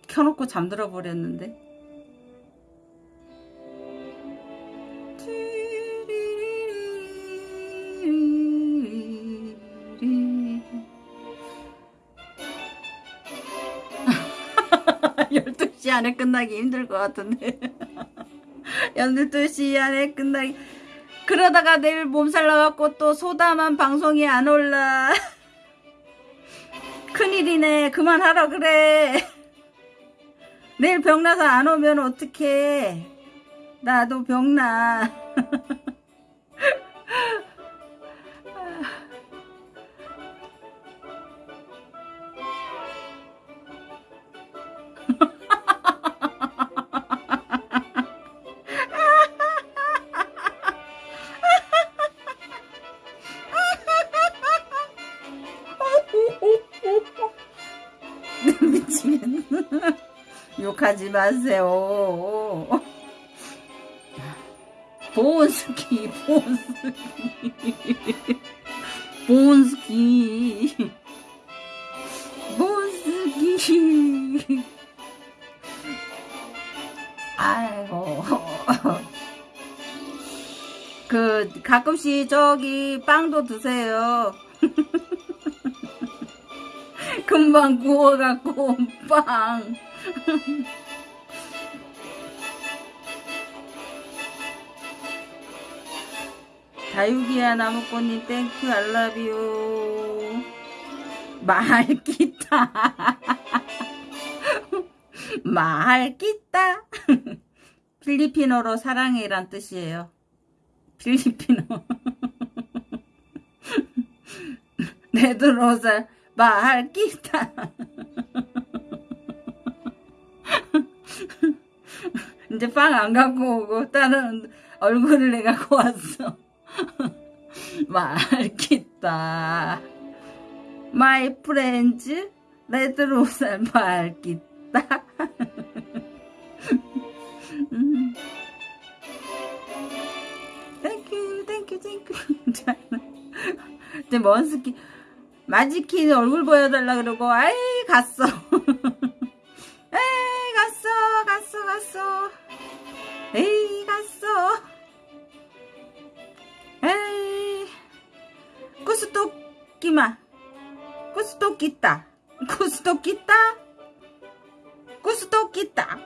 켜놓고 잠들어 버렸는데. 안에 끝나기 힘들 것 같은데. 12시 안에 끝나기. 그러다가 내일 몸살 나갖고 또 소담한 방송이 안 올라. 큰일이네. 그만하라 그래. 내일 병나서 안 오면 어떡해. 나도 병나 하지 마세요. 보온스키 보온스키. 보온스키. 보온스키. 아이고. 그 가끔씩 저기 빵도 드세요. 금방 구워갖고 빵 다육이야 나무꽃님 땡큐 알라비오 말기타. 말기타. 필리핀어로 사랑해란 뜻이에요. 필리핀어. 레드로살 mahal kita 이제 빵 안 갖고 오고 다른 얼굴을 내 갖고 왔어. Mahal kita my friends 레드로살 mahal kita 땡큐 땡큐 땡큐 이제 먼스키 마지키 얼굴 보여달라 그러고 아이 갔어 에이 갔어 갔어 갔어 에이 갔어 에이 구스토끼마 구스토끼따 구스토끼따 구스토끼따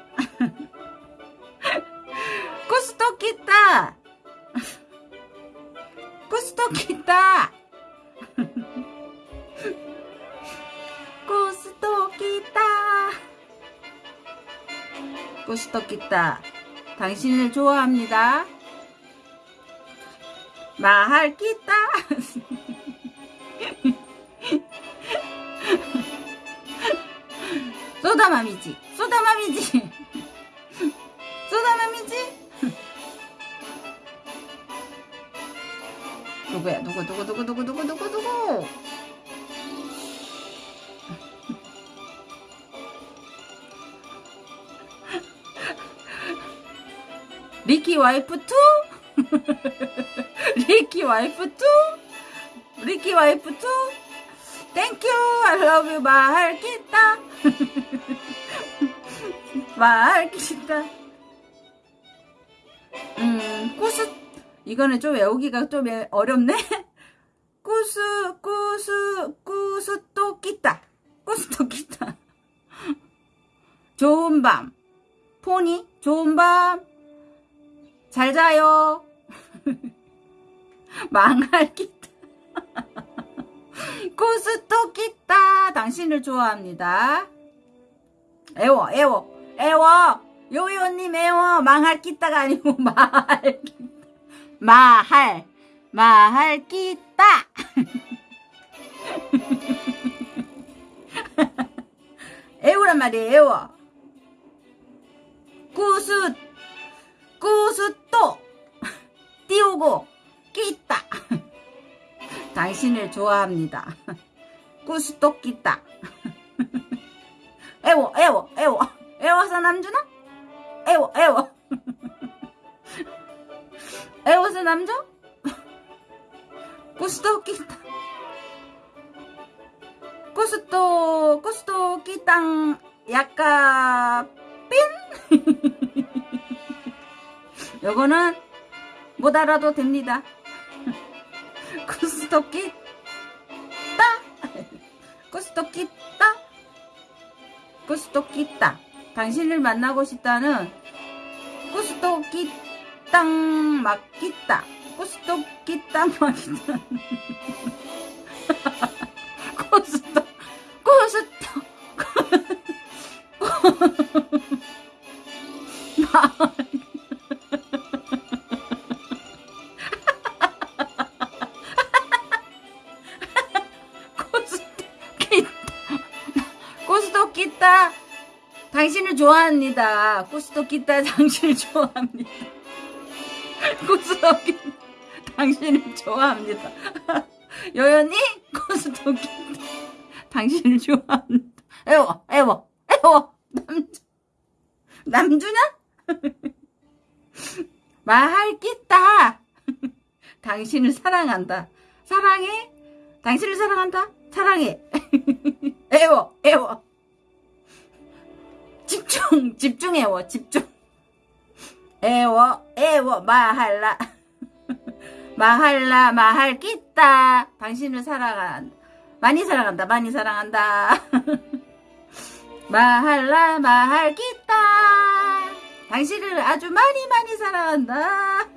구스토끼따 구스토끼따 구스토끼따 구스토끼따 당신을 좋아합니다. 마할 끼다. 소다맘이지 소다맘이지. 소다맘이지? 누구야? 누구 누구 누구 누구 누구 누구 누구 리키 와이프 투? 리키 와이프 투? 리키 와이프 투? 땡큐 I love you. 말기다 말기다 음 꾸스 이거는 좀 외우기가 좀 어렵네. 꾸스 꾸스 꾸스 또 끼다 꾸스 또 끼다 좋은 밤. 포니 좋은 밤 잘 자요. 망할 끼다 꾸스또 끼다 당신을 좋아합니다. 애워 애워 애워. 요요님 애워. 망할 끼다가 아니고 말할 끼다 마할 마할 끼다 애우란 말이에요 애워. 구스 구스 또. 띄우고 끼다 당신을 좋아합니다. 구스 또 끼다 애워 애워 애워. 애워서 남주나? 애워 애워. 애워서 남자 구스도 끼다 구스도 구스도 끼땅. 약간 핀 요거는 못 알아도 됩니다. 구스도 끼따. 구스도 끼따. 구스도 끼따. 당신을 만나고 싶다는 구스도 끼땅 막끼따. 구스도 끼땅 막끼따. 구스도 구스도 구 좋아합니다. 구스도 끼따 당신을 좋아합니다. 구스도 끼따 당신을 좋아합니다. 여연이 구스도 끼따 당신을 좋아합니다. 애워 애워 애워 남주 남주냐? 말할 끼따 당신을 사랑한다. 사랑해? 당신을 사랑한다? 사랑해. 애워, 애워. 집중, 집중해워, 집중. 애워, 애워, 마할라. 마할라, 마할 끼따. 당신을 사랑한다. 많이 사랑한다, 많이 사랑한다. 마할라, 마할 끼따. 당신을 아주 많이 많이 사랑한다.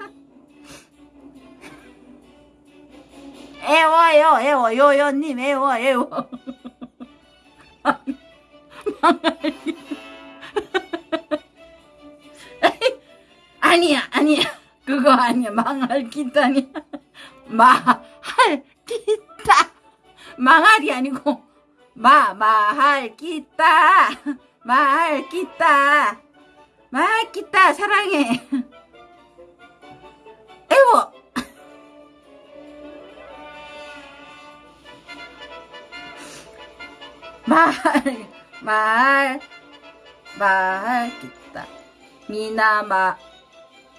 애워요, 애워, 요요님, 애워, 애워. 아니야, 아니야. 그거 아니야. 망할 기타니야. 마할 기타. 망할이 아니고, 마, 마할 기타. 마할 기타. 마할 기타, 사랑해. 애워. 말, 말, 말 끼다. 미나 마,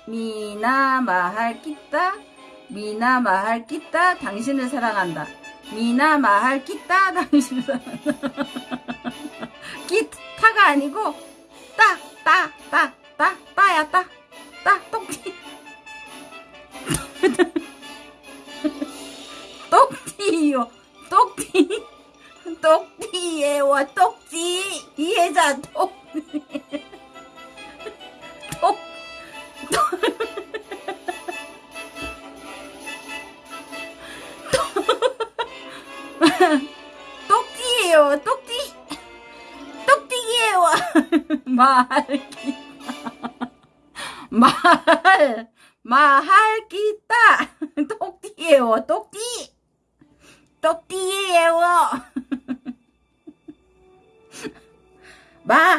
미나 마할 끼다. 미나 마할 끼다. 당신을 사랑한다. 미나 마할 끼다. 당신을 사랑한다. 기타가 아니고 따, 따, 따, 따, 따야 따, 따, 똥티. 똥티요, 똥티. 똑띠에 와 똑띠 이해자 똑 똑, 똑띠예요 똑띠. 똑띠기예요. 말말 마할 끼다 똑띠예요 똑띠. 똑띠예요. 마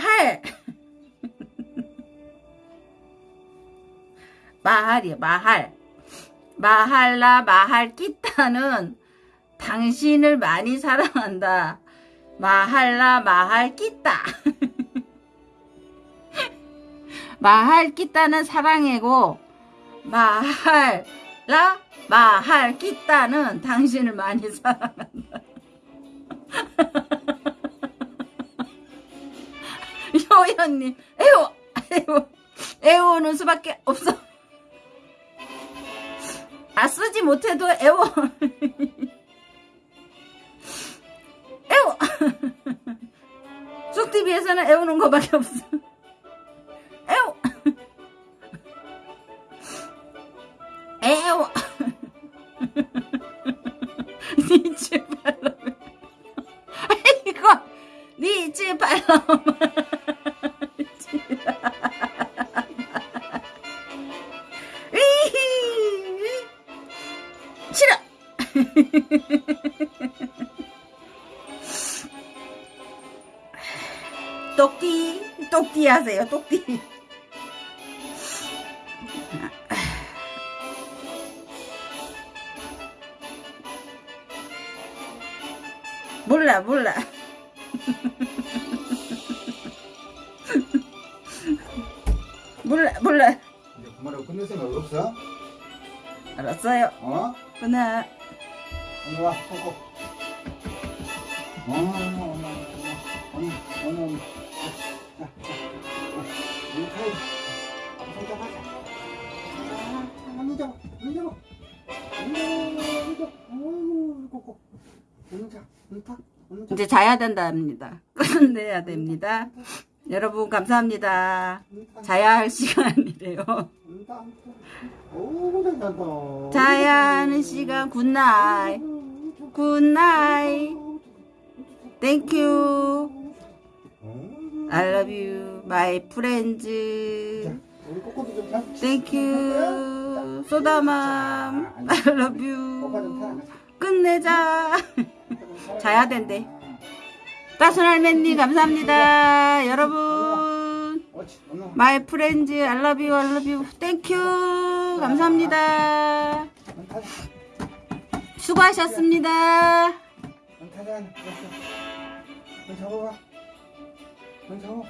마할이요 마할. 마할라 마할 끼따는 당신을 많이 사랑한다. 마할라 마할 끼따 마할 끼따는 사랑이고 마할라 마할 끼따는 당신을 많이 사랑한다. 효연님 에오 에오 에오는 수밖에 없어 아 쓰지 못해도 에오 에오 쑥TV에서는 에오는 거밖에 없어. 에오 에오 니치 발로 이거 발로 싫 똑띠 똑띠 하세요 똑띠 몰라 몰라. 몰라 몰라. 이제 그만하고 끝낼 생각 없어? 알았어요. 어? 끊어 오늘 와, 꼭. 어, 엄마, 엄마, 엄마, 엄마, 엄마, 엄마. 자, 자, 자. 이리 가야지. 손 잡아. 자, 눈 잡아, 눈 잡아. 눈 잡아, 눈 잡아. 어이구, 꼭. 눈 잡아, 눈 타. 이제 자야 된답니다 끝내야 됩니다 여러분 감사합니다 자야 할 시간이래요 눈 타, 눈 타. 어우, 잘한다. 자야 하는 시간 굿나잇 굿나잇 땡큐 I love you my friends. 땡큐 소다맘 I love you 타. 끝내자 자야 된대 따순 할매님 감사합니다 여러분 you I love you 땡큐 감사합니다. 수고하셨습니다. 눈 잡아봐. 눈 잡아.